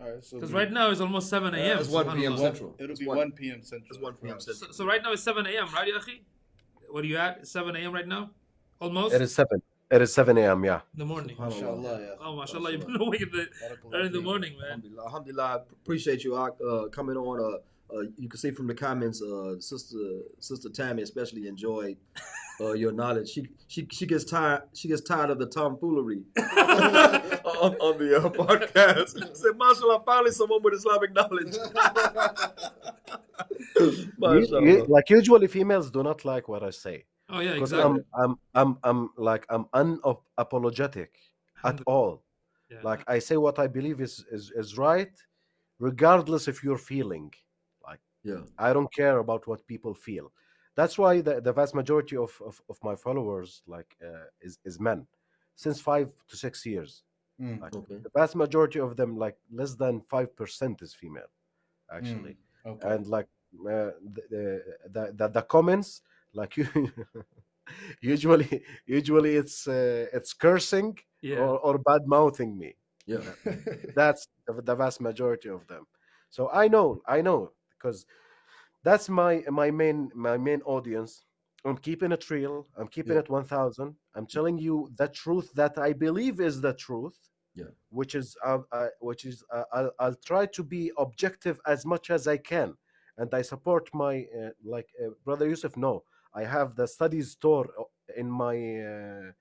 Alright, so Because right now it's almost seven a.m. It's 1 p.m. Central. It'll It's be one- 1 p.m. Central. It's 1 p.m. Central. So, so right now it's seven a.m. Right, Yahi? What are you at? Seven a.m. right now? Almost It is seven. It is 7 a.m. Yeah. in the morning. Subhanallah. Inshallah, yeah. Oh, mashallah, you've been awake in the, early in the morning, man. Alhamdulillah. Alhamdulillah. I appreciate you Ak, uh, coming on. Uh, uh, you can see from the comments, uh, sister sister Tammy especially enjoyed uh, your knowledge. She she she gets tired. She gets tired of the tomfoolery on, on the uh, podcast. She said, "Mashallah, finally someone with Islamic knowledge." You- you- like usually females do not like what I say Oh yeah, because exactly. I'm, I'm I'm I'm like I'm unapologetic at all. Yeah. Like I say what I believe is is, is right, regardless if you're feeling. Like yeah, I don't care about what people feel. That's why the, the vast majority of, of, of my followers like uh, is is men, since five to six years. Mm. Like okay. the vast majority of them, like less than five percent, is female, actually. Okay. And like uh, the, the the the comments, like you, usually usually it's uh, it's cursing yeah. or, or bad mouthing me. Yeah, That's the, the vast majority of them. So I know, I know, because that's my my main my main audience. I'm keeping it real. I'm keeping Yeah. it 1000. I'm telling you the truth that I believe is the truth. Yeah. Which is uh, uh, which is uh, I'll, I'll try to be objective as much as I can, and I support my uh, like uh, brother Yusuf. No, I have the studies store uh, in my uh,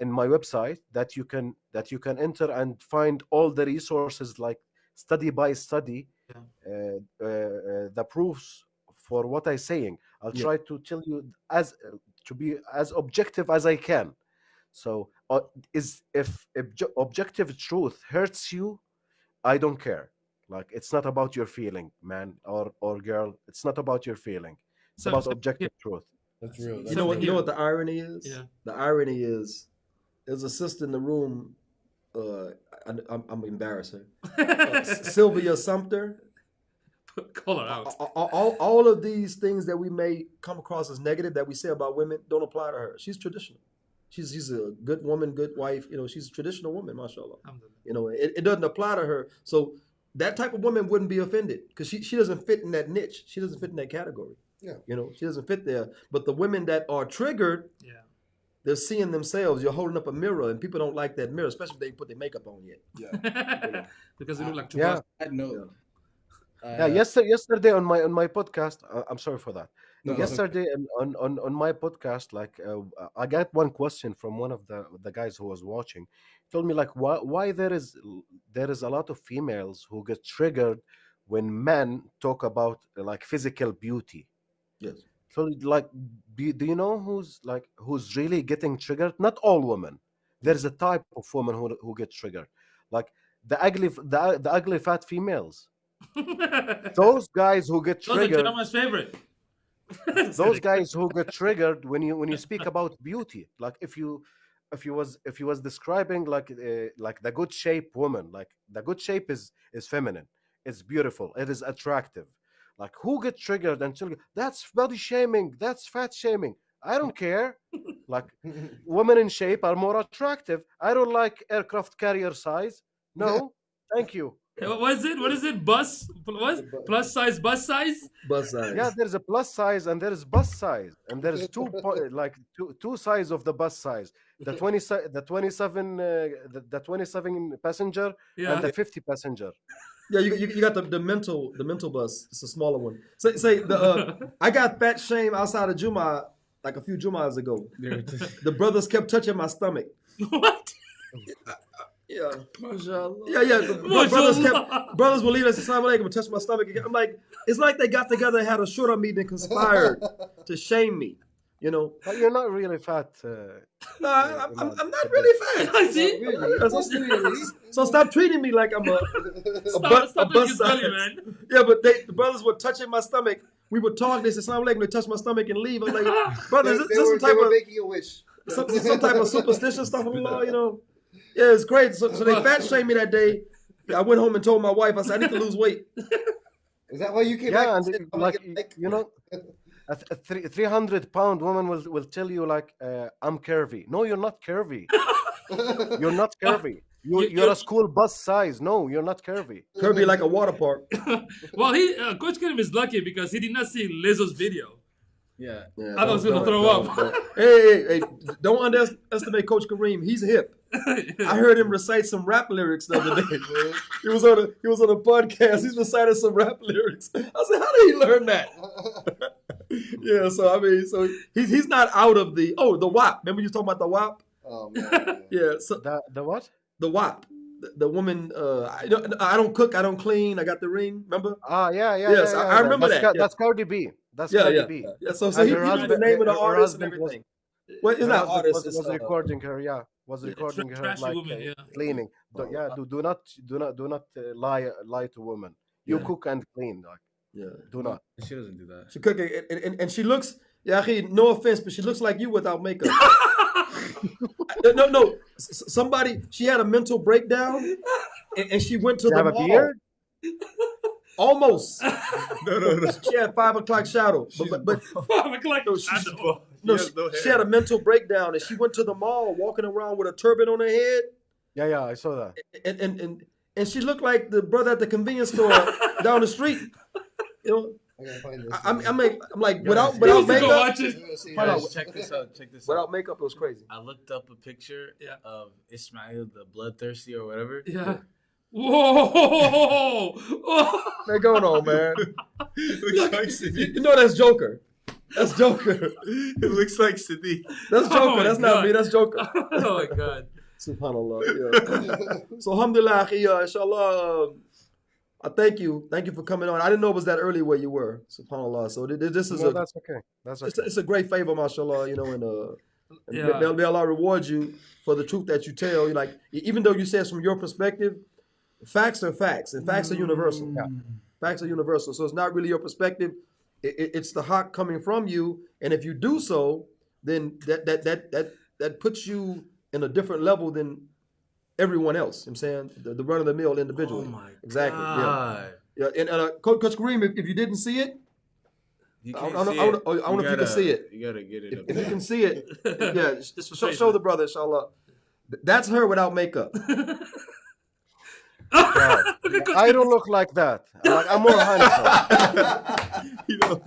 in my website that you can that you can enter and find all the resources like study by study Yeah. uh, the proofs for what i'm saying. I'll Yeah. try to tell you as to be as objective as i can. So uh, is if obje- objective truth hurts you i don't care. Like it's not about your feeling man or or girl. It's not about your feeling. It's So- about so- objective truth That's real. You That's know what? Something You know what the irony is? Yeah. The irony is, there's a sister in the room. Uh, I, I'm, I'm embarrassed. Her. Uh, Sylvia Sumter. Call her out. all, all, all of these things that we may come across as negative that we say about women don't apply to her. She's traditional. She's she's a good woman, good wife. You know, she's a traditional woman, mashallah. Alhamdulillah. You know, it, it doesn't apply to her. So that type of woman wouldn't be offended because she, she doesn't fit in that niche. She doesn't fit in that category. Yeah. You know, she doesn't fit there. But the women that are triggered, Yeah. they're seeing themselves. You're holding up a mirror, and people don't like that mirror, especially if they put their makeup on yet. Yeah. Because they look like two yeah yeah. Side note. yeah uh, yesterday yesterday on my on my podcast uh, i'm sorry for that no, it's okay. yesterday on, on on on my podcast like uh, i got one question from one of the the guys who was watching he told me like why why there is there is a lot of females who get triggered when men talk about like physical beauty Yes. so like do, do you know who's like who's really getting triggered? Not all women. There's a type of woman who, who get triggered. Like the ugly the, the ugly fat females. Those guys who get Those are triggered favorite. those guys who get triggered when you when you speak about beauty. Like if you if you was if you was describing like uh, like the good shape woman like the good shape is is feminine. It's beautiful. It is attractive like who get triggered and tell that's body shaming that's fat shaming i don't care like women in shape are more attractive i don't like aircraft carrier size no thank you What what is it? What is it? Bus? What? Plus size bus size? Bus size. yeah there's a plus size and there is bus size and there's two po- like two two size of the bus size the 20 si- the 27 uh, the, the 27 passenger Yeah. and the 50 passenger Yeah, you, you, you got the, the mental the mental bus. It's a smaller one. Say say the uh, I got fat shame outside of Juma like a few Jumas ago. There it is. The brothers kept touching my stomach. what? Yeah, yeah, yeah. The bro- brothers kept brothers will leave us assalamu alaikum and touch my stomach. again. I'm like, it's like they got together and had a shura meeting and conspired to shame me. You know, but you're not really fat uh, no, I, I'm, I'm, I'm not really fat. I See? Yeah, so, so stop treating me like I'm a, a, Stop, bu- stop a touching bus belly, man. Yeah, but they, the brothers were touching my stomach. We would talk. They said, "Assalamu alaikum." They touched my stomach and leave. I'm like, They, brother, they this, this were, some they type were of making a wish. some, some type of superstition stuff? Allah, you know? Yeah, it's great. So, so they fat shamed me that day. I went home and told my wife. I said, "I need to lose weight." Is that why you came yeah back? and said, it- "I'm like you know a, th- a three, 300 pound woman will, will tell you like uh, i'm curvy no you're not curvy you're not curvy you, You- you're a school bus size no you're not curvy curvy like a water park. Well, he uh, Coach Kareem is lucky because he did not see Lizzo's video. Yeah. Yeah, I was don't- gonna don't- throw don't- up. don't. Hey, hey, hey! Don't underestimate Coach Kareem. He's hip. I heard him recite some rap lyrics the other day. he was on a he was on a podcast. He's reciting some rap lyrics. I said, how did he learn that? yeah, so I mean, so he's he's not out of the oh the WAP. Remember you talking about the WAP? Oh man. Yeah, so the, the what the WAP. the, the woman. Uh, I don't, I don't cook. I don't clean. I got the ring. Remember? Ah, yeah, yeah. Yes, yeah, I- yeah, I yeah. remember that's that, Ca- yeah. That's Cardi B. That's Yeah, Cardi yeah, B. yeah. So, so And he, he knew the name of the her artist and husband was- everything. Well, it's Her not artist. was, was uh, recording her. Yeah, was Yeah, recording tra- her like woman, uh, yeah. cleaning. Do, yeah, do, do not do not do not uh, lie lie to women. You Yeah. cook and clean. Like yeah. do not. She doesn't do that. She cooking, and, and, and she looks. Yeah, he, no offense, but she looks like you without makeup. no, no, no. S- s- Somebody, she had a mental breakdown, and, and she went to You the have a mall. beard? Almost. No, no, no. She had five o'clock shadow, but but, but Five o'clock No, she's- shadow. No, She she, has no she had a mental breakdown, and she went to the mall walking around with a turban on her head, Yeah, yeah, I saw that. and and and, and she looked like the brother at the convenience store down the street. You know, I gotta find this. I, I'm, I'm like, I'm like without he He without wants to go makeup, watch it. Hold on. Guys, check this out. Check this out. without makeup, it was crazy. I looked up a picture Yeah. of Ismail the bloodthirsty or whatever. Yeah. Whoa! Man, going on, man. You, you know that's Joker. That's Joker. It looks like Sadiq. That's Oh Joker. my that's not me. That's Joker. oh my god. Subhanallah. Yeah. so alhamdulillah, akhi, uh, inshallah. Um, I thank you. Thank you for coming on. I didn't know it was that early where you were. Subhanallah. So th- th- this is No, a that's okay. That's it's, okay. a it's a great favor, mashallah. You know, and uh, and Yeah. may, may Allah reward you for the truth that you tell. You like, even though you say it's from your perspective, facts are facts, and facts are universal. Facts are universal. So it's not really your perspective. It, it- it's the haqq coming from you, and if you do so, then that that that that that puts you in a different level than everyone else. You know what I'm saying the, the run of the mill individual. Oh my exactly. Yeah. God. Yeah. And uh, Coach, Coach Kareem, if, if you didn't see it, You I- can't I don't- see I it. don't- I don't know if you can see it. You gotta get it if, up if you can see it, yeah, show, show the brother, inshallah. Th- That's her without makeup. God. I don't look like that. I'm, like, I'm more handsome. you know,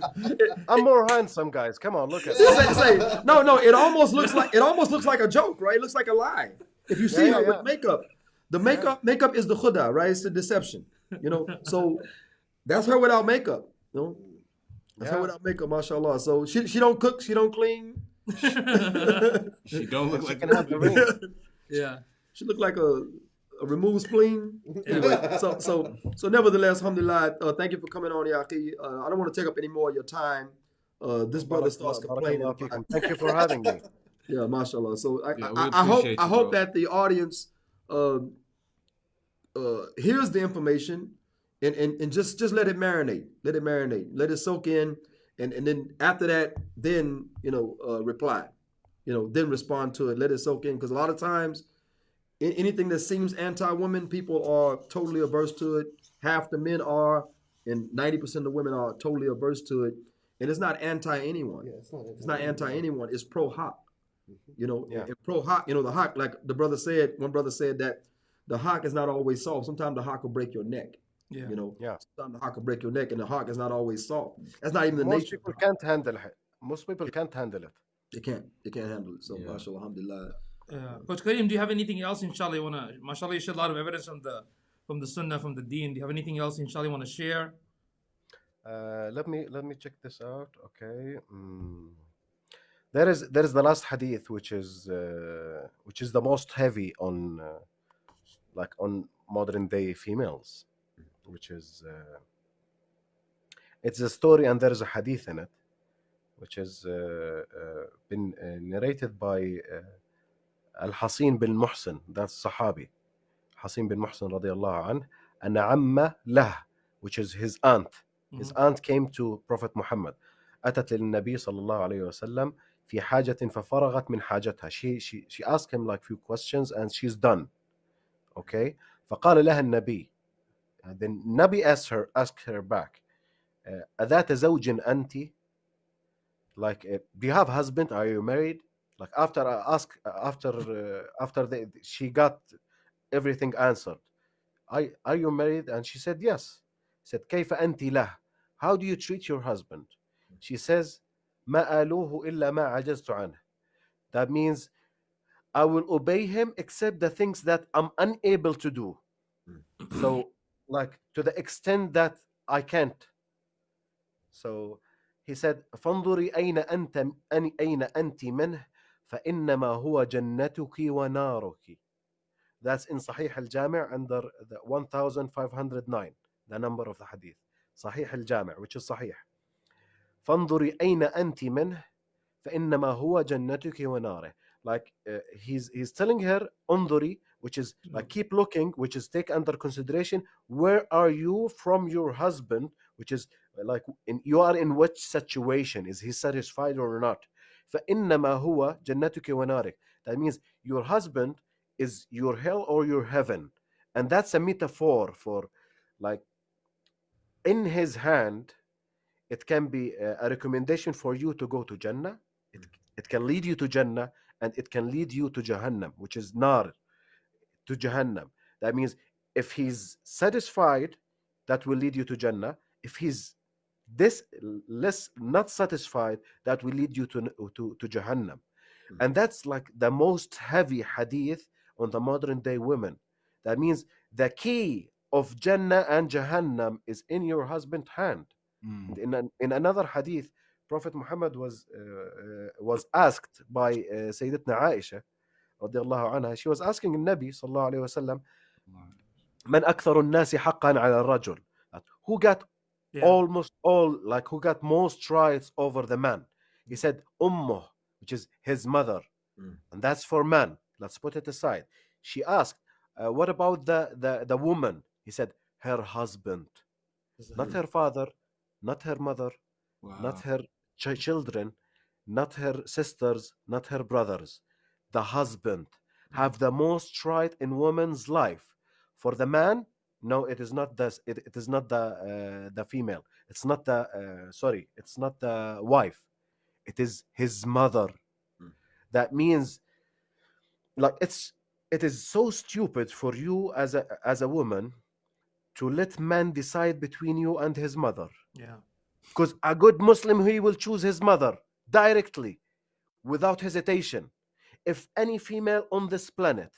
I'm more handsome, guys. Come on, look at say, me. say, no, no. It almost looks like it almost looks like a joke, right? It looks like a lie. If you see Yeah, her yeah, with yeah. makeup, the makeup makeup is the khuda, right? It's the deception. You know, so that's her without makeup. You know, that's her Yeah. without makeup, mashallah. So she she don't cook, she don't clean. She don't look She like can have the ring. Yeah. She look like a, a removed spleen. Anyway, so so so nevertheless, alhamdulillah, uh, thank you for coming on, Yaqi. Uh, I don't want to take up any more of your time. Uh, this brother starts complaining. Thank you for having me. Yeah, mashallah. So I, Yeah, I, I hope appreciate I hope bro. that the audience uh, uh, hears the information and, and, and just just let it marinate. Let it marinate. Let it soak in. And and then after that, then you know, uh, reply. You know, then respond to it. Let it soak in. Because a lot of times a- anything that seems anti-woman, people are totally averse to it. Half the men are, and 90% of the women are totally averse to it. And it's not anti-anyone. Yeah, it's not. It's not anti anyone. It's pro haqq. Mm-hmm. You know, Yeah. and pro haqq. You know, the haqq, like the brother said. One brother said that the haqq is not always soft. Sometimes the haqq will break your neck. Yeah. You know, Yeah. sometimes the haqq will break your neck, and the haqq is not always soft. That's not even the Most nature. people of the haqq. can't handle it. Most people can't handle it. They can't. They can't handle it. So, Yeah. mashallah, alhamdulillah. Uh, Coach Kareem, do you have anything else, inshallah, you wanna? Mashallah, you share a lot of evidence from the from the Sunnah, from the Deen. Do you have anything else, inshallah, you wanna share? Uh, let me let me check this out. Okay. Mm. There is there is the last hadith which is uh, which is the most heavy on uh, like on modern day females, which is uh, it's a story and there is a hadith in it, which has uh, uh, been uh, narrated by uh, Al Hasin bin Muhsin. That's Sahabi, Hasin bin Muhsin radiallahu anh, and Amma lah, which is his aunt. His aunt came to Prophet Muhammad. أتت للنبي صلى الله عليه وسلم في حاجة ففرغت من حاجتها. She, she, she asked him like few questions and she's done. Okay. فقال لها النبي. And then Nabi asked her, asked her back. uh, أذات زوج أنت? Like, uh, do you have husband? Are you married? Like after I ask, after uh, after the, she got everything answered. I, are you married? And she said yes. Said كيف أنت له? How do you treat your husband? She says ما آلوه إلا ما عجزت عنه. That means I will obey him except the things that I'm unable to do. So, like to the extent that I can't. So he said, فانظري أين أنت أن- أين أنت منه فإنما هو جنتك ونارك. That's in Sahih al-Jami' under the 1509, the number of the hadith. Sahih al-Jami', which is Sahih. فانظري أين أنت منه فإنما هو جنتك وناره. Like uh, he's he's telling her انظري, which is like keep looking, which is take under consideration where are you from your husband, which is like in, you are in which situation is he satisfied or not فإنما هو جنتك ونارك that means your husband is your hell or your heaven and that's a metaphor for like in his hand it can be a, a recommendation for you to go to Jannah it, it can lead you to Jannah and it can lead you to Jahannam which is nar to Jahannam that means if he's satisfied that will lead you to Jannah if he's this less not satisfied that will lead you to to, to jahannam. Mm. and that's like the most heavy hadith on the modern day women. That means the key of jannah and jahannam is in your husband's hand. Mm. in an, in another hadith prophet muhammad was uh, uh, was asked by uh, sayyidatna aisha radiallahu anha she was asking nabi sallallahu alaihi wasallam man أكثر nasi حقا على rajul? Who got yeah. almost all like who got most rights over the man he said ummuh which is his mother Mm. and that's for man let's put it aside she asked uh, what about the, the the woman he said her husband not her father not her mother Wow. not her ch- children, not her sisters, not her brothers. The husband have the most right in woman's life. For the man, no, it is not the it, it is not the uh, the female. It's not the uh, sorry, it's not the wife. It is his mother. Mm. That means like it's it is so stupid for you as a as a woman to let man decide between you and his mother Yeah. because a good Muslim he will choose his mother directly without hesitation. If any female on this planet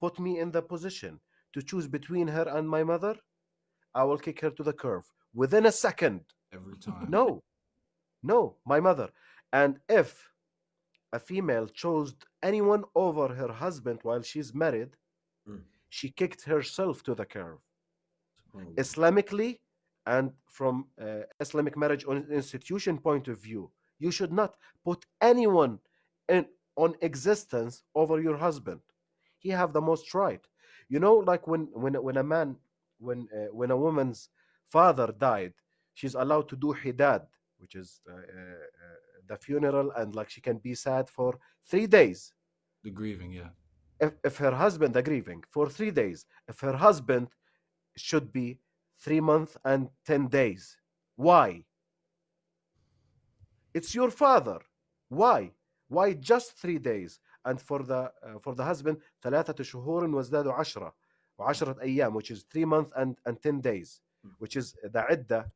put me in the position to choose between her and my mother, I will kick her to the curb within a second. Every time. No, no, my mother. And if a female chose anyone over her husband while she's married, Mm. she kicked herself to the curb. SubhanAllah. Islamically and from uh, Islamic marriage institution point of view, you should not put anyone in on existence over your husband. He have the most right. You know, like when when when a man when uh, when a woman's father died, she's allowed to do hidad, which is uh, uh, uh, the funeral, and like she can be sad for three days The grieving, yeah. if, if her husband the grieving for three days, if her husband should be three months and 10 days. Why? It's your father. Why? Why just three days? And for the uh, for the husband, ثلاثة شهور وازدادوا عشرة وعشرة أيام, which is three months and, and 10 days, which is the عدة,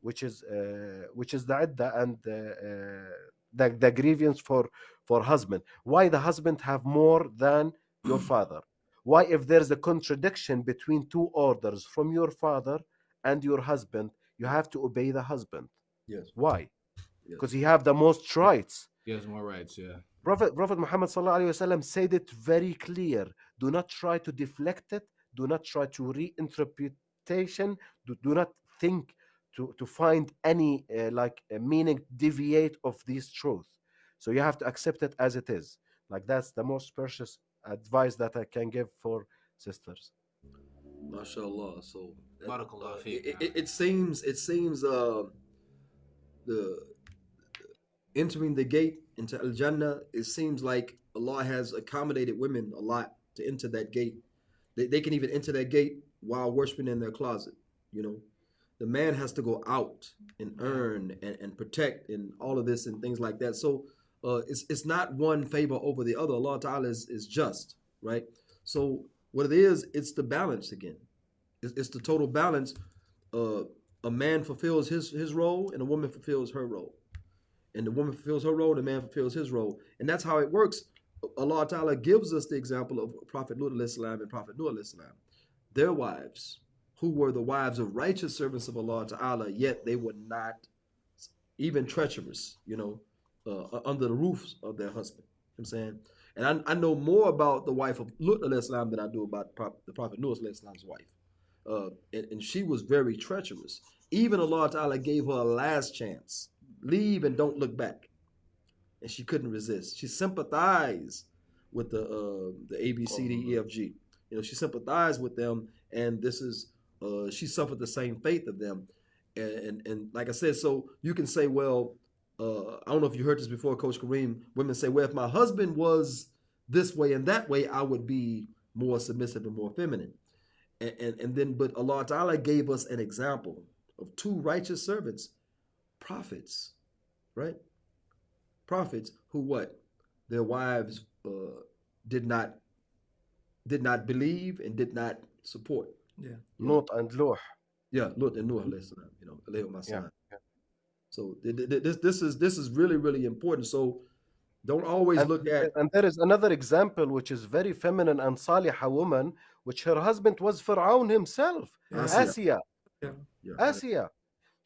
which is uh, which is the عدة and uh, uh, the, the grievance for for husband. Why the husband have more than your father? Why, if there's a contradiction between two orders from your father and your husband, you have to obey the husband? Yes. Why? Yes. Because he have the most rights. He has more rights, yeah. Prophet Prophet Muhammad sallallahu alaihi wasallam said it very clear. Do not try to deflect it. Do not try to reinterpretation. Do, do not think to to find any uh, like uh, meaning deviate of this truth. So you have to accept it as it is. Like that's the most precious advice that I can give for sisters. MashaAllah. So that- Barakallah uh, it, it, it seems it seems uh, the entering the gate into Al Jannah, it seems like Allah has accommodated women a lot to enter that gate. They, they can even enter that gate while worshiping in their closet. You know, the man has to go out and earn and, and protect and all of this and things like that. So uh, it's it's not one favor over the other. Allah Ta'ala is, is just, right? So what it is, it's the balance again. It's, it's the total balance. Uh, a man fulfills his his role and a woman fulfills her role. And the woman fulfills her role, the man fulfills his role. And that's how it works. Allah Ta'ala gives us the example of Prophet Lut and Prophet Nuh. Their wives, who were the wives of righteous servants of Allah Ta'ala, yet they were not even treacherous, you know, uh, under the roofs of their husband. You know I'm saying? And I, I know more about the wife of Lut salam than I do about the Prophet Noah alayhi salam's wife. Uh, and, and she was very treacherous. Even Allah Ta'ala gave her a last chance. Leave and don't look back. And she couldn't resist. She sympathized with the uh, the A B C D E F G. You know, she sympathized with them, and this is uh, she suffered the same fate of them. And, and and like I said, so you can say, well, uh, I don't know if you heard this before, Coach Kareem. Women say, well, if my husband was this way and that way, I would be more submissive and more feminine. And and, and then, but Allah Ta'ala gave us an example of two righteous servants, prophets, right? Prophets who what their wives uh, did not did not believe and did not support. Yeah. Lot and Loh. Yeah, Lut and Noah, alayhi you know, alayhi wa Yeah, salam. So th- th- th- this this is this is really really important. So don't always And, look at and there is another example which is very feminine and salihah woman, which her husband was Fir'aun himself, Asiya. Asiya. yeah, Asiya.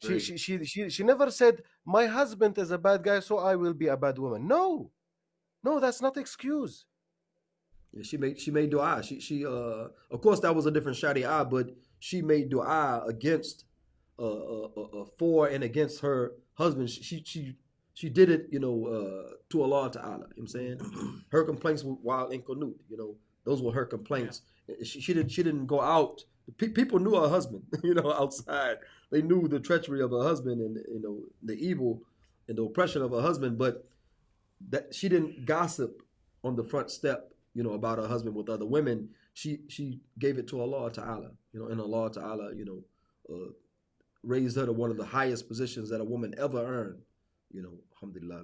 She, she, she, she, she never said, My husband is a bad guy, so I will be a bad woman. No. No, that's not excuse. Yeah, she made she made dua. She she uh of course that was a different sharia, but she made dua against uh, uh, uh, uh for and against her husband. She she she, she did it, you know, uh to Allah Ta'ala. You know what I'm saying? her complaints were while in Qunut, you know, those were her complaints. She, she didn't she didn't go out. Pe- people knew her husband, you know, outside. They knew the treachery of her husband and you know the evil and the oppression of her husband, but that she didn't gossip on the front step, you know, about her husband with other women. She she gave it to Allah Ta'ala, you know, and Allah Ta'ala, you know, uh, raised her to one of the highest positions that a woman ever earned, you know, alhamdulillah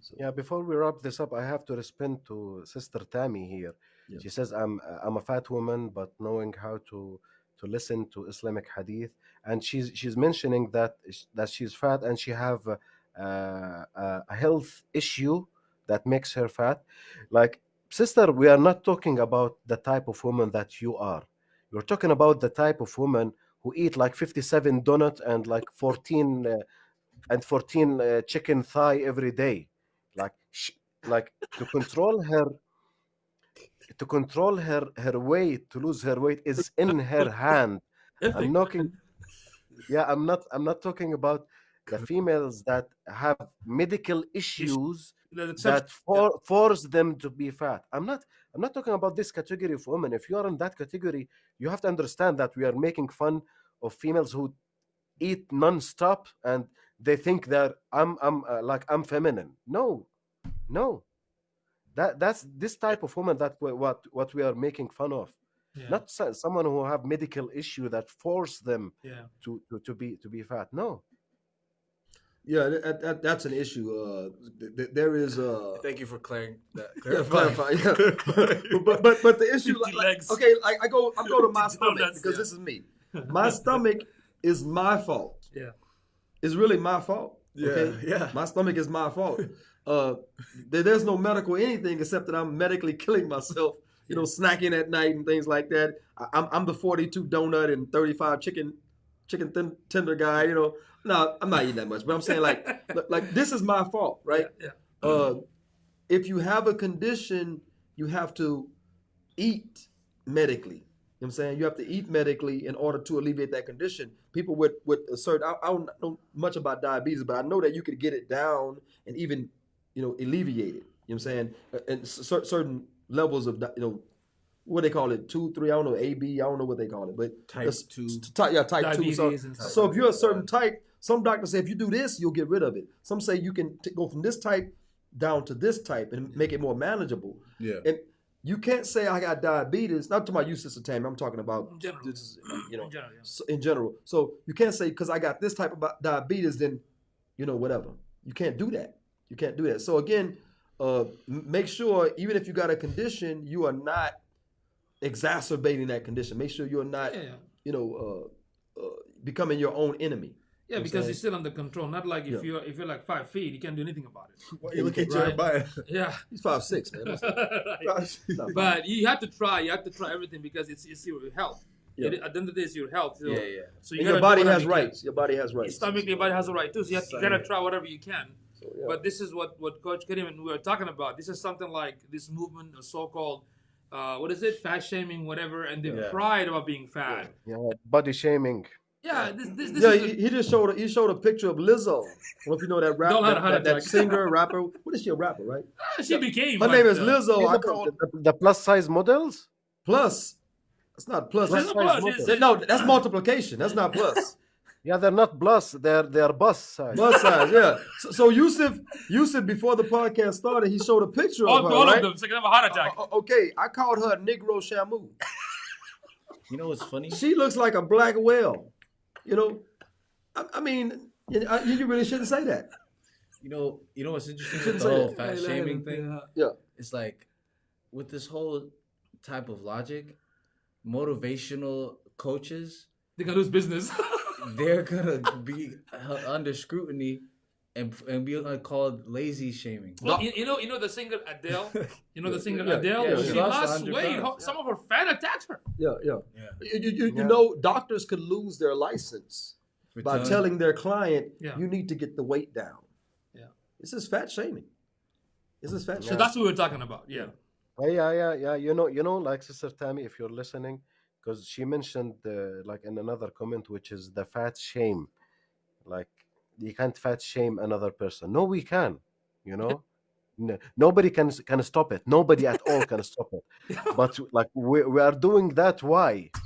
So, Yeah, before we wrap this up, I have to respond to Sister Tammy here. Yeah. She says, I'm, I'm a fat woman, but knowing how to, to listen to Islamic hadith. And she's, she's mentioning that, that she's fat and she have a, a, a health issue that makes her fat. Like, sister, we are not talking about the type of woman that you are. You're talking about the type of woman who eat like 57 donut and like 14 uh, and 14 uh, chicken thigh every day like sh- like to control her to control her her weight to lose her weight is in her hand. I'm knocking yeah i'm not i'm not talking about the females that have medical issues that for, force them to be fat. I'm not i'm not talking about this category of women. If you are in that category you have to understand that we are making fun of females who eat non-stop and they think that i'm i'm uh, like i'm feminine. No. No that that's this type of woman that we, what what we are making fun of yeah. not so- someone who have medical issue that force them yeah. to, to to be to be fat no yeah, that, that, that's an issue. Uh, th- th- there is uh, Thank you for clearing that. Yeah, clarifying. yeah. but, but but the issue, like, like- okay, like I go, I go to my stomach donuts, because yeah. this is me. My stomach is my fault. Yeah. It's really my fault. Yeah, okay? yeah. My stomach is my fault. Uh, there- there's no medical anything except that I'm medically killing myself. You know, snacking at night and things like that. I, I'm I'm the 42 donut and 35 chicken chicken thin, tender guy. You know, no, I'm not eating that much, but I'm saying like like- this is my fault, right? Yeah. uh, if you have a condition, you have to eat medically. You know what I'm saying? You have to eat medically in order to alleviate that condition. People with with a certain I, I don't know much about diabetes, but I know that you could get it down and even you know alleviate it. You know what I'm saying? Uh, And cer- certain levels of you know what they call it two, three. I don't know A, B. I don't know what they call it, but Type two. type yeah, type two. So, stuff. so if you're a certain type, some doctors say if you do this, you'll get rid of it. Some say you can t- go from this type down to this type and make it more manageable. Yeah. And you can't say I got diabetes. Not to my you, Sister Tammy. I'm talking about In general. is, you know, In general, yeah. so- in general. So you can't say because I got this type of diabetes, then you know whatever. You can't do that. You can't do that. So again, uh, make sure even if you got a condition, you are not exacerbating that condition. Make sure you're not, Yeah, yeah. you know, uh, uh, becoming your own enemy. Yeah, I'm because saying- it's still under control. Not like if Yeah. you're if you're like five feet, you can't do anything about it. Why you look at Right. your bio? Yeah. He's five six, man. That's- not but you have to try. You have to try everything because it's, it's your health. Yeah. It- at the end of the day, it's your health. So, Yeah, yeah. So you and your body has you rights. Your body has rights. Your Stomach, your body has a right too. So you, have, you gotta try whatever you can. But this is what what Coach Kareem and we were talking about. This is something like this movement of so-called uh, what is it, fat shaming, whatever, and the Yeah. pride about being fat. Yeah, body shaming. Yeah, this this, this Yeah, is he, the- he just showed a, he showed a picture of Lizzo. I don't know if you know that rapper, that, that, that singer, rapper. What is she a rapper, right? she became. Her like, name is Lizzo. I the, call the, the plus size models. plus. It's not plus. There's That's, no plus, model. it's- no, that's multiplication. That's not plus. Yeah, they're not plus. They're they're bus size. Plus size, yeah. So, so Yusuf, Yusuf, before the podcast started, he showed a picture oh, all, of her. all right? of them, so they have a heart attack. O- okay, I called her Negro Shamu. You know what's funny? She looks like a black whale. You know, I, I mean, you, uh, I- you really shouldn't say that. You know, you know what's interesting with the say whole that. fat shaming thing? Yeah. It's like with this whole type of logic, motivational coaches, They can lose business. they're gonna be under scrutiny and and be uh, called lazy shaming. Well, you, you know, you know the singer Adele. You know the singer Yeah, Adele. yeah, she, she lost lost 100 weight. pounds, Some of her fan attacked her. Yeah, yeah. Yeah. You, you, you, you Yeah. know, doctors could lose their license For by telling- telling their client, Yeah. you need to get the weight down. Yeah. This is fat shaming. This is fat So shaming. that's what we were talking about. Yeah. Oh, yeah, yeah, yeah. You know, you know, like Sister Tammy, if you're listening, because she mentioned uh, like in another comment, which is the fat shame. Like you can't fat shame another person. No, we can. You know, no, nobody can can stop it. Nobody at all can stop it. But like we, we are doing that. Why?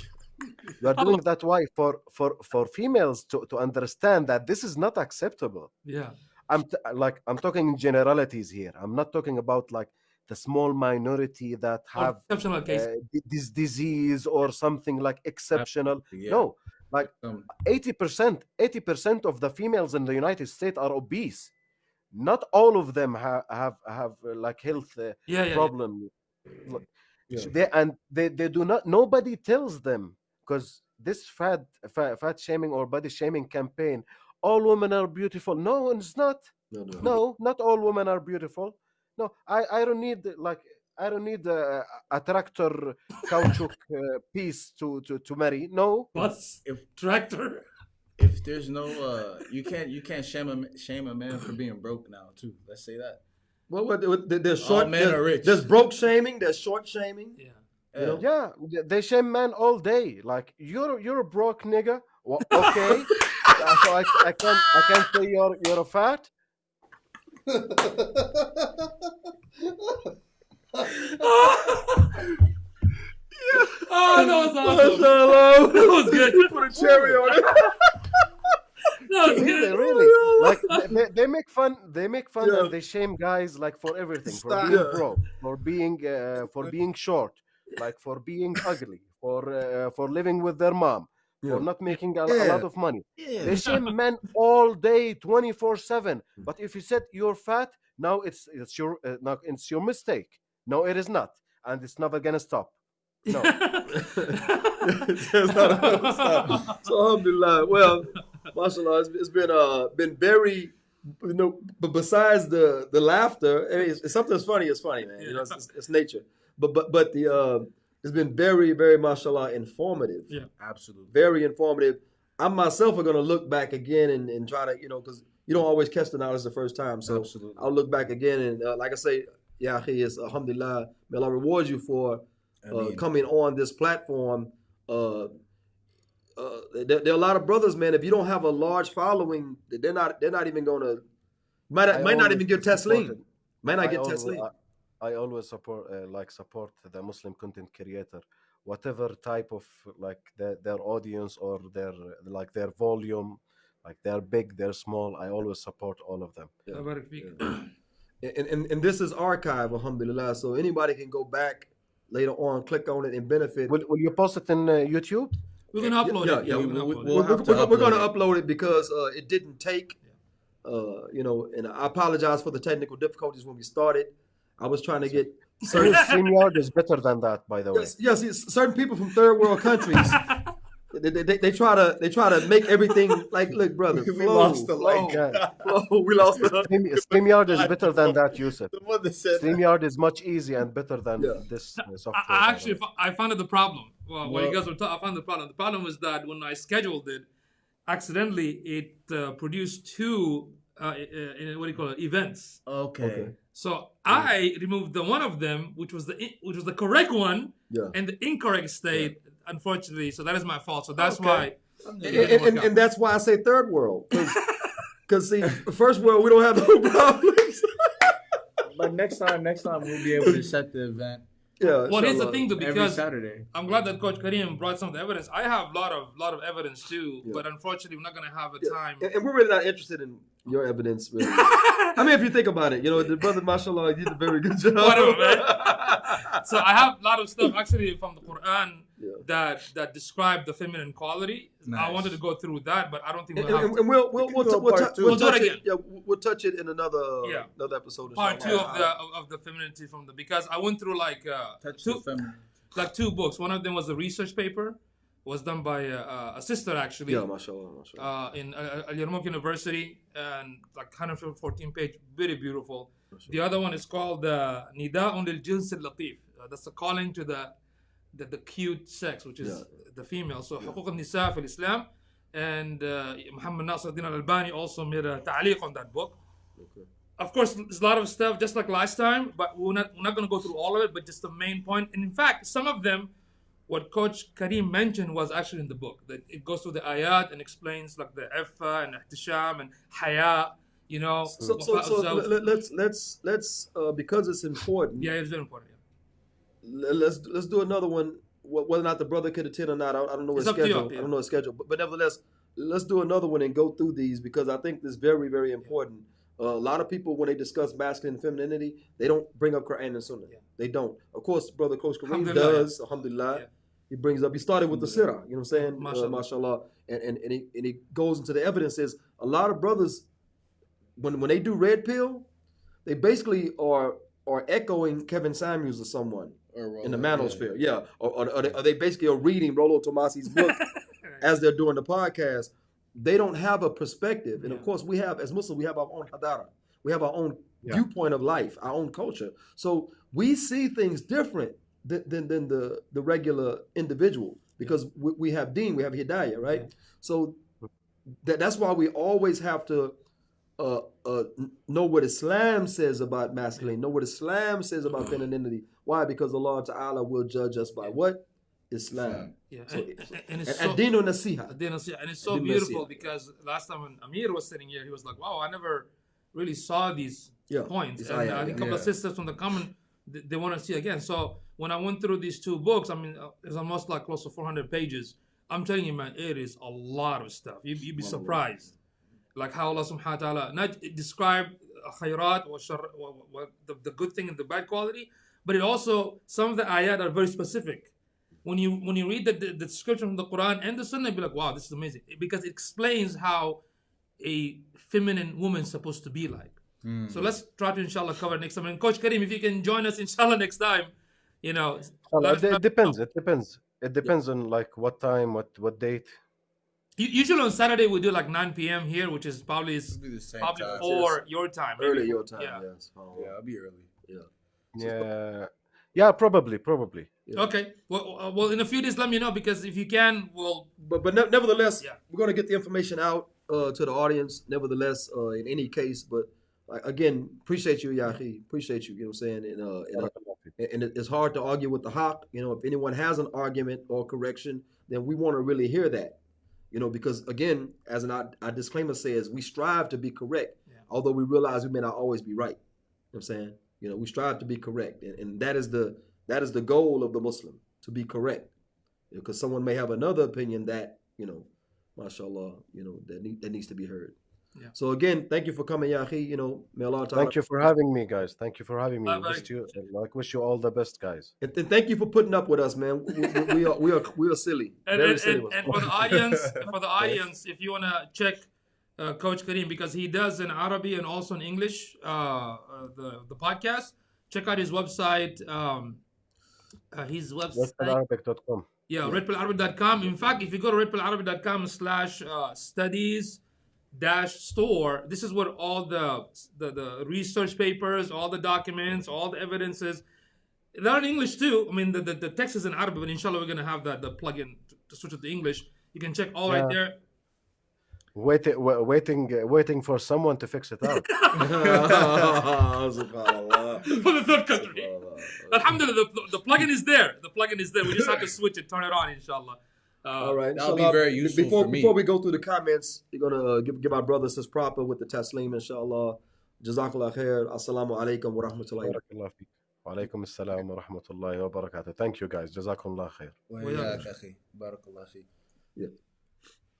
We are doing that. Why for for for females to to understand that this is not acceptable. Yeah. I'm t- like I'm talking in generalities here. I'm not talking about like the small minority that have exceptional case. uh, this disease or something like exceptional. Yeah. No, like Um, 80%, 80% of the females in the United States are obese. Not all of them have have have uh, like health uh, yeah, yeah, yeah. problem. Yeah. They and they, they do not. Nobody tells them because this fat, fat fat shaming or body shaming campaign. All women are beautiful. No, it's not. no, no. No, not all women are beautiful. No, I, I don't need like I don't need a, a tractor caoutchouc uh, piece to, to, to marry. No, Bus, if tractor. if there's no uh, you can't you can't shame a shame a man for being broke now too. Let's say that. What, what, what, there's All short, men there's, are rich. there's broke shaming, there's short shaming. Yeah. You know? yeah, they shame men all day. Like you're you're a broke nigga. Well, okay, Uh, so I, I can't I can't say you're you're a fat. Oh, that was awesome. That was good. You Put a cherry on it. That was Really, good. really. Like they- they, they make fun. They make fun Yeah. and they shame guys like for everything, for being broke, for being uh, for being short, like for being ugly, for uh, for living with their mom, Yeah. For not making a, a lot of money. They shame men all day, twenty four seven. But if you said you're fat, now it's it's your uh, now it's your mistake. No, it is not, and it's never gonna stop. No. There's not a stop. so alhamdulillah. Well, mashallah, it's, it's been uh been very you know, but besides the the laughter, I mean, it's, it's something that's funny. It's funny, man. You know, it's, it's, it's nature. But but but the uh, it's been very very mashallah informative. Yeah. Absolutely. Very informative. I myself are gonna look back again and, and try to you know because you don't always catch the knowledge the first time. So Absolutely. I'll look back again and uh, like I say, yeah, is alhamdulillah. May Allah reward you for uh, Ameen. coming on this platform. Uh, uh, there, there are a lot of brothers, man. If you don't have a large following, they're not. They're not even gonna. Might I might not even get support Teslim. Might not I get always, Teslim. I, I always support uh, like support the Muslim content creator, whatever type of like their, their audience or their like their volume, like they're big, they're small. I always support all of them. Allah barak. And, and and this is archive, alhamdulillah. So anybody can go back later on, click on it, and benefit. Will, will you post it in uh, YouTube? We're gonna upload yeah, it. yeah, we're we- gonna we- upload we'll it. we're, to we're- we're gonna upload upload it because uh, it didn't take. Uh, you know, and I apologize for the technical difficulties when we started. I was trying to get certain StreamYard is better than that, by the way. yes, yes, yes, certain people from third world countries. They, they, they, they try to they try to make everything like look brother We flow, lost the flow, link. Yeah. flow. we lost the Stream, StreamYard is better than that, Yusuf. The one that said StreamYard is much easier and better than Yeah. this uh, software. I actually I found it the problem. Well, when you guys were talking, I found the problem. The problem was that when I scheduled it, accidentally it uh, produced two uh, uh, in, what do you call it? Events. Okay. So I removed the one of them, which was the which was the correct one, Yeah. and the incorrect state, unfortunately. So that is my fault. So that's Okay. why. And, it didn't work and, and that's why I say third world. Because, see, first world, we don't have no problems. But next time, next time we'll be able to set the event yeah. Well, here's the thing, though, every because Saturday. I'm glad that Coach Kareem brought some of the evidence. I have a lot of lot of evidence too, but unfortunately, we're not gonna have a time. And, and we're really not interested in your evidence, really. I mean, if you think about it, you know, the brother, mashallah, he did a very good job. Whatever, man. so I have a lot of stuff actually from the Quran Yeah. that that describe the feminine quality. I wanted to go through that, but I don't think we'll have and- and we'll we'll can we'll, do t- a we'll, t- we'll We'll do it touch it. Yeah, we'll we'll touch it in another Yeah. another episode. part two of the of, of the femininity from the because I went through like uh, two like two books. One of them was a research paper, was done by uh, uh, a sister actually. Yeah, mashallah, mashallah. uh, in uh, Al Yarmouk University, and like 114 page, very beautiful. The other one is called uh, Nida'un lil Jins al Latif. Uh, that's a calling to the, the, the cute sex, which is yeah. the female. So حقوق النساء في Islam. And uh, Muhammad Nasr al Albani also made a ta'liq on that book. Okay. Of course, there's a lot of stuff, just like last time, but we're not, we're not going to go through all of it, but just the main point. And in fact, some of them, what Coach Kareem mentioned was actually in the book. That it goes through the ayat and explains like the ifa and ihtisham and haya, you know. So, so, so, let's, let's, let's uh, because it's important. Yeah, it's very important. Yeah. let's let's do another one. Whether or not the brother could attend or not, I don't, know his It's up to you, schedule. yeah. I don't know his schedule, but, but nevertheless, let's do another one and go through these because I think this is very very important. Uh, a lot of people when they discuss masculine and femininity, they don't bring up Quran and Sunnah. They don't. Of course, brother Coach Kareem does. Alhamdulillah. Yeah. He brings up. He started with the sirah. You know what I'm saying? Mashallah. Uh, mashallah. And and and he, and he goes into the evidence. Is a lot of brothers when when they do red pill, they basically are are echoing Kevin Samuels or someone In the Rollo, manosphere. Yeah, Or, or, or they, or they basically are reading Rollo Tomassi's book as they're doing the podcast. They don't have a perspective, and of course, we have as Muslims, we have our own hadara, we have our own viewpoint of life, our own culture. So we see things different than than, than the the regular individual because we, we have Deen, we have Hidayah, right? So that, that's why we always have to uh, uh, know what Islam says about masculine, know what Islam says about femininity. Why? Because Allah Ta'ala will judge us by what? Islam. Yeah, So and, it's- and, and it's And so, Adinu Nasiha. Ad-Din Nasiha. and it's so Ad-Din beautiful Nasiha. because last time when Amir was sitting here, he was like, "Wow, I never really saw these Yeah, points." these And uh, ayat, I think a couple of sisters from the common they, they want to see again. So when I went through these two books, I mean, uh, it's almost like close to 400 pages. I'm telling you, man, it is a lot of stuff. You, you'd be surprised, like how Allah Subhanahu wa Taala not describe khayrat or shar, wa- wa- wa- the, the good thing and the bad quality, but it also some of the ayat are very specific when you when you read the, the, the description from the Quran and the Sunnah, you'll be like, wow, this is amazing because it explains how a feminine woman is supposed to be like. Hmm. So let's try to inshallah cover next time. And Coach Kareem, if you can join us inshallah next time, you know, Well, it, it depends. It depends. It depends on like what time, what what date. Usually on Saturday we do like 9 p.m. here, which is probably is the same probably time. four your time. maybe Early four- your time, Yeah. yes. Oh, Yeah, I'll be early. Yeah, yeah, Yeah, probably, probably. Okay. Well, uh, well, in a few days, let me know because if you can, we'll. But but ne- nevertheless, Yeah. we're going to get the information out uh, to the audience. Nevertheless, uh, in any case, but uh, again, appreciate you, Yahi. Appreciate you. You know what I'm saying? And, uh, and, uh, and it's hard to argue with the haqq. You know, if anyone has an argument or correction, then we want to really hear that. You know, because again, as an our, our disclaimer says, we strive to be correct, Yeah. although we realize we may not always be right. You know what I'm saying? You know, we strive to be correct, and, and that is the that is the goal of the Muslim to be correct. Because someone may have another opinion that you know, mashallah, you know that need, that needs to be heard. Yeah. So again, thank you for coming, Yahi. You know, may Allah Ta'ala Thank you for having me, guys. Thank you for having me. Bye, bye. Wish you, like, wish you all the best, guys. And, and thank you for putting up with us, man. We, we, we are we are we are silly, And, very and, silly. and, and for the audience, for the audience, if you wanna check uh, Coach Kareem because he does in Arabic and also in English uh, uh, the the podcast, check out his website. Um, uh, his website. WesternArabic.com. Yeah, redpillarabic.com. In fact, if you go to redpillarabic.com slash uh, studies dash store, this is where all the, the the research papers, all the documents, all the evidences. They're in English too. I mean, the, the, the text is in Arabic, but inshallah, we're going to have that the plugin to, to switch it to English. You can check all right Yeah. there Waiting, wa- waiting, uh, waiting for someone to fix it out. Subhanallah. for the third country. Alhamdulillah, the, the plugin is there. The plugin is there. We just have to switch it, turn it on, inshallah. Uh, All right. That'll be inshallah, very useful before, for me. Before we go through the comments, you're gonna uh, give, give our brothers his proper with the taslim, inshallah. Jazakallah khair. Assalamu alaikum wa rahmatullahi wa بارك الله فيك. وعليكم السلام ورحمة الله وبركاته. Thank you guys. جزاكم الله خير. وإياك أخي بارك الله فيك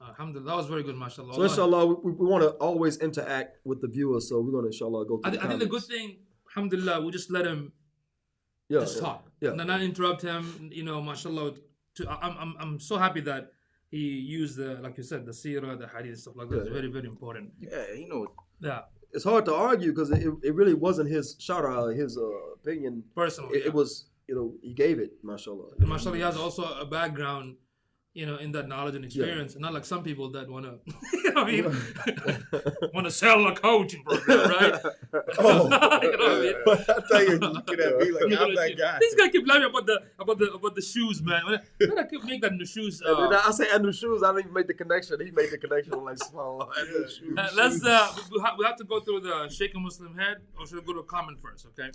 Alhamdulillah, that was very good, mashallah. So inshallah, we, we want to always interact with the viewers. So we're gonna inshallah go I, through thi- I think the good thing, alhamdulillah, we just let him yeah, just yeah, talk. Yeah. And not interrupt him, you know, mashallah. To, I- I'm, I'm, I'm so happy that he used the, like you said, the seerah, the hadith, stuff like that. It's Yeah, very, very important. Yeah, you know Yeah, It's hard to argue because it, it really wasn't his shara, his uh, opinion. personally. It, yeah. it was, you know, he gave it, mashallah. And mashallah, he has also a background, you know, in that knowledge and experience. and Not like some people that want to, you know, I mean, want to sell a coaching program, right? Oh. You know I mean? I tell you, you could have be like, I'm that guy. This guy keep laughing about the about the about the shoes, man. When I, when I keep make that new shoes. And then Uh, I say Andrew Shoes, I didn't even make the connection. He made the connection. I'm like, subhanallah. Andrew Shoes. uh, let's uh, we, have, we have to go through the Sheikh a Muslim head, or should we go to a comment first? Okay.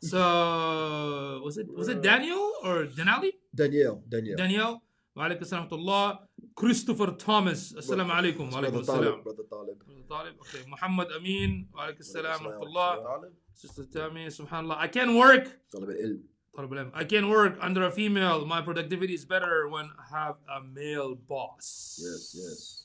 So was it was it Daniel or Denali? Danielle, Danielle. Danielle. وعليكم السلام ورحمة الله كريستوفر توماس السلام عليكم وعليكم Brother السلام Talib, brother Talib. Brother Talib. Okay محمد أمين وعليكم السلام ورحمة الله Sister Tammy سبحان الله I can work Talib al-Ilm. طالب العلم. I can work under a female my productivity is better when I have a male boss Yes, yes.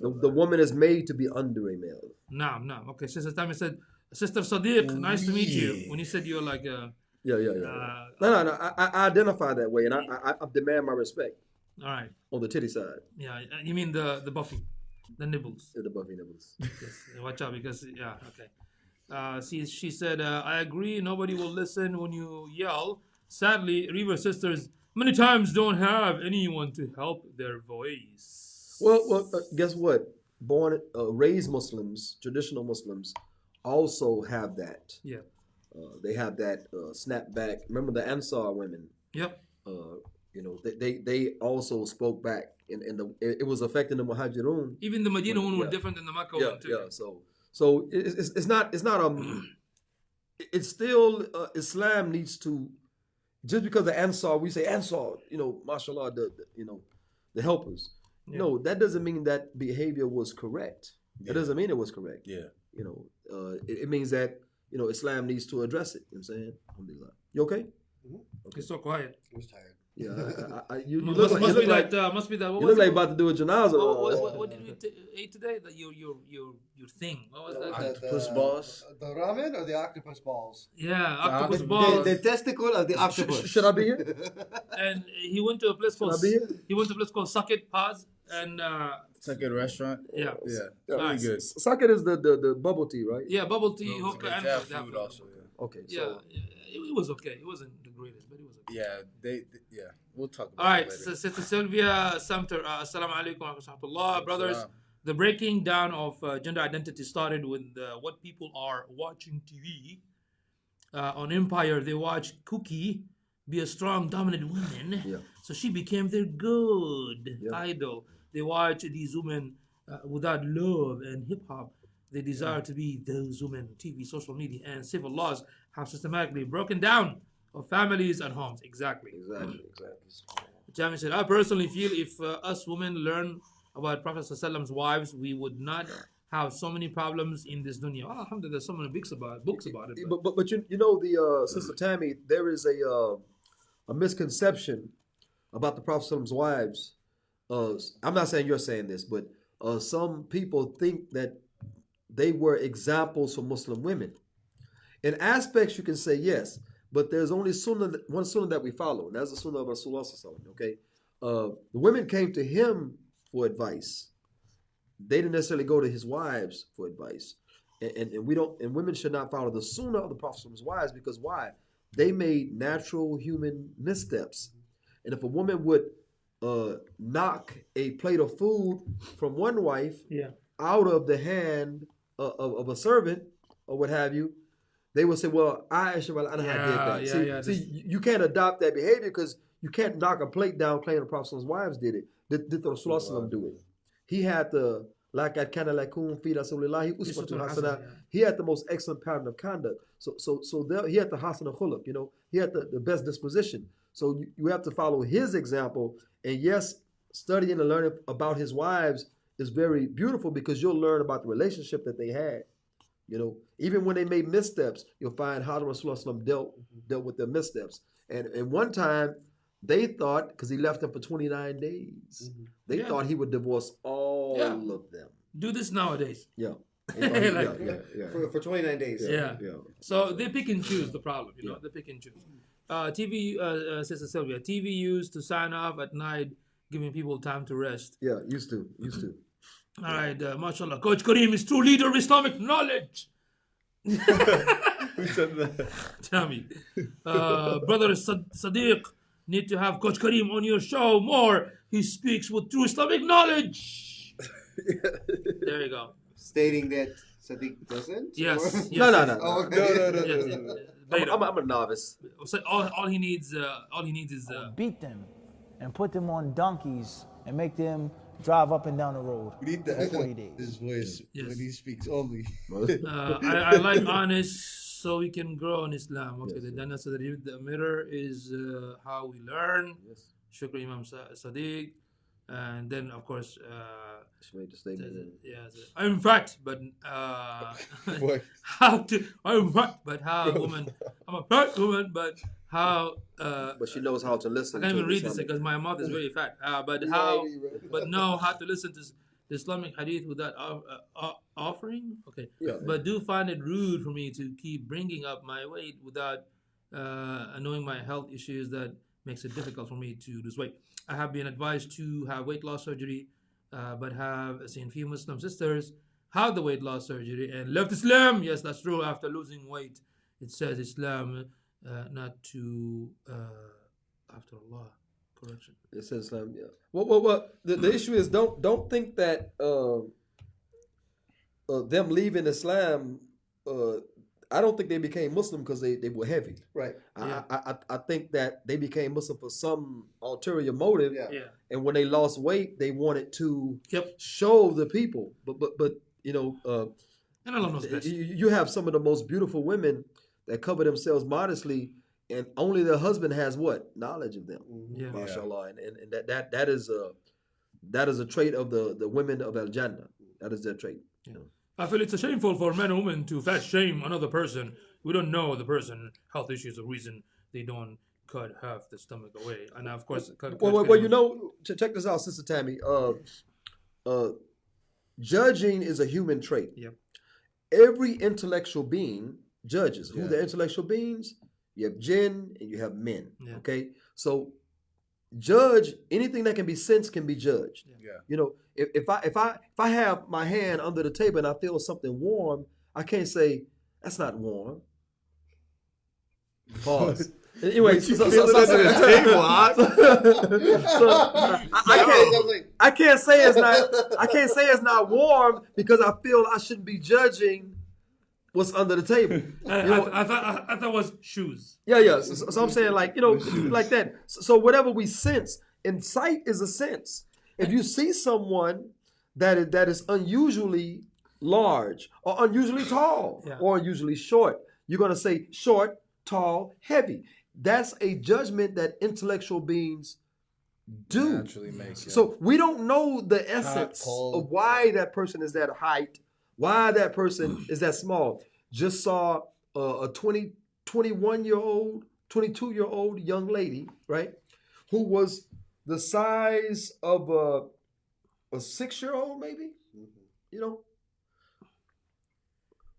The, the woman is made to be under a male. نعم نعم okay Sister Tammy said Sister Sadiq nice to meet you when you said you're like a yeah, yeah, yeah. uh, no, no, no. I, I identify that way, and I, I, I demand my respect all right on the titty side. yeah you mean the the buffy the nibbles Yeah, the Buffy nibbles. yes, watch out because yeah, okay. Uh, she she said, uh, I agree. Nobody will listen when you yell. Sadly, Revert sisters many times don't have anyone to help their voice. Well, well, uh, guess what? Born, uh, raised Muslims, traditional Muslims, also have that. yeah, Uh, they have that uh, snapback. Remember the Ansar women? yep, Uh, you know, they, they they also spoke back, and, and the, it, it was affecting the Muhajirun. even the Medina one were Yeah. different than the Mecca yeah, one too. yeah. So, so it- it's, it's not it's not um, it's still uh, Islam needs to just because the Ansar we say Ansar, you know, mashallah, the, the you know, the helpers. No, that doesn't mean that behavior was correct. That doesn't mean it was correct. Yeah. You know, uh, it, it means that you know Islam needs to address it. You know what I'm saying, Alhamdulillah. You okay? It's so quiet. I was tired. Yeah, I, I, I, you, you must, look like must you be look like, that. Uh, must be that. What you look like it? about to do a janaza. what, what, what, what did we t- eat today? That your your your your thing. What was that? Octopus balls? The ramen or the octopus balls? Yeah, octopus The- balls. The, the testicle of the octopus. Sh- should I be here? and he went to a place called I be here? he went to a place called Suck It Pause and uh, It's a good restaurant. yeah Yeah. Yeah. Really good. Socket is the, the, the bubble tea, right? yeah bubble tea It's hookah and They have they have food food. also. Yeah. Okay. yeah, So, yeah, it, it was okay it wasn't the greatest but it was okay Yeah. They, they- Yeah. We'll talk about all right it so later. Sister Sylvia Samter uh, assalamu alaikum wa rahmatullah brothers Salam. the breaking down of uh, gender identity started with uh, what people are watching TV uh, on Empire they watch Cookie be a strong dominant woman Yeah. so she became their good Yeah. idol they watch these women uh, without love and hip hop they desire to be those women TV social media and civil laws have systematically broken down of families and homes exactly exactly, exactly. Jami said, I personally feel if uh, us women learn about Prophet Prophet's wives, we would not have so many problems in this dunya. Well, alhamdulillah, there's so many books about it. Books about it. but- But, but but you you know the uh, sister Tammy, there is a uh, a misconception about the Prophet's wives. Uh, I'm not saying you're saying this, but uh, some people think that they were examples for Muslim women. In aspects, you can say yes, but there's only sunnah, one sunnah that we follow, and that's the sunnah of Rasulullah. Okay, uh, the women came to him for advice. They didn't necessarily go to his wives for advice and, and, and we don't and women should not follow the sunnah of the prophet's wives because why they made natural human missteps and if a woman would uh, knock a plate of food from one wife yeah. out of the hand of, of, of a servant or what have you they will say well I Aisha anha did Yeah, that yeah, see, yeah, see this- you you can't adopt that behavior because you can't knock a plate down claiming the prophet's wives did it did, did the Rasulullah do it he had the like at kind of like fi rasulillahi uswatun Uswatun hasana. hasana, yeah. He had the most excellent pattern of conduct. So so so there, he had the hasan khuluq, you know. He had the, the best disposition. So you, you have to follow his example. And yes, studying and learning about his wives is very beautiful because you'll learn about the relationship that they had. You know, even when they made missteps, you'll find how the Rasulullah dealt dealt with their missteps. And and one time they thought because he left them for 29 days, mm-hmm. they Yeah. thought he would divorce all Yeah. of them. Do this nowadays. Yeah. They thought he- Like- yeah, yeah, yeah. For, for 29 days. Yeah. yeah. So they pick and choose the problem, you know, they pick and choose. Uh, TV, uh, uh, Sister Sylvia, TV used to sign off at night, giving people time to rest. Yeah, used to, used to. All right, uh, mashallah. Coach Kareem is true leader of Islamic knowledge. Who said that? Tell me. Uh, brother Sad- Sadiq, need to have Coach Kareem on your show more. He speaks with true Islamic knowledge. there you go. Stating that Sadiq doesn't? Yes. Or- yes No, no, yes. no. Oh, okay. No, no, no, Yes, no, yes, no. yes. I'm, Later. I'm, I'm a novice. So all, all he needs, uh, all he needs is uh, Beat them and put them on donkeys and make them drive up and down the road We need for 40 the, days. his voice Yes. when he speaks only. Uh, I, I like honest so we can grow in Islam. Okay, the Jannah so the, the mirror is uh, how we learn. Yes. Shukr Imam Sa- Sadiq. And then, of course, uh, She made the statement. the- yeah, the- I'm fat, but uh, how to, I'm fat, but how woman, I'm a fat woman, but how, uh, But she knows how to listen. I can't even read this because my mouth is very fat. Uh, but how, but know how to listen to the Islamic hadith without uh, offering. Okay, Yeah. but do find it rude for me to keep bringing up my weight without uh, knowing my health issues. That makes it difficult for me to lose weight. I have been advised to have weight loss surgery, uh, but have seen few Muslim sisters have the weight loss surgery and left Islam. Yes, that's true. After losing weight, it says Islam, uh, not to uh, after Allah. Correction. It says Islam. Yeah. Well, well, well. The, the issue is don't don't think that uh, uh, them leaving Islam. I don't think they became Muslim because they, they were heavy. Right. Yeah. I, I I- I think that they became Muslim for some ulterior motive. Yeah. Yeah. And when they lost weight, they wanted to Yep. show the people. But but but you know, uh, And Allah knows you, best. you have some of the most beautiful women that cover themselves modestly, and only their husband has what knowledge of them. Yeah. Mashallah, and, and, and that, that that is a that is a trait of the the women of Al Jannah. That is their trait. I feel it's a shameful for men and women to fat shame another person. We don't know the person health issues or reason they don't cut half the stomach away. And of course, cut, Well, well, well, you know, ch- check this out, Sister Tammy. Uh, uh, judging is a human trait. Yep. Every intellectual being judges. Who the intellectual beings? You have jinn and you have men. Yeah. Okay, so judge anything that can be sensed can be judged. Yeah. You know, if, if I if I if I have my hand under the table and I feel something warm, I can't say that's not warm. Pause. anyway, so, so, so, so, under the table, huh? so, I, I can't I can't say it's not I can't say it's not warm because I feel I shouldn't be judging what's under the table. I, You know, I, I thought I, I thought it was shoes. yeah, yeah. So, so- so I'm saying like you know like that. So, so whatever we sense, and sight is a sense. If you see someone that is that is unusually large or unusually tall Yeah. or unusually short, you're gonna say short, tall, heavy. That's a judgment that intellectual beings do. Naturally make. yeah. So we don't know the essence of why that person is that height, why that person mm. is that small. Just saw a, a 20, 21 year old, 22 year old young lady, right, who was the size of a, a six year old, maybe, mm-hmm. you know,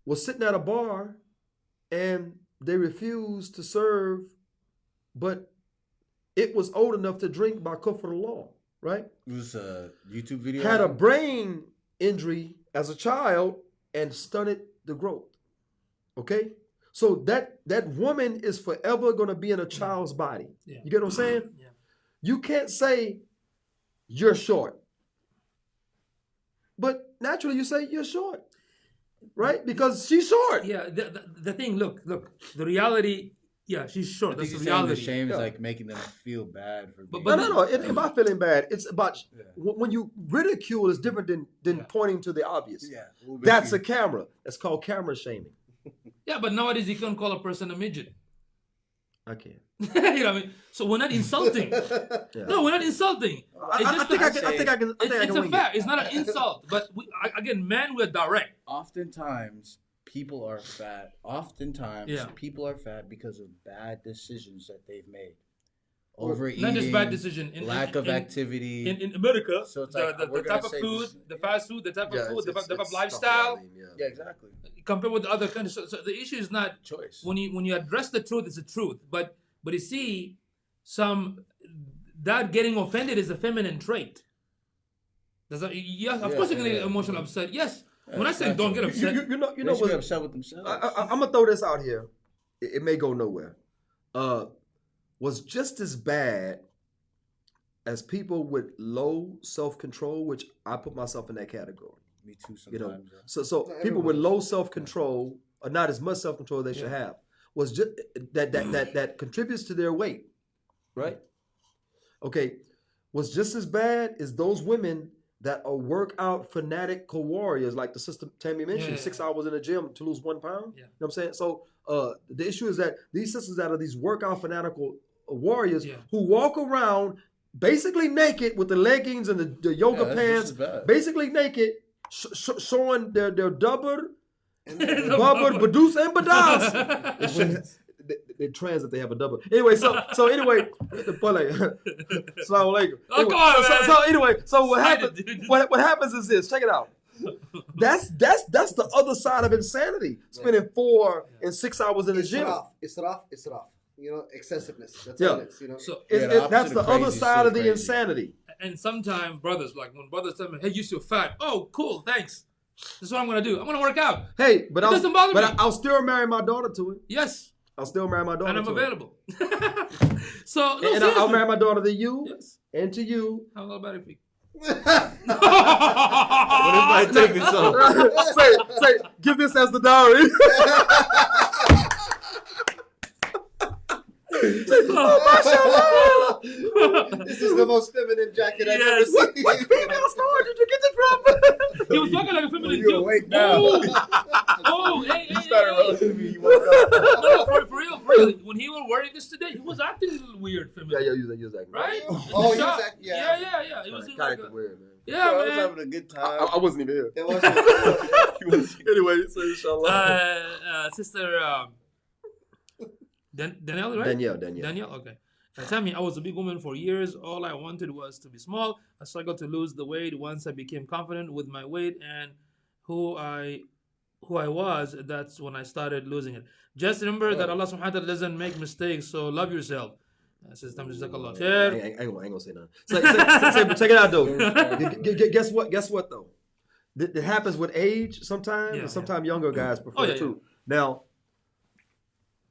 was sitting at a bar and they refused to serve, but it was old enough to drink by kufr law, right? it was a YouTube video. Had a brain injury as a child and stunted the growth. Okay? So that that woman is forever going to be in a child's body. Yeah. You get what I'm saying? Yeah. You can't say you're short. But naturally you say you're short. Right? Because she's short. Yeah, the, the, the thing, look, look, the reality Yeah, she's short. I think That's the saying the reality. shame is like making them feel bad for being. but no, no, no. It ain't about feeling bad. It's about Yeah. when when you ridicule is different than than Yeah. pointing to the obvious. yeah, a little bit That's a camera. That's called camera shaming. Yeah, but nowadays you can't call a person a midget. I can't. you know what I mean? So we're not insulting. No, we're not insulting. I, It's I, I just think a- I can. I think I can. I It's, think I it's can a fact. it. It's not an insult. But we, I- again, men, we're direct. Oftentimes, people are fat. Oftentimes, Yeah. people are fat because of bad decisions that they've made. Overeating, Not just bad decision. In, lack in, of in, activity. In, in America, So it's the, like, the, the type of food, this- the fast food, the type Yeah, of food, it's- the, it's- type of lifestyle, stuff like that, yeah, exactly. compared with the other countries. So, so the issue is not Choice. when you when you address the truth, it's the truth. But but you see, some that getting offended is a feminine trait. Does that, yeah, of Yeah, course you're gonna yeah, get yeah. emotional upset. Yes. When I say don't get You, upset, you, you know. You You know know, be what? upset with themselves. I, I, I'm gonna throw this out here. It, it may go nowhere. Uh, was just as bad as people with low self control, which I put myself in that category. Me too. You know, Sometimes. yeah. so so No, people with low self control or not as much self control they should have was just that that that that contributes to their weight, right? Okay, was just as bad as those women that are workout fanatical warriors, like the sister Tammy mentioned, Yeah. six hours in the gym to lose one pound. Yeah. You know what I'm saying? So uh, the issue is that these sisters that are these workout fanatical warriors Yeah. who walk around basically naked with the leggings and the, the yoga Yeah, pants, basically naked, sh- sh- showing their their dubber, The bubber, bubber. and badas. They should- they, they trans if they have a double. Anyway, so so anyway, the boy like, Assalamu alaikum. Oh, Anyway, come on, so, so anyway, so what Excited, happens? What, what happens is this. Check it out. That's that's that's the other side of insanity. Spending four and six hours in the gym. Israf, israf, israf. You know, excessiveness. That's Yeah. it is. You know. so It's- Yeah, the it- that's the of other side still of the crazy. insanity. and sometimes brothers like when brothers tell me, "Hey, you still fat." Oh, cool, thanks. This is what I'm gonna do. I'm gonna work out. Hey, but It I'll doesn't bother but me. I, I'll still marry my daughter to it. Yes, I'll still marry my daughter. and I'm to available. so no, and I'll, I'll marry my daughter to you Yes. and to you. How about if we? What if I take this off? say, say, give this as the dowry. Oh, This is the most feminine jacket I've Yes. ever seen. What female store did you get this from? he was talking like a feminine You too. awake now. Oh, oh, hey, hey, You started hey, relative to me. You. No, no, for, for real, for real. When he was wearing this today, he was acting a little weird, yeah, feminine. yeah, use that, use that. Right? Oh, The he was shot- yeah. yeah, yeah, yeah. It was in like Kind a, of weird, man. yeah, I was man. having a good I, time. I wasn't even here. It wasn't. anyway, so inshallah. Uh, uh, sister um, Dan- Danielle, right? Danielle, Danielle. Danielle, okay. Tell me, I was a big woman for years. All I wanted was to be small. I struggled to lose the weight. Once I became confident with my weight and who I who I was, that's when I started losing it. Just remember that Allah subhanahu wa ta'ala doesn't make mistakes, so love yourself. Uh, Sister Jazakallah I ain't, khair. I ain't, ain't gonna I ain't gonna say nothing. But check it out though. Gu- gu- gu- guess what? Guess what though? It, happens with age sometimes, Yeah, and sometimes younger guys prefer Oh, yeah, it too. Now,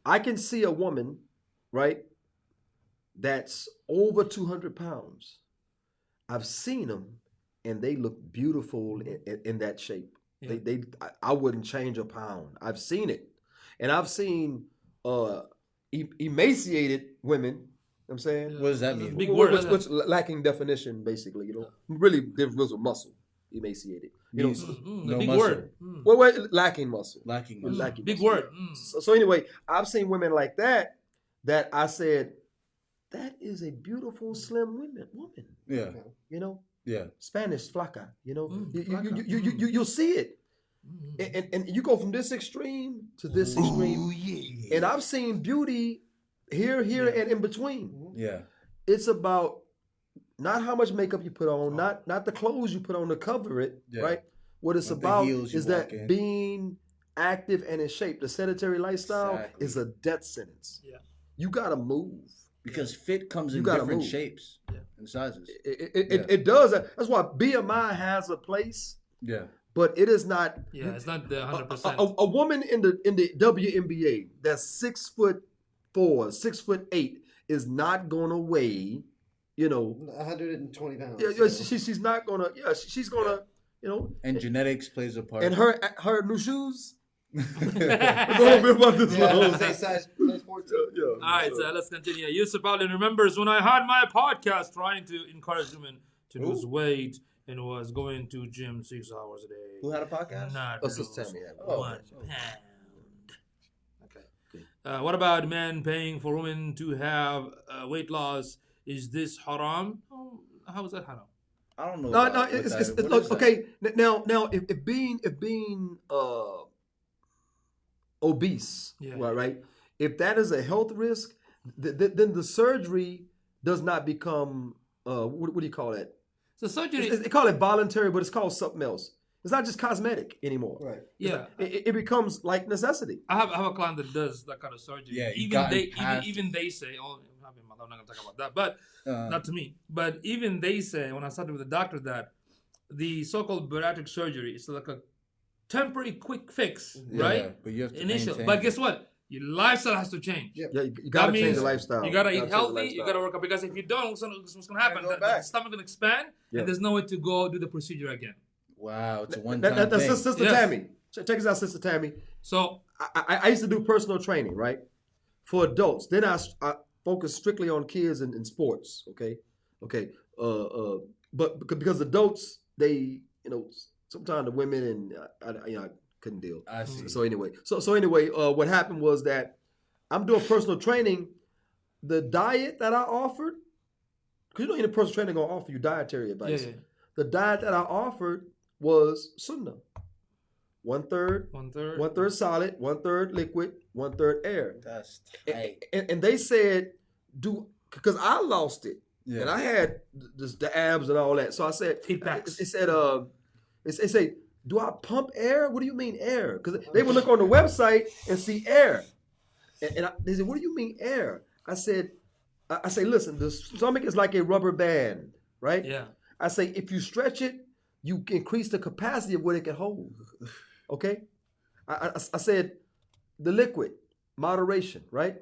I can see a woman, right, that's over two hundred pounds. I've seen them, and they look beautiful in, in, in that shape. They, Yeah. they, I, I wouldn't change a pound. I've seen it, and I've seen uh, e- emaciated women. I'm saying What does that mean? big which, word, which, isn't which it? lacking definition, basically. You know, really there was a muscle, emaciated. You know, Means Mm, no big muscle. word. Mm. well, well, lacking muscle. Lacking Mm. muscle. Lacking Big muscle. word. Mm. So, so anyway, I've seen women like that that I said, that is a beautiful, slim woman. Woman, Yeah, you know, yeah. Spanish flaca. You know, Mm, you, you, flaca. you, you, you, you, you'll see it, Mm. and, and and you go from this extreme to this extreme, and I've seen beauty here, here, and in between. Yeah. it's about not how much makeup you put on, oh. not not the clothes you put on to cover it, Yeah. right? What it's Not about is that in. being active and in shape. The sedentary lifestyle Exactly. is a death sentence. Yeah. You gotta move. Because fit comes You in different move. shapes Yeah. and sizes. It, it, it, Yeah. it, it does. That's why BMI has a place, Yeah. but it is not. Yeah, it's not the a, hundred a, percent. a- a woman in the in the WNBA that's six foot four, six foot eight is not gonna weigh, you know, 120 pounds. yeah, yeah, she, she's not gonna, yeah, she- she's gonna, you know, And genetics plays a part. and her her new shoes, Go on, be about this Yeah, one. say size, size 14. Yeah. All right, so let's continue. Yusuf Allen remembers when I had my podcast trying to encourage women to lose weight and was going to gym six hours a day. Who had a podcast? Not Oh, Sister lose Tammy had one. one pound. Okay. Uh, what about men paying for women to have uh, weight loss? Is this haram? Oh, how is that haram? I don't know. No, about no, it's, that it's, it's look, okay. Now, now, if, if being if being uh obese, Yeah. right, right, if that is a health risk, th- th- then the surgery does not become uh what, what do you call that? So surgery, It's- They call it voluntary, but it's called something else. It's not just cosmetic anymore. Right. yeah. It, it- it becomes like necessity. I have, I have a client that does that kind of surgery. Yeah, even they even, even they say, oh, I'm not going to talk about that, but Uh, not to me. But even they say when I started with the doctor that the so-called bariatric surgery is like a temporary quick fix, yeah, right? But you have to Initial, maintain but guess what? Your lifestyle has to change. Yeah. Yeah, you, you gotta That change means the lifestyle. You gotta eat change the healthy. You gotta work out because if you don't, what's gonna, what's gonna happen? go The, the stomach gonna expand, Yeah. and there's nowhere to go do the procedure again. Wow, it's a one-time that, that's thing. Sister Yes. Tammy. Check check this out, Sister Tammy. So I, I, I used to do personal training, right, for adults. Then I, I focused strictly on kids and, and sports. Okay, okay. Uh, uh, but because, because adults, they, you know, sometimes the women and I, I, you know, I couldn't deal. I see. So anyway, so so anyway, uh, what happened was that I'm doing personal training. The diet that I offered, because you know, any personal training, gonna offer you dietary yeah, advice. yeah. The diet that I offered was sunnah. One third one third. one third solid, one third liquid, one third air. That's And, tight. and, and they said, do because I lost it Yeah. and I had the, the abs and all that. So I said, It, it said, uh, it, it said, do I pump air? What do you mean air? Because they would look on the website and see air, and, and I, they said, what do you mean air? I said, I, I say, listen, the stomach is like a rubber band, right? yeah. I say if you stretch it, you increase the capacity of what it can hold. Okay, I, I, I said the liquid moderation, right?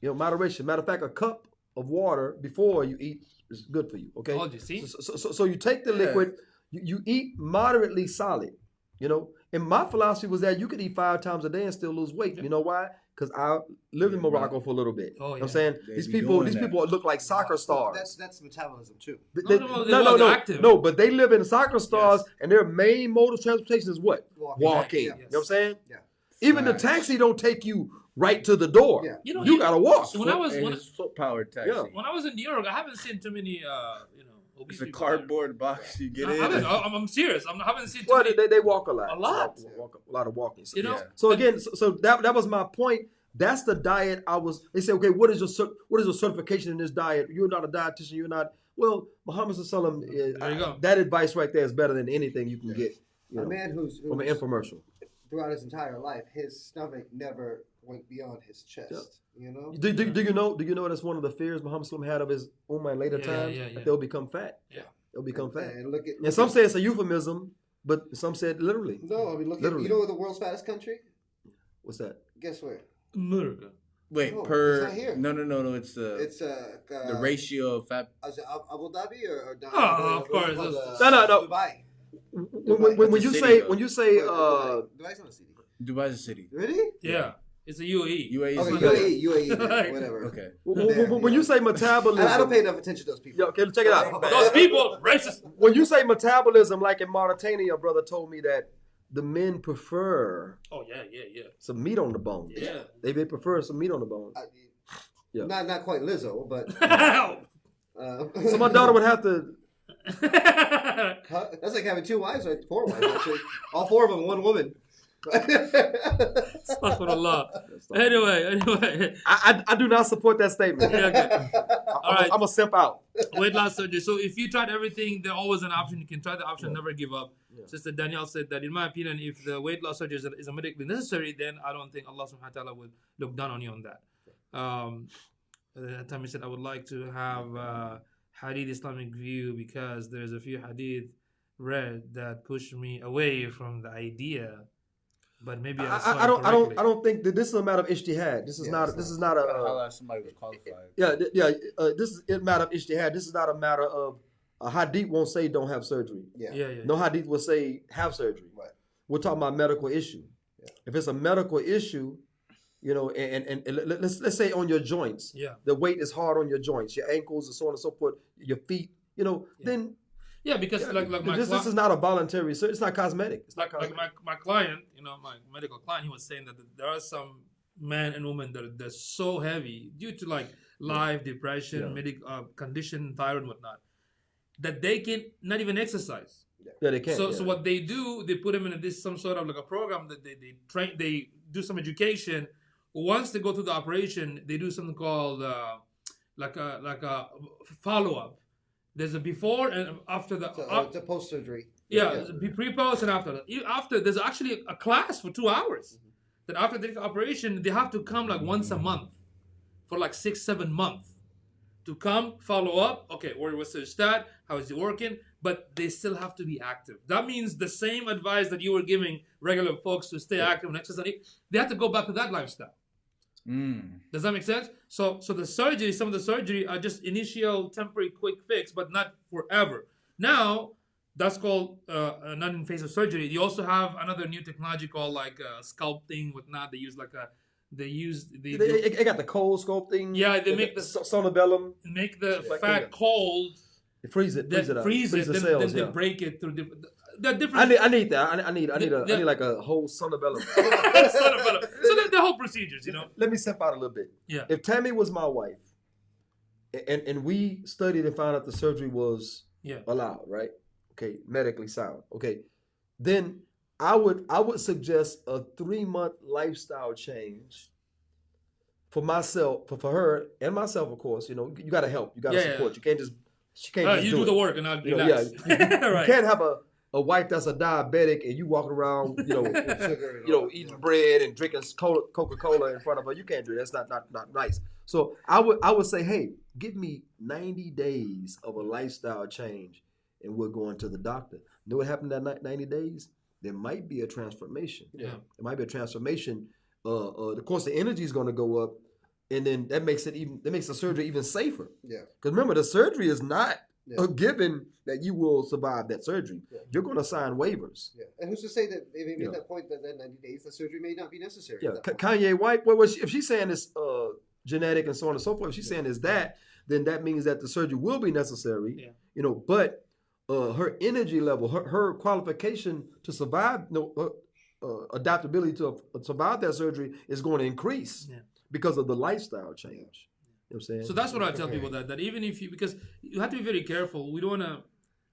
You know, moderation. Matter of fact, a cup of water before you eat is good for you. Okay. Oh, Told you, see? So, so, so, so you take the liquid, you, you eat moderately solid. You know, and my philosophy was that you could eat five times a day and still lose weight. You know why? Because I lived in Yeah, Morocco for a little bit. Oh, You know what. I'm saying They these people, these that. people look like soccer stars. That's that's metabolism too. They- No, no, they- no, no, no, no, active. no, but they live in soccer stars, and their main mode of transportation is what? Walking. Walking. Yeah. You know what I'm saying? Yeah. Even the taxi don't take you right to the door. Yeah. You know, you you- gotta walk. So when I was when, foot powered taxi. Yeah. when I was in New York, I haven't seen too many, uh, you know, obese It's a people there. cardboard box you get I in. haven't, I'm, I'm serious. I'm, I haven't seen too Well, many. they, they walk a lot. A lot. Walk, walk- a lot of walking. So, You know, Yeah. so again, so, so that that was my point. That's the diet I was. They say, okay, what is your what is your certification in this diet? You're not a dietitian. You're not. Well, Muhammad Sallam, uh, There you go. that advice right there is better than anything you can get. You A know, man who's, from an infomercial. throughout his entire life, his stomach never went beyond his chest. You know. Do, do, do you know? Do you know that's one of the fears Muhammad Sallam had of his ummah in later Yeah, times yeah, yeah. that they'll become fat. Yeah. they'll become fat. And look at. And some at- say it's a euphemism, but some said literally. No, I mean look at. Literally. You know what the world's fattest country? What's that? Guess where? America. Wait, No, per it's not here. no, no, no, no. It's the It's uh, uh the ratio of fat. Is it Abu Dhabi or, or Oh, of course, or, it's- No, no, no. Dubai. When, when, when, when you city, say though. when you say Wait, uh, Dubai. Dubai's not a city. Dubai's a city. Really? Yeah. It's a. UAE. UAE. Okay, is UAE, UAE, then, whatever. Okay. when, Damn, when- when yeah. you say metabolism, I, I don't pay enough attention to those people. Yeah, okay, check it out. Those people, racist. When you say metabolism, like in Mauritania, a brother told me that the men prefer Oh yeah, yeah, yeah. some meat on the bone. Yeah. They, they prefer some meat on the bone. I, Yeah. Not not quite Lizzo, but uh, So my daughter would have to. Huh? That's like having two wives or four wives actually. All four of them, one woman. Astaghfirullah. Anyway, anyway. I, I, I do not support that statement. Yeah, okay. I, All right. I'm a simp out. Weight loss surgery. So if you tried everything, there's always an option. You can try the option, never give up. Sister Danielle said that, in my opinion, if the weight loss surgery is, is medically necessary, then I don't think Allah subhanahu wa ta'ala would look down on you on that. Um, at that time, he said, I would like to have uh, hadith Islamic view because there's a few hadith read that push me away from the idea. But maybe I, I, saw I, I don't I don't. I don't think that this is a matter of ijtihad. This is Yeah, not it's this not. is not a Gotta uh, somebody who's qualified. yeah yeah uh, this is a matter of ijtihad. This is not a matter of a hadith won't say don't have surgery. yeah. Yeah, yeah. No hadith will say have surgery. Right. We're talking about medical issue. Yeah. If it's a medical issue, you know, and, and, and let- let's let's say on your joints, Yeah. the weight is hard on your joints, your ankles, and so on and so forth, your feet, you know, then Yeah, because like like my this, cli- this is not a voluntary, so it's not cosmetic. It's not like, like my, my client, you know, my medical client, he was saying that there are some men and women that are they're so heavy due to like life, depression, Yeah. medic uh, condition, thyroid, and whatnot, that they can not even exercise. yeah, they can't. so yeah. so what they do, they put them in this some sort of like a program that they, they train, they do some education. Once they go through the operation, they do something called uh, like a like a follow up. There's a before and after the So, uh, uh, post surgery. yeah, pre pre post and after. After there's actually a class for two hours. That after the operation, they have to come like once a month for like six, seven months to come follow up. Okay, where was the stat? How is it working? But they still have to be active. That means the same advice that you were giving regular folks to stay active and exercise. They have to go back to that lifestyle. Mm. Does that make sense? So, so the surgery, some of the surgery are just initial, temporary, quick fix, but not forever. Now, that's called uh, non-invasive surgery. You also have another new technology called like uh, sculpting, whatnot. They use like a, they use they, they, they, they got the cold sculpting. Yeah, they make the- so- sonobellum, make the fat cold, they freeze it, freeze it, up, freeze it, the then, cells. then yeah. they break it through different. The I need, I need that. I need, I need, I need, a, The- I need like a whole sonobellum. Son of a- so the, the whole procedures, you know. Let me step out a little bit. Yeah. If Tammy was my wife, and and we studied and found out the surgery was Yeah. allowed, right? Okay, medically sound. Okay, then I would I would suggest a three month lifestyle change for myself, for, for her and myself, of course. You know, you got to help, you got to Yeah, yeah. support. You can't just she can't Uh, just you do, do it. the work and I'll You know, relax. yeah, right. You can't have a a wife that's a diabetic and you walking around, you know, you know, eating bread and drinking Coca Cola in front of her. You can't do that. That's not, not not nice. So I would I would say, hey, give me 90 days of a lifestyle change, and we're going to the doctor. Know what happened that ni- 90 days? There might be a transformation. Yeah. There might be a transformation. Uh, uh, of course, the energy is going to go up, and then that makes it even that makes the surgery even safer. Yeah. Because remember, the surgery is not Yeah. a given that you will survive that surgery. Yeah. You're going to sign waivers. Yeah. And who's to say that they may be Yeah. that point that that 90 days the surgery may not be necessary? Yeah, at Ka- that point. Kanye White. What was she, if she's saying it's uh, genetic and so on and so forth? If she's saying it's that, then that means that the surgery will be necessary. Yeah. You know, but uh, her energy level, her, her qualification to survive, no, uh, uh, adaptability to uh, survive that surgery is going to increase Yeah. because of the lifestyle change. You know what I'm saying? So that's what I tell people that that even if you because you have to be very careful. We don't want to.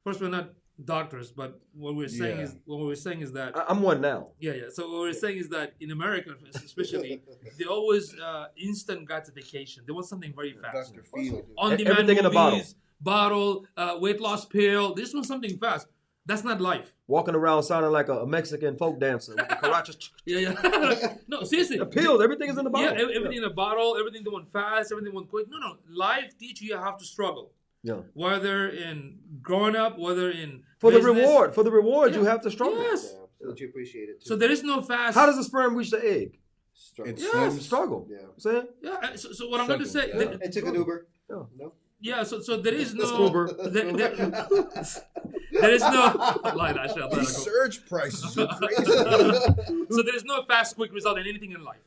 First, we're not doctors, but what we're saying Yeah. is what we're saying is that I, I'm one now. yeah, yeah. So what we're saying is that in America, especially, they always uh, instant gratification. They want something very fast. Dr. Field. On demand Everything in a bottle. bottle, uh, weight loss pill. They just want something fast. That's not life. Walking around sounding like a, a Mexican folk dancer with. Yeah, yeah. no, seriously. the pills, everything is in the bottle. Yeah, everything in a bottle, everything they want fast, everything want quick. No, no. Life teach you how to struggle. Yeah. Whether in growing up, whether in For the reward, for the reward, you have to struggle. Yes. Yeah, so you appreciate it. Too. So there is no fast. How does the sperm reach the egg? Struggle. It's- Yes. Struggle. Yeah. You know I'm saying? Yeah. So, so what I'm going to say. Struggle, th- It took an Uber. Yeah. No. Yeah. So so there is no. There, there, there is no. Lie, that shit, let it go. surge prices are crazy. so there is no fast, quick result in anything in life,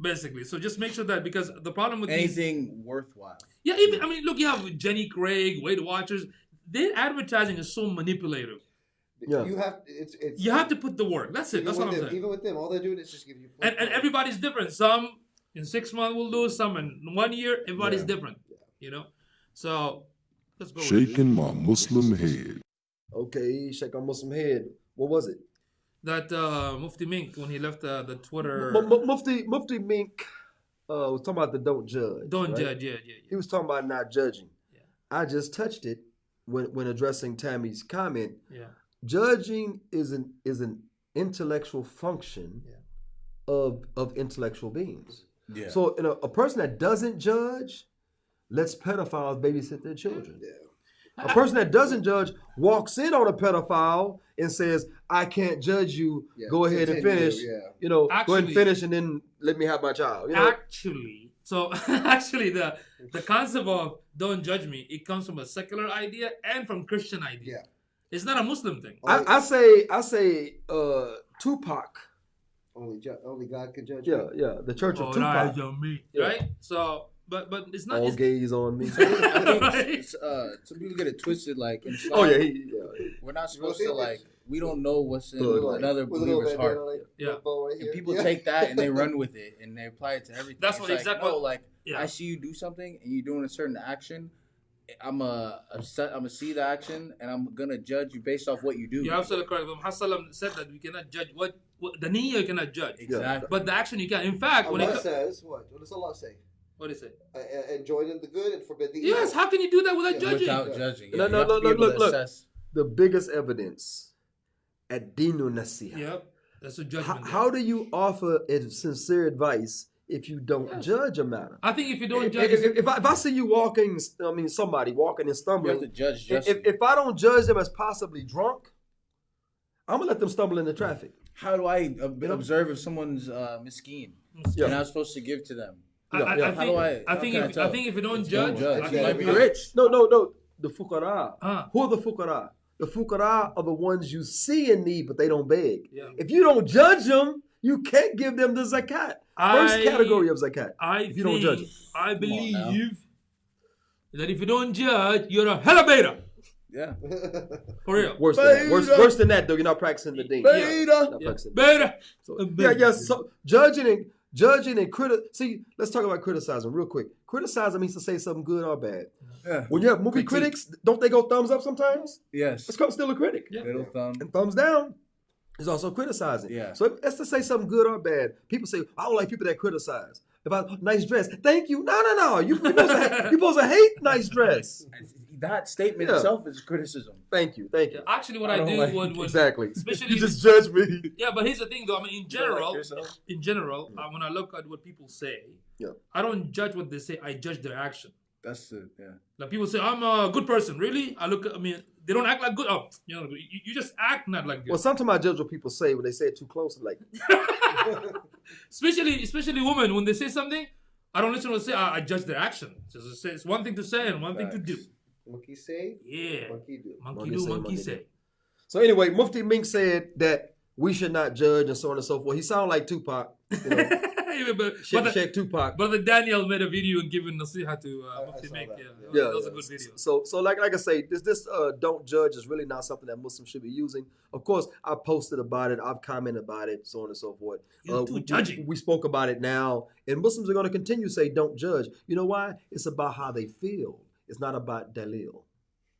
basically. So just make sure that because the problem with these, Anything worthwhile. yeah, even I mean, look, you have Jenny Craig, Weight Watchers. Their advertising is so manipulative. Yeah. You have it's it's You have to put the work. That's it. That's what I'm them, saying. even with them, all they're doing is just giving you And and everybody's different. Some in six months will do, some in one year. Everybody's different. You know. So let's go. with it. Shaking my Muslim head. Okay, shake on Muslim head. What was it? That uh, Mufti Menk when he left uh, the Twitter. M- M- Mufti Mufti Menk uh, was talking about the don't judge. Don't right? judge. Yeah, yeah, yeah. He was talking about not judging. Yeah. I just touched it when when addressing Tammy's comment. Yeah. Judging is an is an intellectual function Yeah. of of intellectual beings. Yeah. So you know, a person that doesn't judge lets pedophiles babysit their children. Yeah. A person that doesn't judge walks in on a pedophile and says, "I can't judge you. Yeah, Go ahead and continue, finish. yeah. You know, go ahead and finish, and then let me have my child." You know, Actually, so actually, the the concept of "don't judge me" it comes from a secular idea and from Christian idea. Yeah. It's not a Muslim thing. I, I say, I say, uh, Tupac Only ju- only God can judge. Yeah, me. yeah. The Church of All Tupac. eyes on me, Yeah. right? So, but but it's not. All It's, gaze on me. I think Right. uh, some people get it twisted. Like in Islam, oh yeah, he, yeah. we're not supposed to like. We don't know what's in Thug. another With a little believer's bandana, heart. like, Yeah. little right And people Yeah. take that and they run with it and they apply it to everything. That's It's what like, exactly- No, like Yeah. I see you do something and you're doing a certain action. I'm a upset. I'm gonna see the action and I'm gonna judge you based off what you do. You're absolutely correct. Muhammad Sallam said that we cannot judge what, what the niyyah you cannot judge, Exactly. but the action you can. In fact, when it Allah co- says what? What does Allah say? What is it? Uh, enjoy in the good and forbid the evil. Yes. How can you do that without Yeah. judging? Without judging. No, Yeah, no, you have no, to look, look, look. assess. The biggest evidence at Dinu Nasiha. Yep. That's a How, judgment. there. how do you offer a sincere advice if you don't Yes. judge a matter? I think if you don't If, judge, if, if- if I, if I see you walking, I mean somebody walking and stumbling. You have to judge if, justly. if, if I don't judge them as possibly drunk, I'm gonna let them stumble into traffic. How do I ob- observe if someone's uh, miskeen Yeah. and I'm supposed to give to them? I, I, Yeah. I How think, do I, I- how think can I if, I think if you don't Don't judge, judge. You think might if be rich. No, no, no. The fuqara. Ah. Who are the fuqara? The fuqara are the ones you see in need, but they don't beg. Yeah. If you don't judge them, you can't give them the zakat. First I- category of zakat. I if you don't judge. them. I believe that if you don't judge, you're a hella beta. Yeah. For real. Worse than that. Worse, worse than that, though. You're not practicing the deen. Beta. Not Yeah. practicing. Beta. So, A yeah, beta. yes. So judging and judging and criti- See, let's talk about criticizing real quick. Criticizing means to say something good or bad. Yeah. When you have movie Critique. critics, don't they go thumbs up sometimes? Yes. It's called still a critic. Yeah. Little thumb. And thumbs down is also criticizing. Yeah. So it's to say something good or bad. People say, I don't like people that criticize. If I nice dress, thank you. No, no, no. You you supposed to, ha- you supposed to hate nice dress. That statement Yeah. itself is criticism. Thank you, thank you. Actually, what I I, don't like- when, when Exactly. especially- you just judge me. yeah, but here's the thing though. I mean, in You don't like general, in general, uh, when I look at what people say, Yeah. I don't judge what they say. I judge their action. That's it. yeah. Like people say, I'm a good person. Really? I look. at I mean, they don't act like good. Oh, you know, you, you just act not like good. Well, sometimes I judge what people say when they say it too close. Like, especially especially women when they say something, I don't listen to what they say. I, I judge their action. So it's, it's one thing to say and one thing to do. Monkey say, Yeah, monkey do. monkey, Monkey do, say, monkey monkey say. do. so anyway, Mufti Menk said that we should not judge and so on and so forth. He sounded like Tupac. You know, Yeah, but, Sheikh, but, the, Tupac. but the Daniel made a video and giving nasiha to uh, I- I Mufti saw that. Yeah, Yeah, that was yeah. a good video. So, so like, like I say, this, this, uh, don't judge is really not something that Muslims should be using. Of course, I posted about it, I've commented about it, so on and so forth. You're Uh, too we, judging. we, we spoke about it now, and Muslims are going to continue to say, don't judge. You know why? It's about how they feel. It's not about dalil,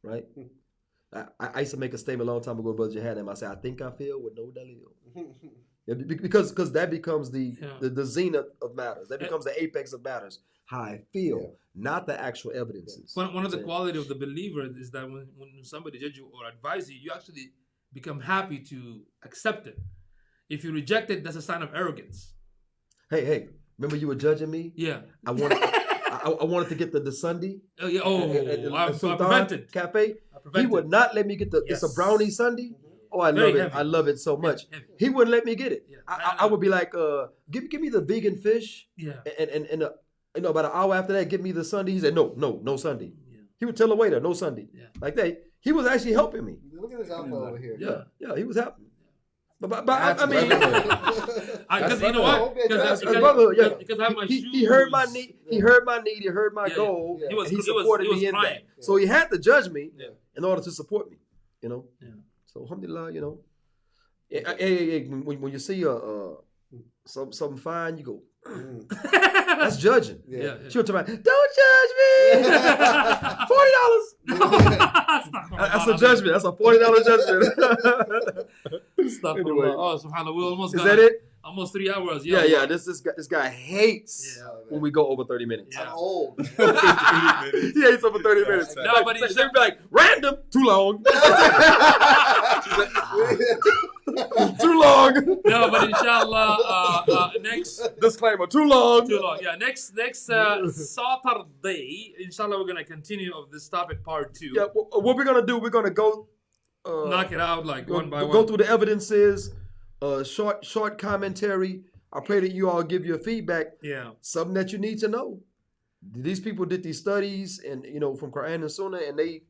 right? I, I used to make a statement a long time ago, Brother Jihad, I said, I think I feel with no dalil. Yeah, because because that becomes the, Yeah. the the zenith of matters. That becomes the apex of matters. How I feel, Yeah. not the actual evidences. One, one of the Yeah. quality of the believer is that when, when somebody judge you or advise you, you actually become happy to accept it. If you reject it, that's a sign of arrogance. Hey, hey, remember you were judging me? Yeah. I wanted, I, I wanted to get the, the sundae. Oh, yeah. Oh, at- at- at I, I prevented. Cafe. I He would not let me get the. It's a brownie sundae. Oh, I Very love it. heavy. I love it so much. heavy. He wouldn't let me get it. Yeah. I, I- I, I would be like, uh, give give me the vegan fish, Yeah. and and and uh, you know about an hour after that, give me the sundae. He said, no, no, no sundae. Yeah. He would tell the waiter, no sundae. Yeah. Like that. He was actually helping me. Look at this alpha over here. Yeah, yeah, he was helping. But, but, but I, That's I mean. Because you know what? Because That's because- brotherhood, yeah. because I have my he, shoes. he heard my need. He heard my need. He heard my Yeah, yeah. goal. Yeah. He was, and he he was, supported he was me in crying. that. So he had to judge me Yeah. in order to support me. You know. Yeah. So alhamdulillah, you know. Hey, hey, hey, hey, when, when you see a uh, some something fine, you go. Mm. That's judging. Yeah. Yeah, yeah. She was talking about, don't judge me. Forty dollars. That's a judgment. That's a forty dollar judgment. Astaghfirullah. Anyway. Oh, subhanAllah. We almost Is got that it? almost three hours. Yeah, yeah. This this guy this guy hates Yeah. when we go over thirty minutes. Yeah. I'm old. he hates over thirty minutes. No, but they it's- would be like random, too long, ah. too long. No, but inshallah, uh, uh, next Disclaimer, too long. too long. Yeah, next next uh, Saturday, inshallah, we're gonna continue of this topic part two. Yeah, wh- what we're gonna do? We're gonna go. Uh, Knock it out like go, one by go one. Go through the evidences. Uh, short short commentary. I pray that you all give your feedback. Yeah. Something that you need to know. These people did these studies, and you know, from Quran and Sunnah, and they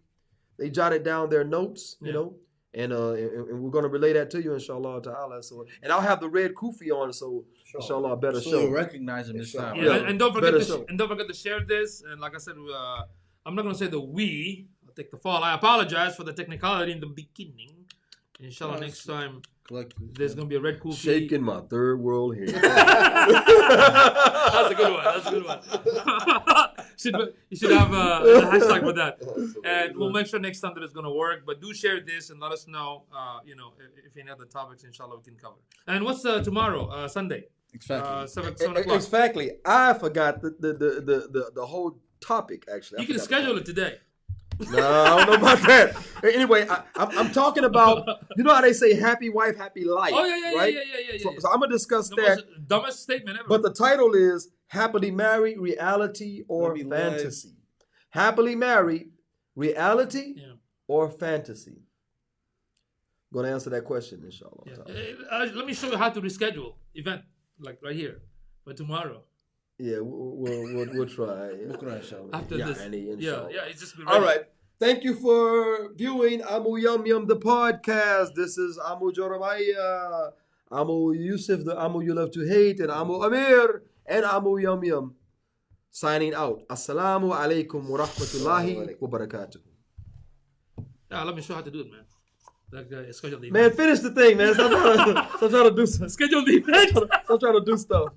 they jotted down their notes. You Yeah. know, And, uh, and, and we're going to relay that to you, inshallah ta'ala. So, and I'll have the red kufi on, so inshallah, better So show. you'll recognize him this time. Yeah, Yeah, and, and don't forget better to show. and don't forget to share this. And like I said, uh, I'm not gonna say the we. I'll take the fall. I apologize for the technicality in the beginning. Inshallah, next time there's gonna be a red cool Shaking my third world here. That's a good one. That's a good one. should, you should have a, a hashtag for that. And we'll make sure next time that it's going to work. But do share this and let us know, uh, you know, if, if any other topics, inshallah, we can cover. And what's uh, tomorrow? Uh, Sunday. Exactly. Uh, seven, seven o'clock. Exactly. I forgot the the, the, the, the the whole topic actually. I You can schedule it today. No, I don't know about that. Anyway, I, I'm, I'm talking about you know how they say happy wife, happy life. Oh, yeah, yeah, right? yeah, yeah, yeah, yeah, So, yeah. so I'm gonna discuss The that. most dumbest statement ever. But the title is Happily Married, Reality or Fantasy. Happily Married, Reality Yeah. or Fantasy? Gonna answer that question, inshallah. Uh, uh, let me show you how to reschedule event, like right here, for tomorrow. Yeah, we'll, we'll, we'll, we'll try. After Yeah, this. Yeah, yeah, it's just All Thank you for viewing Amu Yum Yum the podcast. This is Amu Joramaya, Amu Yusuf, the Amu you love to hate, and Amu Amir, and Amu Yum Yum. Signing out. Assalamu alaikum wa rahmatullahi wa barakatuh. Yeah, let me show you how to do it, man. Like, uh, schedule the Man, finish the thing, man. Stop trying to, stop trying to do stuff. Schedule the event. Stop trying to do stuff.